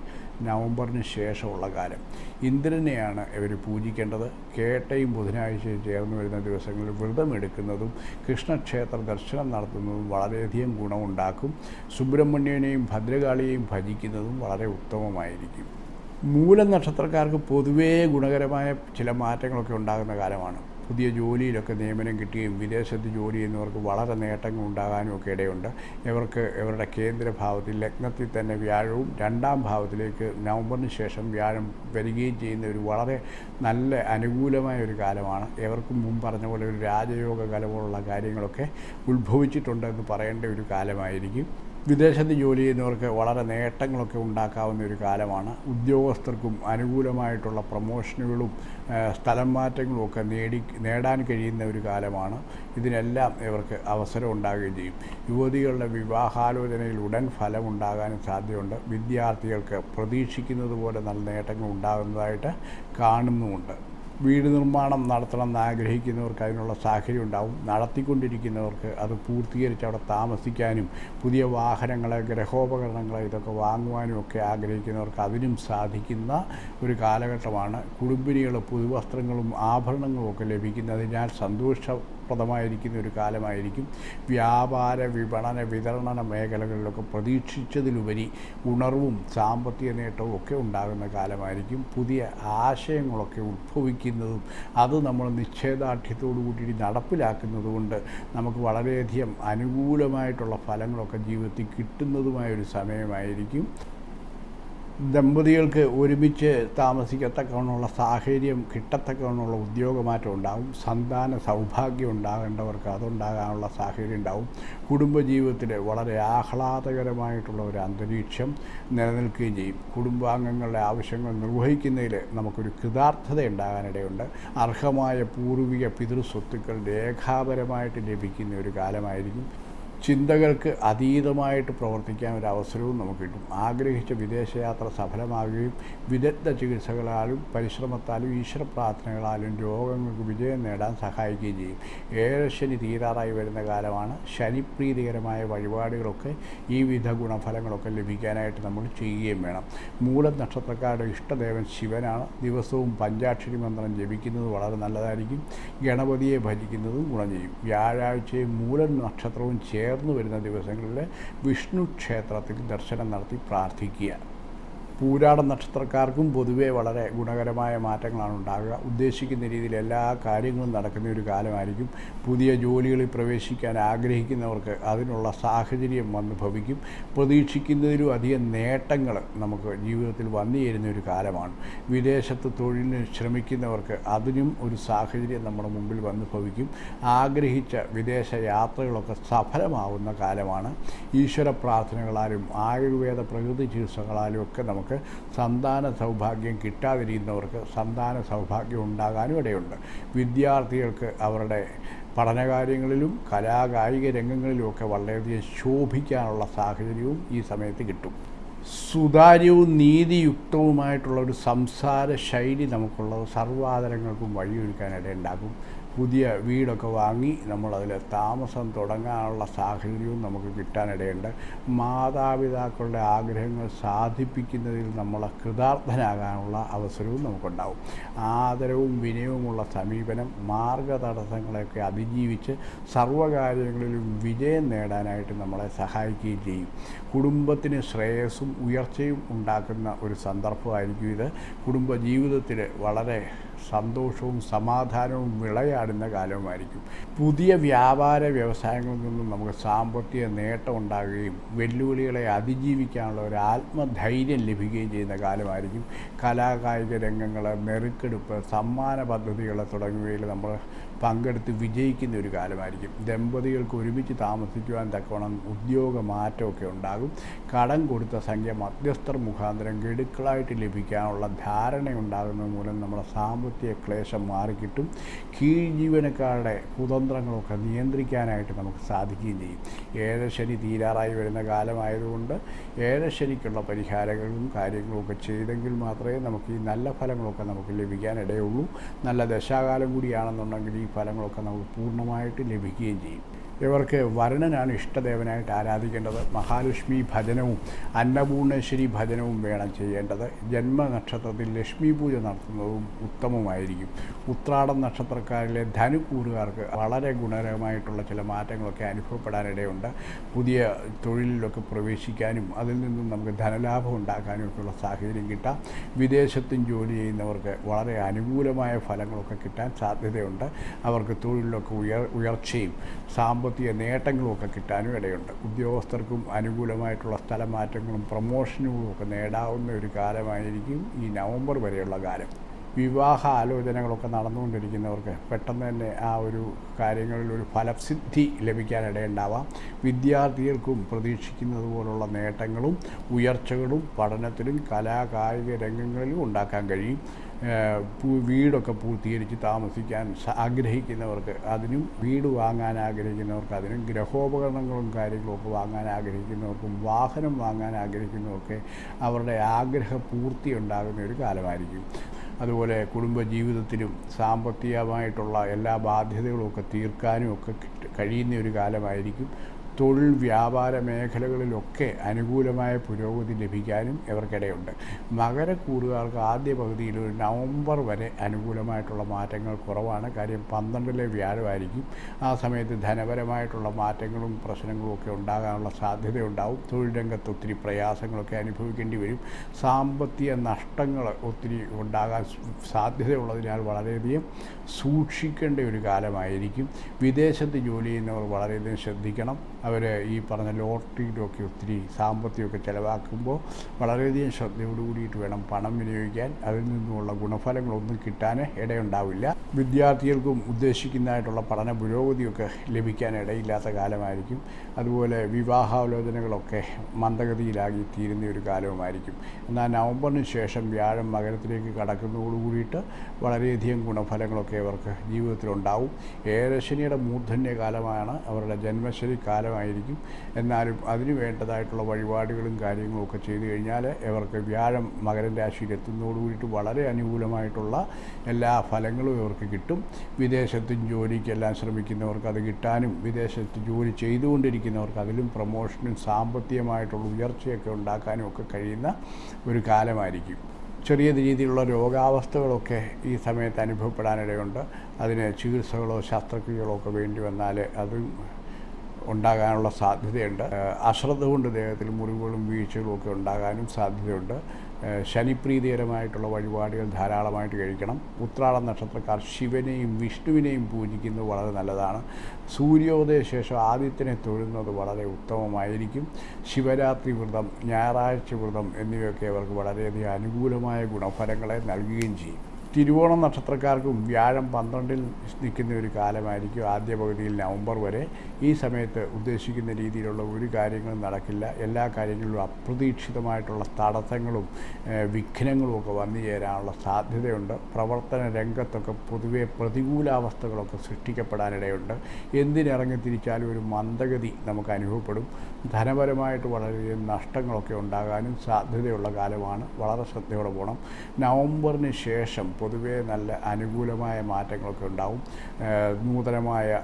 നവംബറിന് ശേഷമുള്ള കാലം. ഇന്ദ്രനെയാണ് ഇവർ പൂജിക്കേണ്ടത്. കേട്ടയും ബുധനാഴ്ചയും ചേർന്ന് വരുന്ന ദിവസങ്ങളിൽ വ്രതമെടുക്കുന്നതും കൃഷ്ണക്ഷേത്ര ദർശനം നടത്തുന്നതും വളരെയധികം ഗുണമുണ്ടാക്കും. സുബ്രഹ്മണ്യനെയും ഭദ്രകാളിയെയും ഭജിക്കുന്നതും വളരെ ഉത്തമമായിരിക്കും. മൂലം നക്ഷത്രക്കാർക്ക് പൊതുവേ ഗുണകരമായ ചില മാറ്റങ്ങളൊക്കെ ഉണ്ടാകുന്ന കാലമാണ്. പുതിയ ജോലിയിലൊക്കെ നിയമനം കിട്ടുകയും വിദേശത്ത് ജോലി ചെയ്യുന്നവർക്ക് വളരെ നേട്ടങ്ങൾ ഉണ്ടാകാനും ഒക്കെ ഇടയുണ്ട്. ഇവർക്ക് ഇവരുടെ കേന്ദ്രഭാവത്തിൽ ലഗ്നത്തിൽ തന്നെ വ്യാഴവും രണ്ടാം ഭാവത്തിലേക്ക് നവംബറിന് ശേഷം വ്യാഴം വരികയും ചെയ്യുന്ന ഒരു വളരെ നല്ല അനുകൂലമായ ഒരു കാലമാണ്. ഇവർക്ക് മുമ്പ് പറഞ്ഞ പോലെ ഒരു രാജയോഗ കലപോലുള്ള കാര്യങ്ങളൊക്കെ ഉത്ഭവിച്ചിട്ടുണ്ട് എന്ന് പറയേണ്ട ഒരു കാലമായിരിക്കും. വിദേശത്ത് ജോലി ചെയ്യുന്നവർക്ക് വളരെ നേട്ടങ്ങളൊക്കെ ഉണ്ടാക്കാവുന്ന ഒരു കാലമാണ്. ഉദ്യോഗസ്ഥർക്കും അനുകൂലമായിട്ടുള്ള പ്രൊമോഷനുകളും സ്ഥലം മാറ്റങ്ങളും ഒക്കെ നേടി നേടാൻ കഴിയുന്ന ഒരു കാലമാണ്. ഇതിനെല്ലാം ഇവർക്ക് അവസരം ഉണ്ടാകുകയും ചെയ്യും. യുവതികളുടെ വിവാഹാലോചനയിൽ ഉടൻ ഫലമുണ്ടാകാനും സാധ്യതയുണ്ട്. വിദ്യാർത്ഥികൾക്ക് പ്രതീക്ഷിക്കുന്നത് പോലെ നല്ല നേട്ടങ്ങൾ ഉണ്ടാകുന്നതായിട്ട് കാണുന്നുമുണ്ട്. വീട് നിർമ്മാണം നടത്തണമെന്ന് ആഗ്രഹിക്കുന്നവർക്ക് അതിനുള്ള സാഹചര്യം ഉണ്ടാവും നടത്തിക്കൊണ്ടിരിക്കുന്നവർക്ക് അത് പൂർത്തീകരിച്ച് അവിടെ താമസിക്കാനും പുതിയ വാഹനങ്ങളെ ഗ്രഹോപകരണങ്ങളെ ഇതൊക്കെ വാങ്ങുവാനും ഒക്കെ ആഗ്രഹിക്കുന്നവർക്ക് അതിനും സാധിക്കുന്ന ഒരു കാലഘട്ടമാണ്. കുടുംബിനികൾ പുതുവസ്ത്രങ്ങളും ആഭരണങ്ങളും ഒക്കെ ലഭിക്കുന്നതിനാൽ സന്തോഷപ്രദമായിരിക്കുന്ന ഒരു കാലമായിരിക്കും. വ്യാപാര വിപണന വിതരണ മേഖലകളിലൊക്കെ പ്രതീക്ഷിച്ചതിലുപരി ഉണർവും സാമ്പത്തിക നേട്ടവും ഒക്കെ ഉണ്ടാകുന്ന കാലമായിരിക്കും. പുതിയ ആശയങ്ങളൊക്കെ ഉത്ഭവിക്കുന്നതും അത് നമ്മൾ നിശ്ചയദാർഢ്യത്തോടു കൂടി നടപ്പിലാക്കുന്നതുകൊണ്ട് നമുക്ക് വളരെയധികം അനുകൂലമായിട്ടുള്ള ഫലങ്ങളൊക്കെ ജീവിതത്തിൽ കിട്ടുന്നതുമായ ഒരു സമയമായിരിക്കും. ദമ്പതികൾക്ക് ഒരുമിച്ച് താമസിക്കത്തക്കവണ്ണമുള്ള സാഹചര്യം കിട്ടത്തക്കവണ്ണമുള്ള ഉദ്യോഗമാറ്റം ഉണ്ടാകും സന്താന സൗഭാഗ്യം ഉണ്ടാകേണ്ടവർക്ക് അതുണ്ടാകാനുള്ള സാഹചര്യം ഉണ്ടാവും. കുടുംബജീവിതത്തിൽ വളരെ ആഹ്ലാദകരമായിട്ടുള്ള ഒരു അന്തരീക്ഷം നിലനിൽക്കുകയും ചെയ്യും. കുടുംബാംഗങ്ങളുടെ ആവശ്യങ്ങൾ നിർവഹിക്കുന്നതിൽ നമുക്കൊരു കൃതാർത്ഥത ഉണ്ടാകാനിടയുണ്ട് അർഹമായ പൂർവിക പിതൃസ്വത്തുക്കൾ രേഖാപരമായിട്ട് ലഭിക്കുന്ന ഒരു കാലമായിരിക്കും. ചിന്തകൾക്ക് അതീതമായിട്ട് പ്രവർത്തിക്കാൻ ഒരു അവസരവും നമുക്ക് കിട്ടും. ആഗ്രഹിച്ച വിദേശയാത്ര സഫലമാകുകയും വിദഗ്ധ ചികിത്സകളാലും പരിശ്രമത്താലും ഈശ്വര പ്രാർത്ഥനകളാലും രോഗങ്ങൾക്ക് വിജയം നേടാൻ സഹായിക്കുകയും ചെയ്യും. ഏഴശനി തീരാറായി വരുന്ന കാലമാണ് ശനിപ്രീതികരമായ വഴിപാടുകളൊക്കെ ഈ വിധ ഗുണഫലങ്ങളൊക്കെ ലഭിക്കാനായിട്ട് നമ്മൾ ചെയ്യുകയും വേണം. മൂല നക്ഷത്രക്കാരുടെ ഇഷ്ടദേവൻ ശിവനാണ്. ദിവസവും പഞ്ചാക്ഷരി മന്ത്രം ജപിക്കുന്നത് വളരെ നല്ലതായിരിക്കും. ഗണപതിയെ ഭജിക്കുന്നതും ഗുണം ചെയ്യും. വ്യാഴാഴ്ചയും മൂല നക്ഷത്രവും ചേർന്ന് വരുന്ന ദിവസങ്ങളിൽ വിഷ്ണു ക്ഷേത്രത്തിൽ ദർശനം നടത്തി പ്രാർത്ഥിക്കുക. പൂരാട നക്ഷത്രക്കാർക്കും പൊതുവേ വളരെ ഗുണകരമായ മാറ്റങ്ങളാണ് ഉണ്ടാകുക. ഉദ്ദേശിക്കുന്ന രീതിയിൽ എല്ലാ കാര്യങ്ങളും നടക്കുന്ന ഒരു കാലമായിരിക്കും. പുതിയ ജോലികളിൽ പ്രവേശിക്കാൻ ആഗ്രഹിക്കുന്നവർക്ക് അതിനുള്ള സാഹചര്യം വന്ന് ഭവിക്കും. പ്രതീക്ഷിക്കുന്നതിലും അധികം നേട്ടങ്ങൾ നമുക്ക് ജീവിതത്തിൽ വന്നു ചേരുന്ന ഒരു കാലമാണ്. വിദേശത്ത് തൊഴിലിന് ശ്രമിക്കുന്നവർക്ക് അതിനും ഒരു സാഹചര്യം നമ്മുടെ മുമ്പിൽ വന്ന് ഭവിക്കും. ആഗ്രഹിച്ച വിദേശ യാത്രകളൊക്കെ സഫലമാവുന്ന കാലമാണ്. ഈശ്വര പ്രാർത്ഥനകളാലും ആയുർവേദ പ്രകൃതി ചികിത്സകളാലും ഒക്കെ നമുക്ക് സന്താന സൗഭാഗ്യം കിട്ടാതിരിക്കുന്നവർക്ക് സന്താന സൗഭാഗ്യം ഉണ്ടാകാനും ഇടയുണ്ട്. വിദ്യാർത്ഥികൾക്ക് അവരുടെ പഠനകാര്യങ്ങളിലും കലാകായിക രംഗങ്ങളിലുമൊക്കെ വളരെയധികം ശോഭിക്കാനുള്ള സാഹചര്യവും ഈ സമയത്ത് കിട്ടും. സുതാര്യവും നീതിയുക്തവുമായിട്ടുള്ള ഒരു സംസാര ശൈലി നമുക്കുള്ളത് സർവാദരങ്ങൾക്കും വഴിയൊരുക്കാനിടയുണ്ടാകും. പുതിയ വീടൊക്കെ വാങ്ങി നമ്മളതിൽ താമസം തുടങ്ങാനുള്ള സാഹചര്യവും നമുക്ക് കിട്ടാനിടയുണ്ട്. മാതാപിതാക്കളുടെ ആഗ്രഹങ്ങൾ സാധിപ്പിക്കുന്നതിൽ നമ്മൾ കൃതാർത്ഥനാകാനുള്ള അവസരവും നമുക്കുണ്ടാവും. ആദരവും വിനയവുമുള്ള സമീപനം മാർഗതടസ്സങ്ങളെയൊക്കെ അതിജീവിച്ച് സർവകാര്യങ്ങളിലും വിജയം നേടാനായിട്ട് നമ്മളെ സഹായിക്കുകയും ചെയ്യും. കുടുംബത്തിന് ശ്രേയസ്സും ഉയർച്ചയും ഉണ്ടാക്കുന്ന ഒരു സന്ദർഭമായിരിക്കും ഇത്. കുടുംബ ജീവിതത്തിൽ വളരെ സന്തോഷവും സമാധാനവും വിളയാടുന്ന കാലവുമായിരിക്കും. പുതിയ വ്യാപാര വ്യവസായങ്ങളിൽ നിന്നും നമുക്ക് സാമ്പത്തിക നേട്ടം ഉണ്ടാകുകയും വെല്ലുവിളികളെ അതിജീവിക്കാനുള്ള ഒരു ആത്മധൈര്യം ലഭിക്കുകയും ചെയ്യുന്ന കാലമായിരിക്കും. കലാകായിക രംഗങ്ങൾ നെറുക്കെടുപ്പ് സമ്മാന പദ്ധതികൾ തുടങ്ങിയവയിൽ നമ്മൾ പങ്കെടുത്ത് വിജയിക്കുന്ന ഒരു കാലമായിരിക്കും. ദമ്പതികൾക്ക് ഒരുമിച്ച് താമസിക്കുവാൻ തക്കവണ്ണം ഉദ്യോഗ മാറ്റമൊക്കെ ഉണ്ടാകും. കടം കൊടുത്ത സംഖ്യ മധ്യസ്ഥർ മുഖാന്തരം ഗഡുക്കളായിട്ട് ലഭിക്കാനുള്ള ധാരണ ഉണ്ടാകുന്നത് മൂലം നമ്മുടെ സാമ്പത്തിക ക്ലേശം മാറിക്കിട്ടും. കീഴ് ജീവനക്കാരുടെ കുതന്ത്രങ്ങളൊക്കെ നിയന്ത്രിക്കാനായിട്ട് നമുക്ക് സാധിക്കുകയും ചെയ്യും. ഏഴശനി തീരാറായി വരുന്ന കാലമായതുകൊണ്ട് ഏഴശനിക്കുള്ള പരിഹാരങ്ങളും കാര്യങ്ങളും ഒക്കെ ചെയ്തെങ്കിൽ മാത്രമേ നമുക്ക് ഈ നല്ല ഫലങ്ങളൊക്കെ നമുക്ക് ലഭിക്കാനിടയുള്ളൂ. നല്ല ദശാകാലം കൂടിയാണെന്നുണ്ടെങ്കിൽ ഈ ഫലങ്ങളൊക്കെ നമുക്ക് പൂർണമായിട്ട് ലഭിക്കുകയും ചെയ്യും. ഇവർക്ക് വരുണനാണ് ഇഷ്ടദേവനായിട്ട് ആരാധിക്കേണ്ടത്. മഹാലക്ഷ്മി ഭജനവും അന്നപൂർണേശ്വരി ഭജനവും വേണം ചെയ്യേണ്ടത്. ജന്മനക്ഷത്രത്തിൽ ലക്ഷ്മി പൂജ നടത്തുന്നതും ഉത്തമമായിരിക്കും. ഉത്രാടം നക്ഷത്രക്കാരിലെ ധനുക്കൂറുകാർക്ക് വളരെ ഗുണകരമായിട്ടുള്ള ചില മാറ്റങ്ങളൊക്കെ അനുഭവപ്പെടാനിടയുണ്ട്. പുതിയ തൊഴിലിലൊക്കെ പ്രവേശിക്കാനും അതിൽ നിന്നും നമുക്ക് ധനലാഭം ഉണ്ടാക്കാനും ഒക്കെയുള്ള സാഹചര്യം കിട്ടാം. വിദേശത്തും ജോലി ചെയ്യുന്നവർക്ക് വളരെ അനുകൂലമായ ഫലങ്ങളൊക്കെ കിട്ടാൻ സാധ്യതയുണ്ട്. അവർക്ക് തൊഴിലിലൊക്കെ ഉയർ ഉയർച്ചയും സാമ്പത്തിക നേട്ടങ്ങളും ഒക്കെ കിട്ടാനും ഇടയുണ്ട്. ഉദ്യോഗസ്ഥർക്കും അനുകൂലമായിട്ടുള്ള സ്ഥലമാറ്റങ്ങളും പ്രമോഷനുകളും ഒക്കെ നേടാവുന്ന ഒരു കാലമായിരിക്കും ഈ നവംബർ വരെയുള്ള കാലം. വിവാഹ ആലോചനകളൊക്കെ നടന്നുകൊണ്ടിരിക്കുന്നവർക്ക് പെട്ടെന്ന് തന്നെ ആ ഒരു കാര്യങ്ങളിൽ ഒരു ഫലസിദ്ധി ലഭിക്കാനിടയുണ്ടാവാം. വിദ്യാർത്ഥികൾക്കും പ്രതീക്ഷിക്കുന്നത് പോലുള്ള നേട്ടങ്ങളും ഉയർച്ചകളും പഠനത്തിലും കലാകായിക രംഗങ്ങളിലും ഉണ്ടാക്കാൻ കഴിയും. വീടൊക്കെ പൂർത്തീകരിച്ച് താമസിക്കാൻ ആഗ്രഹിക്കുന്നവർക്ക് അതിനും വീട് വാങ്ങാൻ ആഗ്രഹിക്കുന്നവർക്ക് അതിനും ഗ്രഹോപകരണങ്ങളും കാര്യങ്ങളും ഒക്കെ വാങ്ങാൻ ആഗ്രഹിക്കുന്നവർക്കും വാഹനം വാങ്ങാൻ ആഗ്രഹിക്കുന്നവർക്കെ അവരുടെ ആഗ്രഹ പൂർത്തി ഉണ്ടാകുന്ന ഒരു കാലമായിരിക്കും. അതുപോലെ കുടുംബ ജീവിതത്തിലും സാമ്പത്തികമായിട്ടുള്ള എല്ലാ ബാധ്യതകളും ഒക്കെ തീർക്കാനും ഒക്കെ കഴിയുന്ന ഒരു കാലമായിരിക്കും. തൊഴിൽ വ്യാപാര മേഖലകളിലൊക്കെ അനുകൂലമായ പുരോഗതി ലഭിക്കാനും ഇവർക്കിടയുണ്ട്. മകരക്കൂറുകാർക്ക് ആദ്യ പകുതിയിൽ ഒരു നവംബർ വരെ അനുകൂലമായിട്ടുള്ള മാറ്റങ്ങൾ കുറവാണ്. കാര്യം പന്ത്രണ്ടിലെ വ്യാഴമായിരിക്കും. ആ സമയത്ത് ധനപരമായിട്ടുള്ള മാറ്റങ്ങളും പ്രശ്നങ്ങളും ഒക്കെ ഉണ്ടാകാനുള്ള സാധ്യതയുണ്ടാവും. തൊഴിൽ രംഗത്ത് ഒത്തിരി പ്രയാസങ്ങളൊക്കെ അനുഭവിക്കേണ്ടി വരും. സാമ്പത്തിക നഷ്ടങ്ങൾ ഒത്തിരി ഉണ്ടാകാൻ സാധ്യതയുള്ളതിനാൽ വളരെയധികം സൂക്ഷിക്കേണ്ട ഒരു കാലമായിരിക്കും. വിദേശത്ത് ജോലി ചെയ്യുന്നവർ വളരെയധികം ശ്രദ്ധിക്കണം. അവർ ഈ പറഞ്ഞ ലോട്ടറിയിലൊക്കെ ഒത്തിരി സാമ്പത്തികമൊക്കെ ചിലവാക്കുമ്പോൾ വളരെയധികം ശ്രദ്ധയോട് കൂടിയിട്ട് വേണം പണം വിനിയോഗിക്കാൻ. അതിൽ നിന്നുമുള്ള ഗുണഫലങ്ങളൊന്നും കിട്ടാൻ ഇടയുണ്ടാവില്ല. വിദ്യാർത്ഥികൾക്കും ഉദ്ദേശിക്കുന്നതായിട്ടുള്ള പഠന പുരോഗതിയൊക്കെ ലഭിക്കാൻ ഇടയില്ലാത്ത കാലമായിരിക്കും. അതുപോലെ വിവാഹാലോചനകളൊക്കെ മന്ദഗതിയിലാകി തീരുന്ന ഒരു കാലവുമായിരിക്കും. എന്നാൽ നവംബറിന് ശേഷം വ്യാഴം മകരത്തിലേക്ക് കടക്കുന്നതോടു കൂടിയിട്ട് വളരെയധികം ഗുണഫലങ്ങളൊക്കെ അവർക്ക് ജീവിതത്തിലുണ്ടാവും. ഏഴശനിയുടെ മൂർധന്യ കാലമാണ് അവരുടെ ജന്മശനി കാലമായിരിക്കും. എന്നാലും അതിന് വേണ്ടതായിട്ടുള്ള വഴിപാടുകളും കാര്യങ്ങളും ഒക്കെ ചെയ്തു കഴിഞ്ഞാൽ അവർക്ക് വ്യാഴം മകരം രാശിയിൽ എത്തുന്നതോടു കൂടിയിട്ട് വളരെ അനുകൂലമായിട്ടുള്ള എല്ലാ ഫലങ്ങളും ഇവർക്ക് കിട്ടും. വിദേശത്തും ജോലിക്കെല്ലാം ശ്രമിക്കുന്നവർക്ക് അത് കിട്ടാനും വിദേശത്ത് ജോലി ചെയ്തുകൊണ്ടിരിക്കുന്നവർക്ക് അതിലും പ്രമോഷനും സാമ്പത്തികമായിട്ടുള്ള ഉയർച്ചയൊക്കെ ഉണ്ടാക്കാനും ഒക്കെ കഴിയുന്ന ഒരു കാലമായിരിക്കും. ചെറിയ രീതിയിലുള്ള രോഗാവസ്ഥകളൊക്കെ ഈ സമയത്ത് അനുഭവപ്പെടാനിടയുണ്ട്. അതിന് ചികിത്സകളോ ശസ്ത്രക്രിയകളോ ഒക്കെ വേണ്ടി വന്നാൽ അതും ഉണ്ടാകാനുള്ള സാധ്യതയുണ്ട്. അശ്രദ്ധ കൊണ്ട് ദേഹത്തിൽ മുറിവുകളും വീഴ്ചകളും ഒക്കെ ഉണ്ടാകാനും സാധ്യതയുണ്ട്. ശനിപ്രീതികരമായിട്ടുള്ള വഴിപാടുകൾ ധാരാളമായിട്ട് കഴിക്കണം. ഉത്രാട നക്ഷത്രക്കാർ ശിവനെയും വിഷ്ണുവിനെയും പൂജിക്കുന്നത് വളരെ നല്ലതാണ്. സൂര്യോദയ ശേഷം ആദിത്യനെ തൊഴുന്നത് വളരെ ഉത്തമമായിരിക്കും. ശിവരാത്രി വ്രതം ഞായറാഴ്ച വ്രതം എന്നിവയൊക്കെ അവർക്ക് വളരെയധികം അനുകൂലമായ ഗുണഫലങ്ങളെ നൽകുകയും ചെയ്യും. തിരുവോണം നക്ഷത്രക്കാർക്കും വ്യാഴം പന്ത്രണ്ടിൽ നിൽക്കുന്ന ഒരു കാലമായിരിക്കും ആദ്യ പകുതിയിൽ നവംബർ വരെ. ഈ സമയത്ത് ഉദ്ദേശിക്കുന്ന രീതിയിലുള്ള ഒരു കാര്യങ്ങളും നടക്കില്ല. എല്ലാ കാര്യങ്ങളിലും അപ്രതീക്ഷിതമായിട്ടുള്ള തടസ്സങ്ങളും വിഘ്നങ്ങളും ഒക്കെ വന്നു ചേരാനുള്ള സാധ്യതയുണ്ട്. പ്രവർത്തന രംഗത്തൊക്കെ പൊതുവെ പ്രതികൂലാവസ്ഥകളൊക്കെ സൃഷ്ടിക്കപ്പെടാനിടയുണ്ട്. എന്തിനിറങ്ങി തിരിച്ചാലും ഒരു മന്ദഗതി നമുക്ക് അനുഭവപ്പെടും. ധനപരമായിട്ട് വളരെയധികം നഷ്ടങ്ങളൊക്കെ ഉണ്ടാകാനും സാധ്യതയുള്ള കാലമാണ്. വളരെ ശ്രദ്ധയോടെ പോകണം നവംബറിന് ശേഷം പൊതുവേ നല്ല അനുകൂലമായ മാറ്റങ്ങളൊക്കെ ഉണ്ടാവും. നൂതനമായ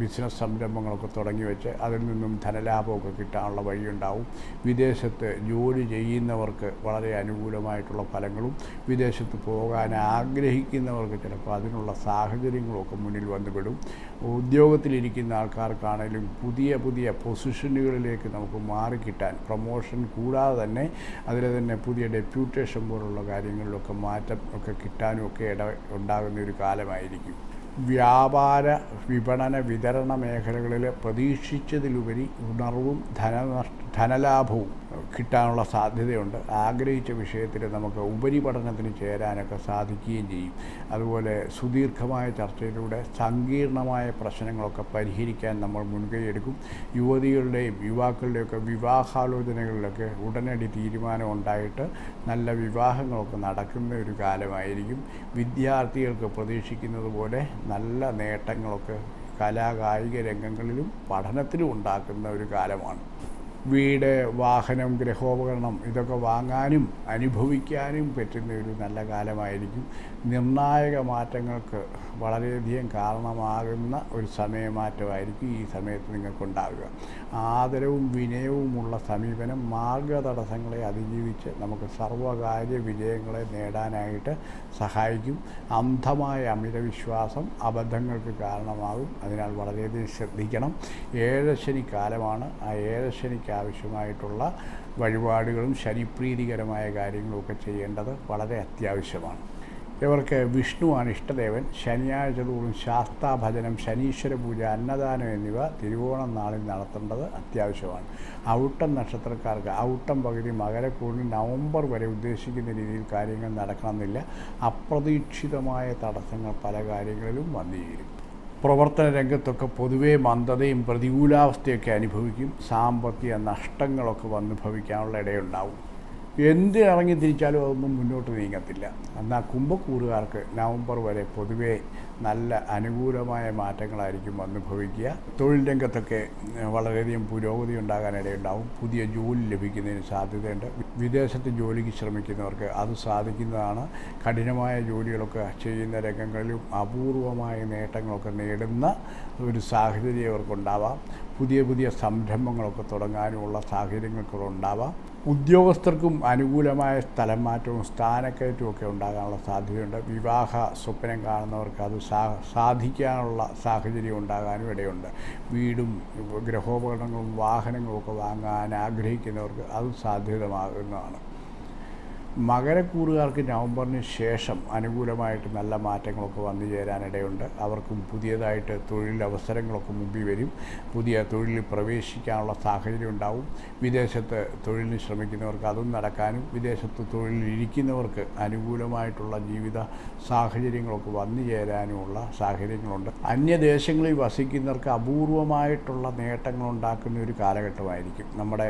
ബിസിനസ് സംരംഭങ്ങളൊക്കെ തുടങ്ങി വെച്ച് അതിൽ നിന്നും ധനലാഭമൊക്കെ കിട്ടാനുള്ള വഴിയുണ്ടാവും. വിദേശത്ത് ജോലി ചെയ്യുന്നവർക്ക് വളരെ അനുകൂലമായിട്ടുള്ള ഫലങ്ങളും വിദേശത്ത് പോകാൻ ആഗ്രഹിക്കുന്നവർക്ക് ചിലപ്പോൾ അതിനുള്ള സാഹചര്യങ്ങളൊക്കെ മുന്നിൽ വന്നുപെടും. ഉദ്യോഗത്തിലിരിക്കുന്ന ആൾക്കാർക്കാണെങ്കിലും പുതിയ പുതിയ പൊസിഷനുകളിലേക്ക് നമുക്ക് മാറിക്കിട്ടാൻ പ്രൊമോഷൻ കൂടാതെ തന്നെ അതിൽ തന്നെ പുതിയ ഡെപ്യൂട്ടേഷൻ പോലുള്ള കാര്യങ്ങളിലൊക്കെ മാറ്റം ഒക്കെ കിട്ടാനും ഒക്കെ ഇട ഉണ്ടാകുന്ന ഒരു കാലമായിരിക്കും. വ്യാപാര വിപണന വിതരണ മേഖലകളിൽ പ്രതീക്ഷിച്ചതിലുപരി ഉണർവും ധനനഷ്ട ധനലാഭവും കിട്ടാനുള്ള സാധ്യതയുണ്ട്. ആഗ്രഹിച്ച വിഷയത്തിൽ നമുക്ക് ഉപരിപഠനത്തിന് ചേരാനൊക്കെ സാധിക്കുകയും ചെയ്യും. അതുപോലെ സുദീർഘമായ ചർച്ചയിലൂടെ സങ്കീർണമായ പ്രശ്നങ്ങളൊക്കെ പരിഹരിക്കാൻ നമ്മൾ മുൻകൈയെടുക്കും യുവതികളുടെയും യുവാക്കളുടെയൊക്കെ വിവാഹാലോചനകളിലൊക്കെ ഉടനടി തീരുമാനം ഉണ്ടായിട്ട് നല്ല വിവാഹങ്ങളൊക്കെ നടക്കുന്ന ഒരു കാലമായിരിക്കും. വിദ്യാർത്ഥികൾക്ക് പ്രതീക്ഷിക്കുന്നത് പോലെ നല്ല നേട്ടങ്ങളൊക്കെ കലാകായിക രംഗങ്ങളിലും പഠനത്തിലും ഉണ്ടാക്കുന്ന ഒരു കാലമാണ്. വീട് വാഹനം ഗൃഹോപകരണം ഇതൊക്കെ വാങ്ങാനും അനുഭവിക്കാനും പറ്റുന്ന ഒരു നല്ല കാലമായിരിക്കും. നിർണായക മാറ്റങ്ങൾക്ക് വളരെയധികം കാരണമാകുന്ന ഒരു സമയമാറ്റമായിരിക്കും ഈ സമയത്ത് നിങ്ങൾക്കുണ്ടാകുക ആദരവും വിനയവുമുള്ള സമീപനം മാർഗതടസ്സങ്ങളെ അതിജീവിച്ച് നമുക്ക് സർവകാര്യ വിജയങ്ങളെ നേടാനായിട്ട് സഹായിക്കും. അന്ധമായ അമിതവിശ്വാസം അബദ്ധങ്ങൾക്ക് കാരണമാകും. അതിനാൽ വളരെയധികം ശ്രദ്ധിക്കണം. ഏഴശനി കാലമാണ് ആ ഏഴശനിക്ക് ആവശ്യമായിട്ടുള്ള വഴിപാടുകളും ശനിപ്രീതികരമായ കാര്യങ്ങളുമൊക്കെ ചെയ്യേണ്ടത് വളരെ അത്യാവശ്യമാണ്. ഇവർക്ക് വിഷ്ണുവാണ് ഇഷ്ടദേവൻ. ശനിയാഴ്ച തോറും ശാസ്താഭജനം ശനീശ്വര പൂജ അന്നദാനം എന്നിവ തിരുവോണം നാളിൽ നടത്തേണ്ടത് അത്യാവശ്യമാണ്. ഔട്ടം നക്ഷത്രക്കാർക്ക് ഔട്ടം പകുതി മകരക്കൂടിൽ നവംബർ വരെ ഉദ്ദേശിക്കുന്ന രീതിയിൽ കാര്യങ്ങൾ നടക്കണമെന്നില്ല. അപ്രതീക്ഷിതമായ തടസ്സങ്ങൾ പല കാര്യങ്ങളിലും വന്നു ചേരും പ്രവർത്തന രംഗത്തൊക്കെ പൊതുവേ മന്ദതയും പ്രതികൂലാവസ്ഥയൊക്കെ അനുഭവിക്കും. സാമ്പത്തിക നഷ്ടങ്ങളൊക്കെ വന്നുഭവിക്കാനുള്ള ഇടയുണ്ടാവും. എന്ത് ഇറങ്ങി തിരിച്ചാലും അതൊന്നും മുന്നോട്ട് നീങ്ങത്തില്ല. എന്നാൽ കുംഭക്കൂറുകാർക്ക് നവംബർ വരെ പൊതുവേ നല്ല അനുകൂലമായ മാറ്റങ്ങളായിരിക്കും അനുഭവിക്കുക ഭവിക്കുക തൊഴിൽ രംഗത്തൊക്കെ വളരെയധികം പുരോഗതി ഉണ്ടാകാനിടയുണ്ടാവും. പുതിയ ജോലി ലഭിക്കുന്നതിന് സാധ്യതയുണ്ട്. വിദേശത്ത് ജോലിക്ക് ശ്രമിക്കുന്നവർക്ക് അത് സാധിക്കുന്നതാണ്. കഠിനമായ ജോലികളൊക്കെ ചെയ്യുന്ന രംഗങ്ങളിലും അപൂർവമായ നേട്ടങ്ങളൊക്കെ നേടുന്ന ഒരു സാഹചര്യം അവർക്കുണ്ടാവാം പുതിയ പുതിയ സംരംഭങ്ങളൊക്കെ തുടങ്ങാനുമുള്ള സാഹചര്യങ്ങളൊക്കെ ഉണ്ടാവാം ഉദ്യോഗസ്ഥർക്കും അനുകൂലമായ സ്ഥലം മാറ്റവും സ്ഥാനക്കയറ്റവും ഒക്കെ ഉണ്ടാകാനുള്ള സാധ്യതയുണ്ട്. വിവാഹ സ്വപ്നം കാണുന്നവർക്ക് അത് സാധിക്കാനുള്ള സാഹചര്യം ഉണ്ടാകാനും ഇടയുണ്ട്. വീടും ഗ്രഹോപകരണങ്ങളും വാഹനങ്ങളും ഒക്കെ വാങ്ങാൻ ആഗ്രഹിക്കുന്നവർക്ക് അത് സാധ്യതമാകുന്നതാണ്. മകരക്കൂറുകാർക്ക് നവംബറിന് ശേഷം അനുകൂലമായിട്ട് നല്ല മാറ്റങ്ങളൊക്കെ വന്നു ചേരാനിടയുണ്ട്. അവർക്കും പുതിയതായിട്ട് തൊഴിലവസരങ്ങളൊക്കെ മുമ്പിൽ വരും. പുതിയ തൊഴിലിൽ പ്രവേശിക്കാനുള്ള സാഹചര്യം ഉണ്ടാവും. വിദേശത്ത് തൊഴിലിന് ശ്രമിക്കുന്നവർക്ക് അതും നടക്കാനും വിദേശത്ത് തൊഴിലിരിക്കുന്നവർക്ക് അനുകൂലമായിട്ടുള്ള ജീവിത സാഹചര്യങ്ങളൊക്കെ വന്നു ചേരാനുമുള്ള സാഹചര്യങ്ങളുണ്ട്. അന്യദേശങ്ങളിൽ വസിക്കുന്നവർക്ക് അപൂർവമായിട്ടുള്ള നേട്ടങ്ങൾ ഉണ്ടാക്കുന്ന ഒരു കാലഘട്ടമായിരിക്കും. നമ്മുടെ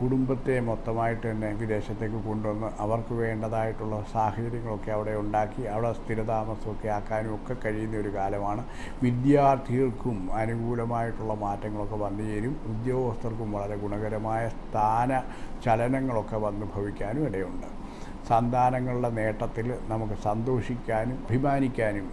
കുടുംബത്തെ മൊത്തമായിട്ട് തന്നെ വിദേശത്തേക്ക് കൊണ്ടുവന്ന് അവർക്ക് വേണ്ടതായിട്ടുള്ള സാഹചര്യങ്ങളൊക്കെ അവിടെ ഉണ്ടാക്കി അവിടെ സ്ഥിരതാമസമൊക്കെ ആക്കാനും ഒക്കെ കഴിയുന്ന ഒരു കാലമാണ്. വിദ്യാർത്ഥികൾക്കും അനുകൂലമായിട്ടുള്ള മാറ്റങ്ങളൊക്കെ വന്നു ചേരും. ഉദ്യോഗസ്ഥർക്കും വളരെ ഗുണകരമായ സ്ഥാന ചലനങ്ങളൊക്കെ വന്ന് ഭവിക്കാനും ഇടയുണ്ട്. സന്താനങ്ങളുടെ നേട്ടത്തിൽ നമുക്ക് സന്തോഷിക്കാനും അഭിമാനിക്കാനും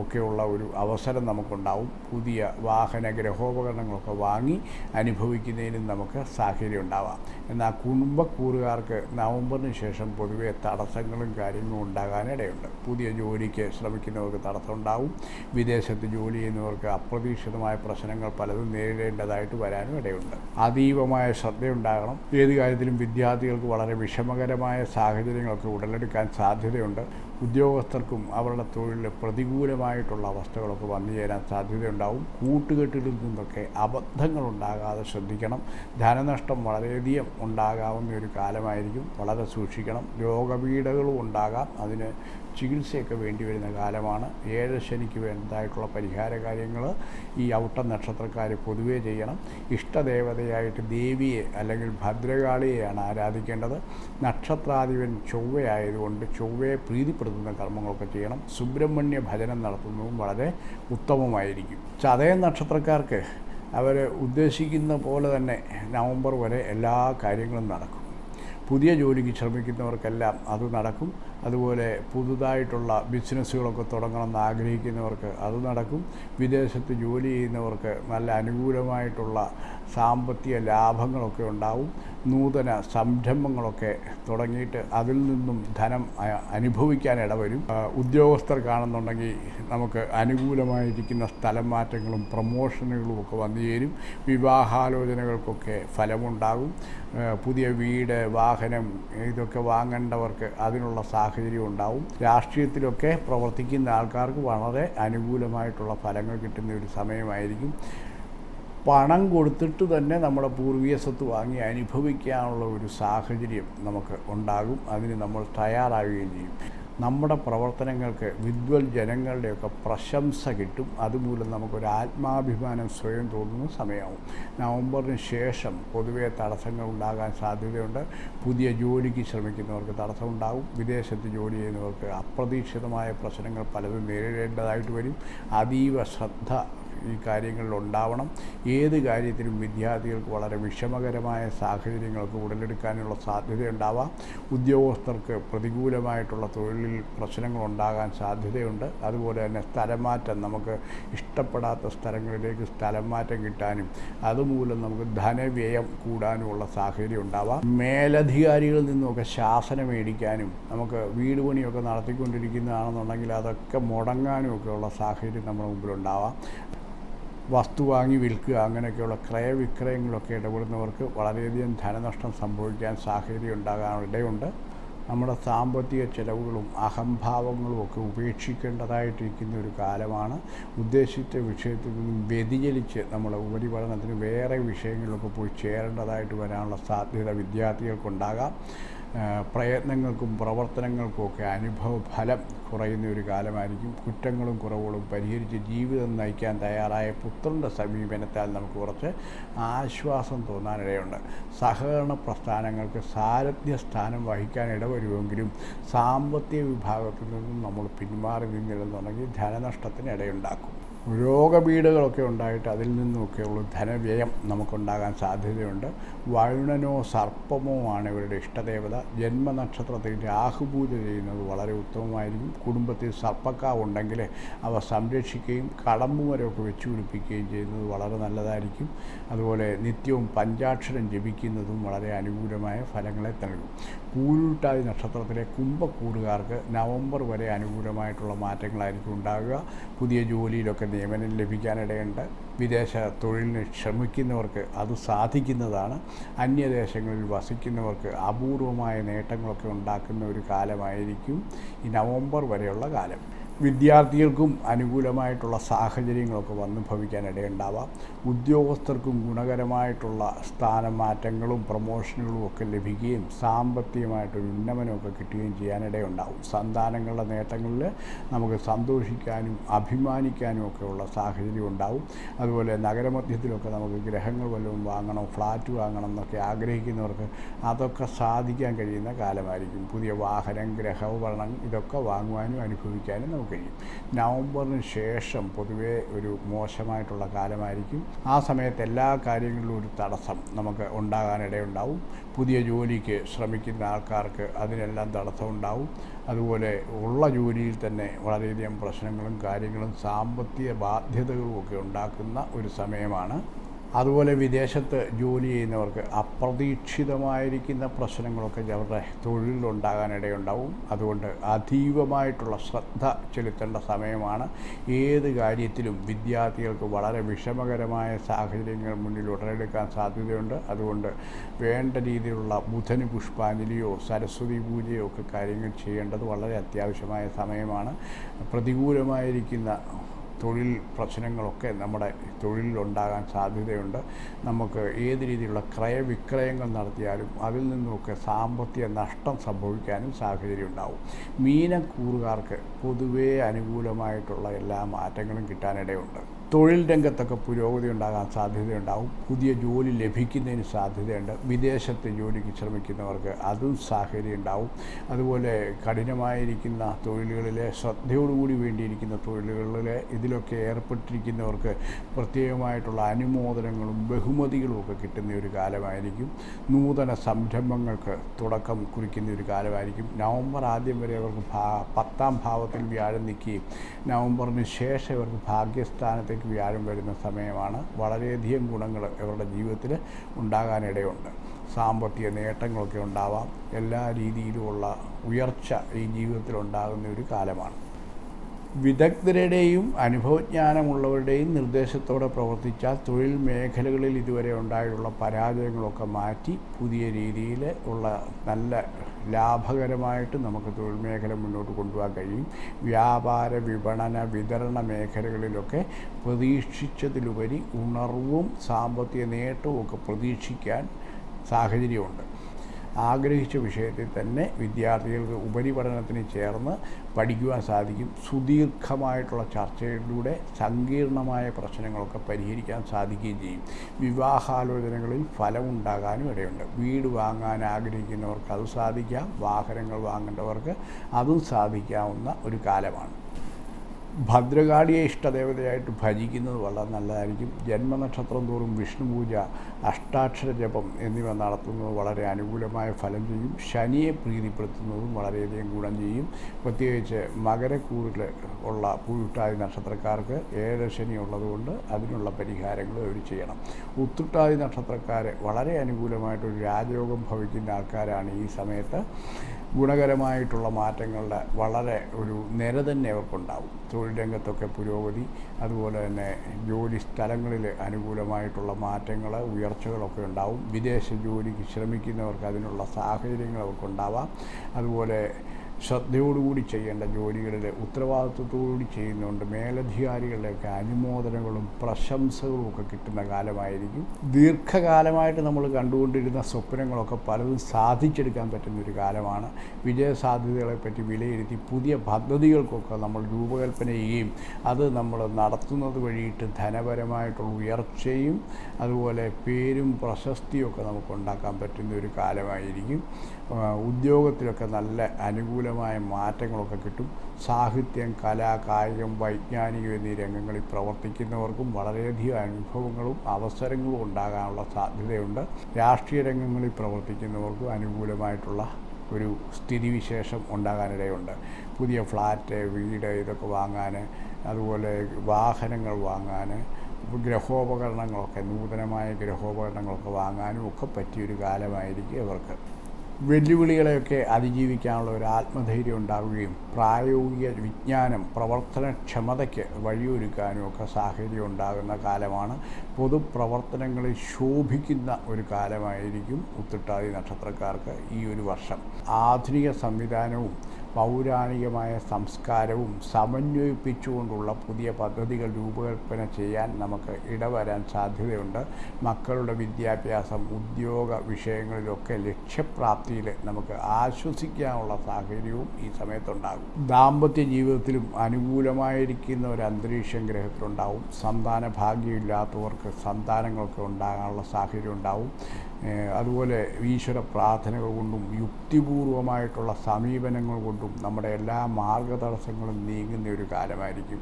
ഒക്കെയുള്ള ഒരു അവസരം നമുക്കുണ്ടാവും. പുതിയ വാഹന ഗ്രഹോപകരണങ്ങളൊക്കെ വാങ്ങി അനുഭവിക്കുന്നതിനും നമുക്ക് സാഹചര്യം ഉണ്ടാവാം. എന്നാൽ കുടുംബക്കൂറുകാർക്ക് നവംബറിന് ശേഷം പൊതുവേ തടസ്സങ്ങളും കാര്യങ്ങളും ഉണ്ടാകാനിടയുണ്ട് പുതിയ ജോലിക്ക് ശ്രമിക്കുന്നവർക്ക് തടസ്സമുണ്ടാവും. വിദേശത്ത് ജോലി ചെയ്യുന്നവർക്ക് അപ്രതീക്ഷിതമായ പ്രശ്നങ്ങൾ പലതും നേരിടേണ്ടതായിട്ട് വരാനും ഇടയുണ്ട്. അതീവമായ ശ്രദ്ധയുണ്ടാകണം. ഏത് കാര്യത്തിലും വിദ്യാർത്ഥികൾക്ക് വളരെ വിഷമകരമായ സാഹചര്യങ്ങളൊക്കെ ഉടലെടുക്കാൻ സാധ്യതയുണ്ട്. ഉദ്യോഗസ്ഥർക്കും അവരുടെ തൊഴിലിൽ പ്രതികൂലമായിട്ടുള്ള അവസ്ഥകളൊക്കെ വന്നു ചേരാൻ സാധ്യതയുണ്ടാവും. കൂട്ടുകെട്ടിൽ നിന്നൊക്കെ അബദ്ധങ്ങളുണ്ടാകാതെ ശ്രദ്ധിക്കണം. ധനനഷ്ടം വളരെയധികം ഉണ്ടാകാവുന്ന ഒരു കാലമായിരിക്കും. വളരെ സൂക്ഷിക്കണം. രോഗപീഠകളും ഉണ്ടാകാം. അതിന് ചികിത്സയൊക്കെ വേണ്ടി വരുന്ന കാലമാണ്. ഏഴ് ശനിക്ക് വേണ്ടതായിട്ടുള്ള പരിഹാര കാര്യങ്ങൾ ഈ ഔട്ട നക്ഷത്രക്കാർ പൊതുവേ ചെയ്യണം. ഇഷ്ടദേവതയായിട്ട് ദേവിയെ അല്ലെങ്കിൽ ഭദ്രകാളിയെയാണ് ആരാധിക്കേണ്ടത്. നക്ഷത്രാധിപൻ ചൊവ്വയായതുകൊണ്ട് ചൊവ്വയെ പ്രീതിപ്പെടുത്തുന്ന കർമ്മങ്ങളൊക്കെ ചെയ്യണം. സുബ്രഹ്മണ്യ ഭജനം നടത്തുന്നതും വളരെ ഉത്തമമായിരിക്കും. ചതയ നക്ഷത്രക്കാർക്ക് അവർ ഉദ്ദേശിക്കുന്ന പോലെ തന്നെ നവംബർ വരെ എല്ലാ കാര്യങ്ങളും നടക്കും. പുതിയ ജോലിക്ക് ശ്രമിക്കുന്നവർക്കെല്ലാം അത് നടക്കും. അതുപോലെ പുതുതായിട്ടുള്ള ബിസിനസ്സുകളൊക്കെ തുടങ്ങണമെന്ന് ആഗ്രഹിക്കുന്നവർക്ക് അത് നടക്കും. വിദേശത്ത് ജോലി ചെയ്യുന്നവർക്ക് നല്ല അനുകൂലമായിട്ടുള്ള സാമ്പത്തിക ലാഭങ്ങളൊക്കെ ഉണ്ടാവും. നൂതന സംരംഭങ്ങളൊക്കെ തുടങ്ങിയിട്ട് അതിൽ നിന്നും ധനം അനുഭവിക്കാൻ ഇടവരും. ഉദ്യോഗസ്ഥർ നമുക്ക് അനുകൂലമായിരിക്കുന്ന സ്ഥലം മാറ്റങ്ങളും പ്രമോഷനുകളും ഒക്കെ വന്നു ചേരും. വിവാഹാലോചനകൾക്കൊക്കെ ഫലമുണ്ടാകും. പുതിയ വീട് വാഹനം ഇതൊക്കെ വാങ്ങേണ്ടവർക്ക് അതിനുള്ള സാഹചര്യം ഉണ്ടാവും രാഷ്ട്രീയത്തിലൊക്കെ പ്രവർത്തിക്കുന്ന ആൾക്കാർക്ക് വളരെ അനുകൂലമായിട്ടുള്ള ഫലങ്ങൾ കിട്ടുന്ന ഒരു സമയമായിരിക്കും. പണം കൊടുത്തിട്ട് തന്നെ നമ്മുടെ പൂർവീയ സ്വത്ത് വാങ്ങി അനുഭവിക്കാനുള്ള ഒരു സാഹചര്യം നമുക്ക് ഉണ്ടാകും. അതിന് നമ്മൾ തയ്യാറാവുകയും ചെയ്യും. നമ്മുടെ പ്രവർത്തനങ്ങൾക്ക് വിദ്വൽ ജനങ്ങളുടെയൊക്കെ പ്രശംസ കിട്ടും. അതുമൂലം നമുക്കൊരു ആത്മാഭിമാനം സ്വയം തോന്നുന്ന സമയമാവും. നവംബറിന് ശേഷം പൊതുവേ തടസ്സങ്ങൾ ഉണ്ടാകാൻ സാധ്യതയുണ്ട്. പുതിയ ജോലിക്ക് ശ്രമിക്കുന്നവർക്ക് തടസ്സമുണ്ടാകും. വിദേശത്ത് ജോലി ചെയ്യുന്നവർക്ക് അപ്രതീക്ഷിതമായ പ്രശ്നങ്ങൾ പലതും നേരിടേണ്ടതായിട്ട് വരും. അതീവ ശ്രദ്ധ ഈ കാര്യങ്ങളിൽ ഉണ്ടാവണം ഏത് കാര്യത്തിലും വിദ്യാർത്ഥികൾക്ക് വളരെ വിഷമകരമായ സാഹചര്യങ്ങൾക്ക് ഉടലെടുക്കാനുള്ള സാധ്യതയുണ്ടാവാം. ഉദ്യോഗസ്ഥർക്ക് പ്രതികൂലമായിട്ടുള്ള തൊഴിലിൽ പ്രശ്നങ്ങൾ ഉണ്ടാകാൻ സാധ്യതയുണ്ട്. അതുപോലെ തന്നെ സ്ഥലമാറ്റം നമുക്ക് ഇഷ്ടപ്പെടാത്ത സ്ഥലങ്ങളിലേക്ക് സ്ഥലം മാറ്റം കിട്ടാനും അതുമൂലം നമുക്ക് ധനവ്യയം കൂടാനുമുള്ള സാഹചര്യം ഉണ്ടാവാം മേലധികാരികളിൽ നിന്നുമൊക്കെ ശാസനം മേടിക്കാനും നമുക്ക് വീട് പണിയൊക്കെ നടത്തിക്കൊണ്ടിരിക്കുന്നതാണെന്നുണ്ടെങ്കിൽ അതൊക്കെ മുടങ്ങാനും ഒക്കെയുള്ള സാഹചര്യം നമ്മുടെ മുമ്പിലുണ്ടാവാം. വസ്തു വാങ്ങി വിൽക്കുക അങ്ങനെയൊക്കെയുള്ള ക്രയവിക്രയങ്ങളൊക്കെ ഇടപെടുന്നവർക്ക് വളരെയധികം ധനനഷ്ടം സംഭവിക്കാൻ സാഹചര്യം ഇടയുണ്ട്. നമ്മുടെ സാമ്പത്തിക ചിലവുകളും അഹംഭാവങ്ങളും ഒക്കെ ഉപേക്ഷിക്കേണ്ടതായിട്ടിരിക്കുന്ന ഒരു കാലമാണ്. ഉദ്ദേശിച്ച വിഷയത്തിൽ നിന്നും വ്യതിചലിച്ച് നമ്മുടെ ഉപരിപഠനത്തിന് വേറെ വിഷയങ്ങളിലൊക്കെ പോയി ചേരേണ്ടതായിട്ട് വരാനുള്ള സാധ്യത വിദ്യാർത്ഥികൾക്കുണ്ടാകാം. പ്രയത്നങ്ങൾക്കും പ്രവർത്തനങ്ങൾക്കും ഒക്കെ അനുഭവ ഫലം കുറയുന്ന ഒരു കാലമായിരിക്കും. കുറ്റങ്ങളും കുറവുകളും പരിഹരിച്ച് ജീവിതം നയിക്കാൻ തയ്യാറായ പുത്രന്റെ സമീപനത്താൽ നമുക്ക് കുറച്ച് ആശ്വാസം തോന്നാനിടയുണ്ട്. സഹകരണ പ്രസ്ഥാനങ്ങൾക്ക് സാരഥ്യ സ്ഥാനം വഹിക്കാൻ ഇടവരുമെങ്കിലും സാമ്പത്തിക വിഭാഗത്തിൽ നിന്നും നമ്മൾ പിന്മാറി നിന്നിരുന്നുണ്ടെങ്കിൽ ധനനഷ്ടത്തിന് ഇടയുണ്ടാക്കും. രോഗപീഠകളൊക്കെ ഉണ്ടായിട്ട് അതിൽ നിന്നുമൊക്കെയുള്ള ധനവ്യയം നമുക്കുണ്ടാകാൻ സാധ്യതയുണ്ട്. വരുണനോ സർപ്പമോ ആണ് ഇവരുടെ ഇഷ്ടദേവത. ജന്മനക്ഷത്രത്തിൽ രാഹുപൂജ ചെയ്യുന്നത് വളരെ ഉത്തമമായിരിക്കും. കുടുംബത്തിൽ സർപ്പക്കാവ് ഉണ്ടെങ്കിൽ അവ സംരക്ഷിക്കുകയും കടമ്പുമരമൊക്കെ വെച്ചു പിടിപ്പിക്കുകയും ചെയ്യുന്നത് വളരെ നല്ലതായിരിക്കും. അതുപോലെ നിത്യവും പഞ്ചാക്ഷരം ജപിക്കുന്നതും വളരെ അനുകൂലമായ ഫലങ്ങളെ നൽകും. പൂരുട്ടാതി നക്ഷത്രത്തിലെ കുംഭക്കൂറുകാർക്ക് നവംബർ വരെ അനുകൂലമായിട്ടുള്ള മാറ്റങ്ങളായിരിക്കും ഉണ്ടാകുക പുതിയ ജോലിയിലൊക്കെ നിയമനം ലഭിക്കാനിടയുണ്ട്. വിദേശ തൊഴിലിന് ശ്രമിക്കുന്നവർക്ക് അത് സാധിക്കുന്നതാണ്. അന്യദേശങ്ങളിൽ വസിക്കുന്നവർക്ക് അപൂർവമായ നേട്ടങ്ങളൊക്കെ ഉണ്ടാക്കുന്ന ഒരു കാലമായിരിക്കും ഈ നവംബർ വരെയുള്ള കാലം. വിദ്യാർത്ഥികൾക്കും അനുകൂലമായിട്ടുള്ള സാഹചര്യങ്ങളൊക്കെ വന്നു ഭവിക്കാനിടയുണ്ടാവാം. ഉദ്യോഗസ്ഥർക്കും ഗുണകരമായിട്ടുള്ള സ്ഥാനമാറ്റങ്ങളും പ്രൊമോഷനുകളും ഒക്കെ ലഭിക്കുകയും സാമ്പത്തികമായിട്ടൊരു ഉന്നമനമൊക്കെ കിട്ടുകയും ചെയ്യാനിടയുണ്ടാവും. സന്താനങ്ങളുടെ നേട്ടങ്ങളിൽ നമുക്ക് സന്തോഷിക്കാനും അഭിമാനിക്കാനും ഒക്കെയുള്ള സാഹചര്യം ഉണ്ടാവും. അതുപോലെ നഗരമധ്യത്തിലൊക്കെ നമുക്ക് ഗ്രഹങ്ങൾ വല്ലതും വാങ്ങണം ഫ്ലാറ്റ് വാങ്ങണം എന്നൊക്കെ ആഗ്രഹിക്കുന്നവർക്ക് അതൊക്കെ സാധിക്കാൻ കഴിയുന്ന കാലമായിരിക്കും. പുതിയ വാഹനം ഗ്രഹോപകരണം ഇതൊക്കെ വാങ്ങുവാനും അനുഭവിക്കാനും കഴിയും നവംബറിന് ശേഷം പൊതുവേ ഒരു മോശമായിട്ടുള്ള കാലമായിരിക്കും. ആ സമയത്ത് എല്ലാ കാര്യങ്ങളിലും ഒരു തടസ്സം നമുക്ക് ഉണ്ടാകാനിടയുണ്ടാവും. പുതിയ ജോലിക്ക് ശ്രമിക്കുന്ന ആൾക്കാർക്ക് അതിനെല്ലാം തടസ്സം ഉണ്ടാവും അതുപോലെ ഉള്ള ജോലിയിൽ തന്നെ വളരെയധികം പ്രശ്നങ്ങളും കാര്യങ്ങളും സാമ്പത്തിക ബാധ്യതകളും ഒക്കെ ഉണ്ടാക്കുന്ന ഒരു സമയമാണ്. അതുപോലെ വിദേശത്ത് ജോലി ചെയ്യുന്നവർക്ക് അപ്രതീക്ഷിതമായിരിക്കുന്ന പ്രശ്നങ്ങളൊക്കെ അവരുടെ തൊഴിലിലുണ്ടാകാനിടയുണ്ടാവും. അതുകൊണ്ട് അതീവമായിട്ടുള്ള ശ്രദ്ധ ചെലുത്തേണ്ട സമയമാണ്. ഏത് കാര്യത്തിലും വിദ്യാർത്ഥികൾക്ക് വളരെ വിഷമകരമായ സാഹചര്യങ്ങൾ മുന്നിൽ ഉടലെടുക്കാൻ സാധ്യതയുണ്ട്. അതുകൊണ്ട് വേണ്ട രീതിയിലുള്ള ബുധന് പുഷ്പാഞ്ജലിയോ സരസ്വതി പൂജയോ ഒക്കെ കാര്യങ്ങൾ ചെയ്യേണ്ടത് വളരെ അത്യാവശ്യമായ സമയമാണ്. പ്രതികൂലമായിരിക്കുന്ന തൊഴിൽ പ്രശ്നങ്ങളൊക്കെ നമ്മുടെ തൊഴിലിലുണ്ടാകാൻ സാധ്യതയുണ്ട്. നമുക്ക് ഏത് രീതിയിലുള്ള ക്രയവിക്രയങ്ങൾ നടത്തിയാലും അതിൽ നിന്നുമൊക്കെ സാമ്പത്തിക നഷ്ടം സംഭവിക്കാനും സാഹചര്യം ഉണ്ടാവും മീനക്കൂറുകാർക്ക് പൊതുവേ അനുകൂലമായിട്ടുള്ള എല്ലാ മാറ്റങ്ങളും കിട്ടാനിടയുണ്ട്. തൊഴിൽ രംഗത്തൊക്കെ പുരോഗതി ഉണ്ടാകാൻ സാധ്യതയുണ്ടാവും. പുതിയ ജോലി ലഭിക്കുന്നതിന് സാധ്യതയുണ്ട്. വിദേശത്ത് ജോലിക്ക് ശ്രമിക്കുന്നവർക്ക് അതും സാഹചര്യം ഉണ്ടാവും അതുപോലെ കഠിനമായിരിക്കുന്ന തൊഴിലുകളിലെ ശ്രദ്ധയോടുകൂടി വേണ്ടിയിരിക്കുന്ന തൊഴിലുകളിലെ ഇതിലൊക്കെ ഏർപ്പെട്ടിരിക്കുന്നവർക്ക് പ്രത്യേകമായിട്ടുള്ള അനുമോദനങ്ങളും ബഹുമതികളും ഒക്കെ കിട്ടുന്ന ഒരു കാലമായിരിക്കും. നൂതന സംരംഭങ്ങൾക്ക് തുടക്കം കുറിക്കുന്ന ഒരു കാലമായിരിക്കും. നവംബർ ആദ്യം വരെ അവർക്ക് പത്താം ഭാവത്തിൽ വ്യാഴം നിൽക്കുകയും നവംബറിന് ശേഷം ഇവർക്ക് ഭാഗ്യസ്ഥാനത്തേക്ക് വ്യാഴം വരുന്ന സമയമാണ്. വളരെയധികം ഗുണങ്ങൾ ഇവരുടെ ജീവിതത്തിൽ ഉണ്ടാകാനിടയുണ്ട്. സാമ്പത്തിക നേട്ടങ്ങളൊക്കെ ഉണ്ടാവാം. എല്ലാ രീതിയിലുമുള്ള ഉയർച്ച ഈ ജീവിതത്തിൽ ഉണ്ടാകുന്ന ഒരു കാലമാണ്. വിദഗ്ധരുടെയും അനുഭവജ്ഞാനമുള്ളവരുടെയും നിർദ്ദേശത്തോടെ പ്രവർത്തിച്ചാൽ തൊഴിൽ മേഖലകളിൽ ഇതുവരെ ഉണ്ടായിട്ടുള്ള പരാജയങ്ങളൊക്കെ മാറ്റി പുതിയ രീതിയിൽ ഉള്ള നല്ല ലാഭകരമായിട്ട് നമുക്ക് തൊഴിൽ മേഖല മുന്നോട്ട് കൊണ്ടുപോകാൻ കഴിയും. വ്യാപാര വിപണന വിതരണ മേഖലകളിലൊക്കെ പ്രതീക്ഷിച്ചതിലുപരി ഉണർവും സാമ്പത്തിക നേട്ടവും ഒക്കെ പ്രതീക്ഷിക്കാൻ സാഹചര്യമുണ്ട്. ആഗ്രഹിച്ച വിഷയത്തിൽ തന്നെ വിദ്യാർത്ഥികൾക്ക് ഉപരിപഠനത്തിന് ചേർന്ന് പഠിക്കുവാൻ സാധിക്കും. സുദീർഘമായിട്ടുള്ള ചർച്ചയിലൂടെ സങ്കീർണമായ പ്രശ്നങ്ങളൊക്കെ പരിഹരിക്കാൻ സാധിക്കുകയും ചെയ്യും. വിവാഹാലോചനകളിൽ ഫലമുണ്ടാകാനും ഇടയുണ്ട്. വീട് വാങ്ങാൻ ആഗ്രഹിക്കുന്നവർക്ക് അത് സാധിക്കാം. വാഹനങ്ങൾ വാങ്ങേണ്ടവർക്ക് അതും സാധിക്കാവുന്ന ഒരു കാലമാണ്. ഭദ്രകാളിയെ ഇഷ്ടദേവതയായിട്ട് ഭജിക്കുന്നത് വളരെ നല്ലതായിരിക്കും. ജന്മനക്ഷത്രം തോറും വിഷ്ണു പൂജ അഷ്ടാക്ഷര ജപം എന്നിവ നടത്തുന്നത് വളരെ അനുകൂലമായ ഫലം ചെയ്യും. ശനിയെ പ്രീതിപ്പെടുത്തുന്നതും വളരെയധികം ഗുണം ചെയ്യും. പ്രത്യേകിച്ച് മകരക്കൂറിൽ ഉള്ള പൂട്ടാതി നക്ഷത്രക്കാർക്ക് ഏഴ് ശനി ഉള്ളതുകൊണ്ട് അതിനുള്ള പരിഹാരങ്ങൾ അവർ ചെയ്യണം. ഉത്തുട്ടാതി നക്ഷത്രക്കാരെ വളരെ അനുകൂലമായിട്ടൊരു രാജയോഗം ഭവിക്കുന്ന ആൾക്കാരാണ് ഈ സമയത്ത്. ഗുണകരമായിട്ടുള്ള മാറ്റങ്ങളുടെ വളരെ ഒരു നിര തന്നെ അവർക്കുണ്ടാവും. തൊഴിൽ രംഗത്തൊക്കെ പുരോഗതി അതുപോലെ തന്നെ ജോലി സ്ഥലങ്ങളിൽ അനുകൂലമായിട്ടുള്ള മാറ്റങ്ങൾ ഉയർച്ചകളൊക്കെ ഉണ്ടാവും. വിദേശ ജോലിക്ക് ശ്രമിക്കുന്നവർക്ക് അതിനുള്ള സാഹചര്യങ്ങൾ അവർക്കുണ്ടാവാം. അതുപോലെ ശ്രദ്ധയോടുകൂടി ചെയ്യേണ്ട ജോലികളിൽ ഉത്തരവാദിത്വത്തോടുകൂടി ചെയ്യുന്നതുകൊണ്ട് മേലധികാരികളുടെയൊക്കെ അനുമോദനങ്ങളും പ്രശംസകളും ഒക്കെ കിട്ടുന്ന കാലമായിരിക്കും. ദീർഘകാലമായിട്ട് നമ്മൾ കണ്ടുകൊണ്ടിരുന്ന സ്വപ്നങ്ങളൊക്കെ പലതും സാധിച്ചെടുക്കാൻ പറ്റുന്ന ഒരു കാലമാണ്. വിജയസാധ്യതകളെപ്പറ്റി വിലയിരുത്തി പുതിയ പദ്ധതികൾക്കൊക്കെ നമ്മൾ രൂപകൽപ്പന ചെയ്യുകയും അത് നമ്മൾ നടത്തുന്നത് വഴിയിട്ട് ധനപരമായിട്ടുള്ള ഉയർച്ചയും അതുപോലെ പേരും പ്രശസ്തിയും ഒക്കെ നമുക്ക് ഉണ്ടാക്കാൻ പറ്റുന്ന ഒരു കാലമായിരിക്കും. ഉദ്യോഗത്തിലൊക്കെ നല്ല അനുകൂലമായ മാറ്റങ്ങളൊക്കെ കിട്ടും. സാഹിത്യം കല കായികം വൈജ്ഞാനികം എന്നീ രംഗങ്ങളിൽ പ്രവർത്തിക്കുന്നവർക്കും വളരെയധികം അനുഭവങ്ങളും അവസരങ്ങളും ഉണ്ടാകാനുള്ള സാധ്യതയുണ്ട്. രാഷ്ട്രീയ രംഗങ്ങളിൽ പ്രവർത്തിക്കുന്നവർക്കും അനുകൂലമായിട്ടുള്ള ഒരു സ്ഥിതിവിശേഷം ഉണ്ടാകാനിടയുണ്ട്. പുതിയ ഫ്ലാറ്റ് വീട് ഇതൊക്കെ വാങ്ങാൻ അതുപോലെ വാഹനങ്ങൾ വാങ്ങാൻ ഗ്രഹോപകരണങ്ങളൊക്കെ നൂതനമായ ഗ്രഹോപകരണങ്ങളൊക്കെ വാങ്ങാനും ഒക്കെ പറ്റിയൊരു കാലമായിരിക്കും ഇവർക്ക്. വെല്ലുവിളികളെയൊക്കെ അതിജീവിക്കാനുള്ള ഒരു ആത്മധൈര്യം ഉണ്ടാവുകയും പ്രായോഗിക വിജ്ഞാനം പ്രവർത്തനക്ഷമതയ്ക്ക് വഴിയൊരുക്കാനും ഒക്കെ സാഹചര്യം ഉണ്ടാകുന്ന കാലമാണ്. പൊതുപ്രവർത്തനങ്ങളിൽ ശോഭിക്കുന്ന ഒരു കാലമായിരിക്കും ഉത്തിട്ടാതി നക്ഷത്രക്കാർക്ക് ഈ ഒരു വർഷം. ആധുനിക സംവിധാനവും പൗരാണികമായ സംസ്കാരവും സമന്വയിപ്പിച്ചുകൊണ്ടുള്ള പുതിയ പദ്ധതികൾ രൂപകൽപ്പന ചെയ്യാൻ നമുക്ക് ഇടവരാൻ സാധ്യതയുണ്ട്. മക്കളുടെ വിദ്യാഭ്യാസം ഉദ്യോഗ വിഷയങ്ങളിലൊക്കെ ലക്ഷ്യപ്രാപ്തിയിൽ നമുക്ക് ആശ്വസിക്കാനുള്ള സാഹചര്യവും ഈ സമയത്തുണ്ടാകും. ദാമ്പത്യ ജീവിതത്തിലും അനുകൂലമായിരിക്കുന്ന ഒരു അന്തരീക്ഷം ഗ്രഹത്തിലുണ്ടാവും. സന്താന ഭാഗ്യമില്ലാത്തവർക്ക് സന്താനങ്ങളൊക്കെ ഉണ്ടാകാനുള്ള സാഹചര്യം ഉണ്ടാവും. അതുപോലെ ഈശ്വര പ്രാർത്ഥനകൾ കൊണ്ടും യുക്തിപൂർവമായിട്ടുള്ള സമീപനങ്ങൾ കൊണ്ടും നമ്മുടെ എല്ലാ മാർഗതടസ്സങ്ങളും നീങ്ങുന്ന ഒരു കാലമായിരിക്കും.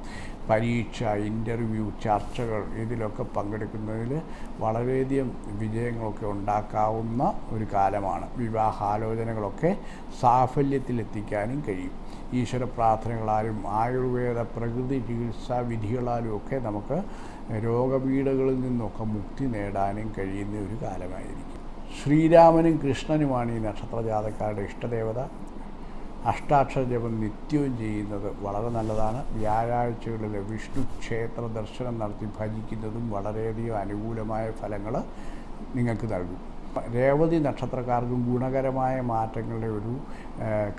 പരീക്ഷ ഇന്റർവ്യൂ ചർച്ചകൾ ഇതിലൊക്കെ പങ്കെടുക്കുന്നതിൽ വളരെയധികം വിജയങ്ങളൊക്കെ ഉണ്ടാക്കാവുന്ന ഒരു കാലമാണ്. വിവാഹാലോചനകളൊക്കെ സാഫല്യത്തിലെത്തിക്കാനും കഴിയും. ഈശ്വര പ്രാർത്ഥനകളാലും ആയുർവേദ പ്രകൃതി ചികിത്സാ വിധികളാലും ഒക്കെ നമുക്ക് രോഗപീഠകളിൽ നിന്നൊക്കെ മുക്തി നേടാനും കഴിയുന്ന ഒരു കാലമായിരിക്കും. ശ്രീരാമനും കൃഷ്ണനുമാണ് ഈ നക്ഷത്ര ജാതക്കാരുടെ ഇഷ്ടദേവത. അഷ്ടാക്ഷര ജപം നിത്യവും ചെയ്യുന്നത് വളരെ നല്ലതാണ്. വ്യാഴാഴ്ചകളിൽ വിഷ്ണു ക്ഷേത്ര ദർശനം നടത്തി ഭജിക്കുന്നതും വളരെയധികം അനുകൂലമായ ഫലങ്ങൾ നിങ്ങൾക്ക് നൽകും. രേവതി നക്ഷത്രക്കാർക്കും ഗുണകരമായ മാറ്റങ്ങളുടെ ഒരു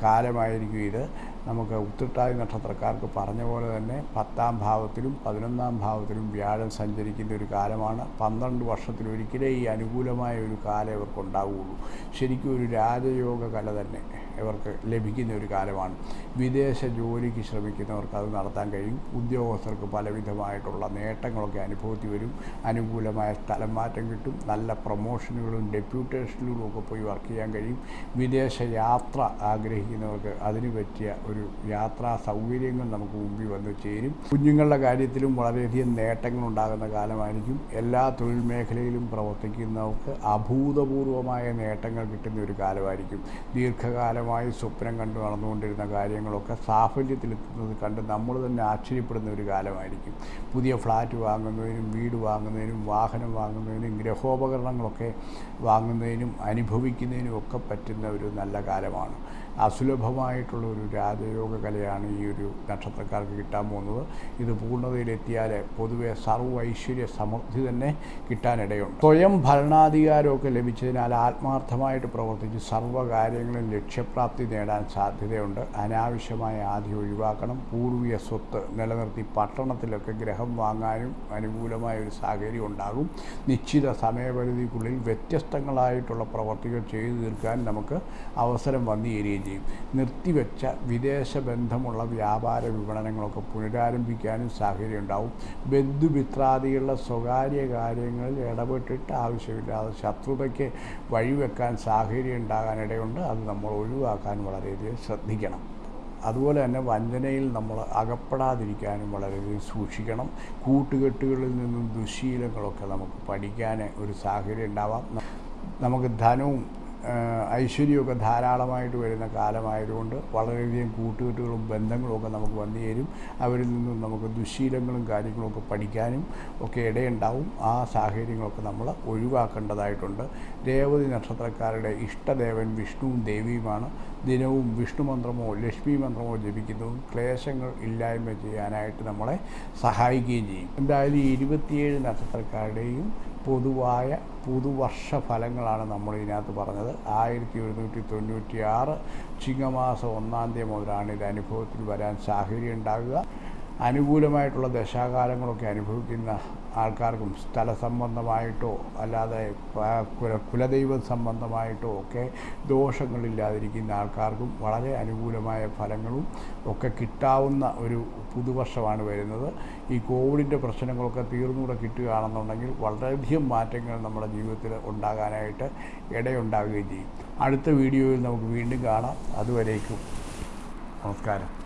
കാലമായിരിക്കും ഇത്. നമുക്ക് ഉത്തിട്ടാതി നക്ഷത്രക്കാർക്ക് പറഞ്ഞ പോലെ തന്നെ പത്താം ഭാവത്തിലും പതിനൊന്നാം ഭാവത്തിലും വ്യാഴം സഞ്ചരിക്കുന്ന ഒരു കാലമാണ്. പന്ത്രണ്ട് വർഷത്തിലൊരിക്കലേ ഈ അനുകൂലമായ ഒരു കാലം ഇവർക്ക് ഉണ്ടാവുകയുള്ളൂ ശരിക്കും ഒരു രാജയോഗ കല തന്നെ ഇവർക്ക് ലഭിക്കുന്ന ഒരു കാലമാണ്. വിദേശ ജോലിക്ക് ശ്രമിക്കുന്നവർക്ക് അത് നടത്താൻ കഴിയും. ഉദ്യോഗസ്ഥർക്ക് പലവിധമായിട്ടുള്ള നേട്ടങ്ങളൊക്കെ അനുഭവത്തിൽ വരും. അനുകൂലമായ സ്ഥലം മാറ്റം കിട്ടും. നല്ല പ്രൊമോഷനുകളും ഡെപ്യൂട്ടേഷനുകളും ഒക്കെ പോയി വർക്ക് ചെയ്യാൻ കഴിയും. വിദേശ യാത്ര ആഗ്രഹിക്കുന്നവർക്ക് അതിന് പറ്റിയ ഒരു യാത്രാ സൗകര്യങ്ങൾ നമുക്ക് മുമ്പിൽ വന്നു ചേരും. കുഞ്ഞുങ്ങളുടെ കാര്യത്തിലും വളരെയധികം നേട്ടങ്ങൾ ഉണ്ടാകുന്ന കാലമായിരിക്കും. എല്ലാ തൊഴിൽ മേഖലയിലും പ്രവർത്തിക്കുന്നവർക്ക് അഭൂതപൂർവമായ നേട്ടങ്ങൾ കിട്ടുന്ന ഒരു കാലമായിരിക്കും. ദീർഘകാലമായി സ്വപ്നം കണ്ടു നടന്നുകൊണ്ടിരുന്ന കാര്യങ്ങളൊക്കെ സാഫല്യത്തിലെത്തുന്നത് കണ്ട് നമ്മൾ തന്നെ ആശ്ചര്യപ്പെടുന്ന ഒരു കാലമായിരിക്കും. പുതിയ ഫ്ലാറ്റ് വാങ്ങുന്നതിനും വീട് വാങ്ങുന്നതിനും വാഹനം വാങ്ങുന്നതിനും ഗ്രഹോപകരണങ്ങളൊക്കെ വാങ്ങുന്നതിനും അനുഭവിക്കുന്നതിനും ഒക്കെ പറ്റുന്ന ഒരു നല്ല കാലമാണ്. അസുലഭമായിട്ടുള്ള ഒരു രാജയോഗ കലയാണ് ഈ ഒരു നക്ഷത്രക്കാർക്ക് കിട്ടാൻ പോകുന്നത്. ഇത് പൂർണതയിലെത്തിയാൽ പൊതുവെ സർവ ഐശ്വര്യ സമൃദ്ധി തന്നെ കിട്ടാനിടയുണ്ട്. സ്വയം ഭരണാധികാരമൊക്കെ ലഭിച്ചതിനാൽ ആത്മാർത്ഥമായിട്ട് പ്രവർത്തിച്ച് സർവകാര്യങ്ങളും ലക്ഷ്യപ്രാപ്തി നേടാൻ സാധ്യതയുണ്ട്. അനാവശ്യമായ ആദ്യം ഒഴിവാക്കണം. പൂർവീയ സ്വത്ത് നിലനിർത്തി പട്ടണത്തിലൊക്കെ ഗ്രഹം വാങ്ങാനും അനുകൂലമായ ഒരു സാഹചര്യം ഉണ്ടാകും. നിശ്ചിത സമയപരിധിക്കുള്ളിൽ വ്യത്യസ്തങ്ങളായിട്ടുള്ള പ്രവർത്തികൾ ചെയ്തു തീർക്കാൻ നമുക്ക് അവസരം വന്നു ചേരുകയും ചെയ്യും നിർത്തിവെച്ച വിദേശ ബന്ധമുള്ള വ്യാപാര വിപണനങ്ങളൊക്കെ പുനരാരംഭിക്കാനും സാഹചര്യം ഉണ്ടാവും ബന്ധുമിത്രാദികളുടെ സ്വകാര്യ കാര്യങ്ങളിൽ ഇടപെട്ടിട്ട് ആവശ്യമില്ലാതെ ശത്രുതയ്ക്ക് വഴിവെക്കാൻ സാഹചര്യം ഉണ്ടാകാനിടയുണ്ട് അത് നമ്മൾ ഒഴിവാക്കാൻ വളരെയധികം ശ്രദ്ധിക്കണം. അതുപോലെ തന്നെ വഞ്ചനയിൽ നമ്മൾ അകപ്പെടാതിരിക്കാനും വളരെയധികം സൂക്ഷിക്കണം. കൂട്ടുകെട്ടുകളിൽ നിന്നും ദുശീലങ്ങളൊക്കെ നമുക്ക് പഠിക്കാൻ ഒരു സാഹചര്യം ഉണ്ടാവാം. നമുക്ക് ധനവും ഐശ്വര്യമൊക്കെ ധാരാളമായിട്ട് വരുന്ന കാലമായതുകൊണ്ട് വളരെയധികം കൂട്ടുകെട്ടുകളും ബന്ധങ്ങളും ഒക്കെ നമുക്ക് വന്നു ചേരും. അവരിൽ നിന്നും നമുക്ക് ദുശീലങ്ങളും കാര്യങ്ങളൊക്കെ പഠിക്കാനും ഒക്കെ ഇടയുണ്ടാവും. ആ സാഹചര്യങ്ങളൊക്കെ നമ്മൾ ഒഴിവാക്കേണ്ടതായിട്ടുണ്ട്. രേവതി നക്ഷത്രക്കാരുടെ ഇഷ്ടദേവൻ വിഷ്ണുവും ദേവിയുമാണ്. ദിനവും വിഷ്ണു മന്ത്രമോ ലക്ഷ്മി മന്ത്രമോ ജപിക്കുന്നതും ക്ലേശങ്ങൾ ഇല്ലായ്മ ചെയ്യാനായിട്ട് നമ്മളെ സഹായിക്കുകയും ചെയ്യും. എന്തായാലും ഇരുപത്തിയേഴ് നക്ഷത്രക്കാരുടെയും പൊതുവായ പുതുവർഷ ഫലങ്ങളാണ് നമ്മൾ ഇതിനകത്ത് പറഞ്ഞത്. ആയിരത്തി ഒരുന്നൂറ്റി തൊണ്ണൂറ്റി ആറ് ചിങ്ങമാസം ഒന്നാം തീയതി മുതലാണ് ഇത് അനുഭവത്തിൽ വരാൻ സാഹചര്യം ഉണ്ടാകുക. അനുകൂലമായിട്ടുള്ള ദശാകാലങ്ങളൊക്കെ അനുഭവിക്കുന്ന ആൾക്കാർക്കും സ്ഥല സംബന്ധമായിട്ടോ അല്ലാതെ കുല കുലദൈവ സംബന്ധമായിട്ടോ ഒക്കെ ദോഷങ്ങളില്ലാതിരിക്കുന്ന ആൾക്കാർക്കും വളരെ അനുകൂലമായ ഫലങ്ങളും ഒക്കെ കിട്ടാവുന്ന ഒരു പുതുവർഷമാണ് വരുന്നത്. ഈ കോവിഡിന്റെ പ്രശ്നങ്ങളൊക്കെ തീർന്നുകൂടെ കിട്ടുകയാണെന്നുണ്ടെങ്കിൽ വളരെയധികം മാറ്റങ്ങൾ നമ്മുടെ ജീവിതത്തിൽ ഉണ്ടാകാനായിട്ട് ഇടയുണ്ടാകുകയും ചെയ്യും. അടുത്ത വീഡിയോയിൽ നമുക്ക് വീണ്ടും കാണാം. അതുവരേക്കും. നമസ്കാരം.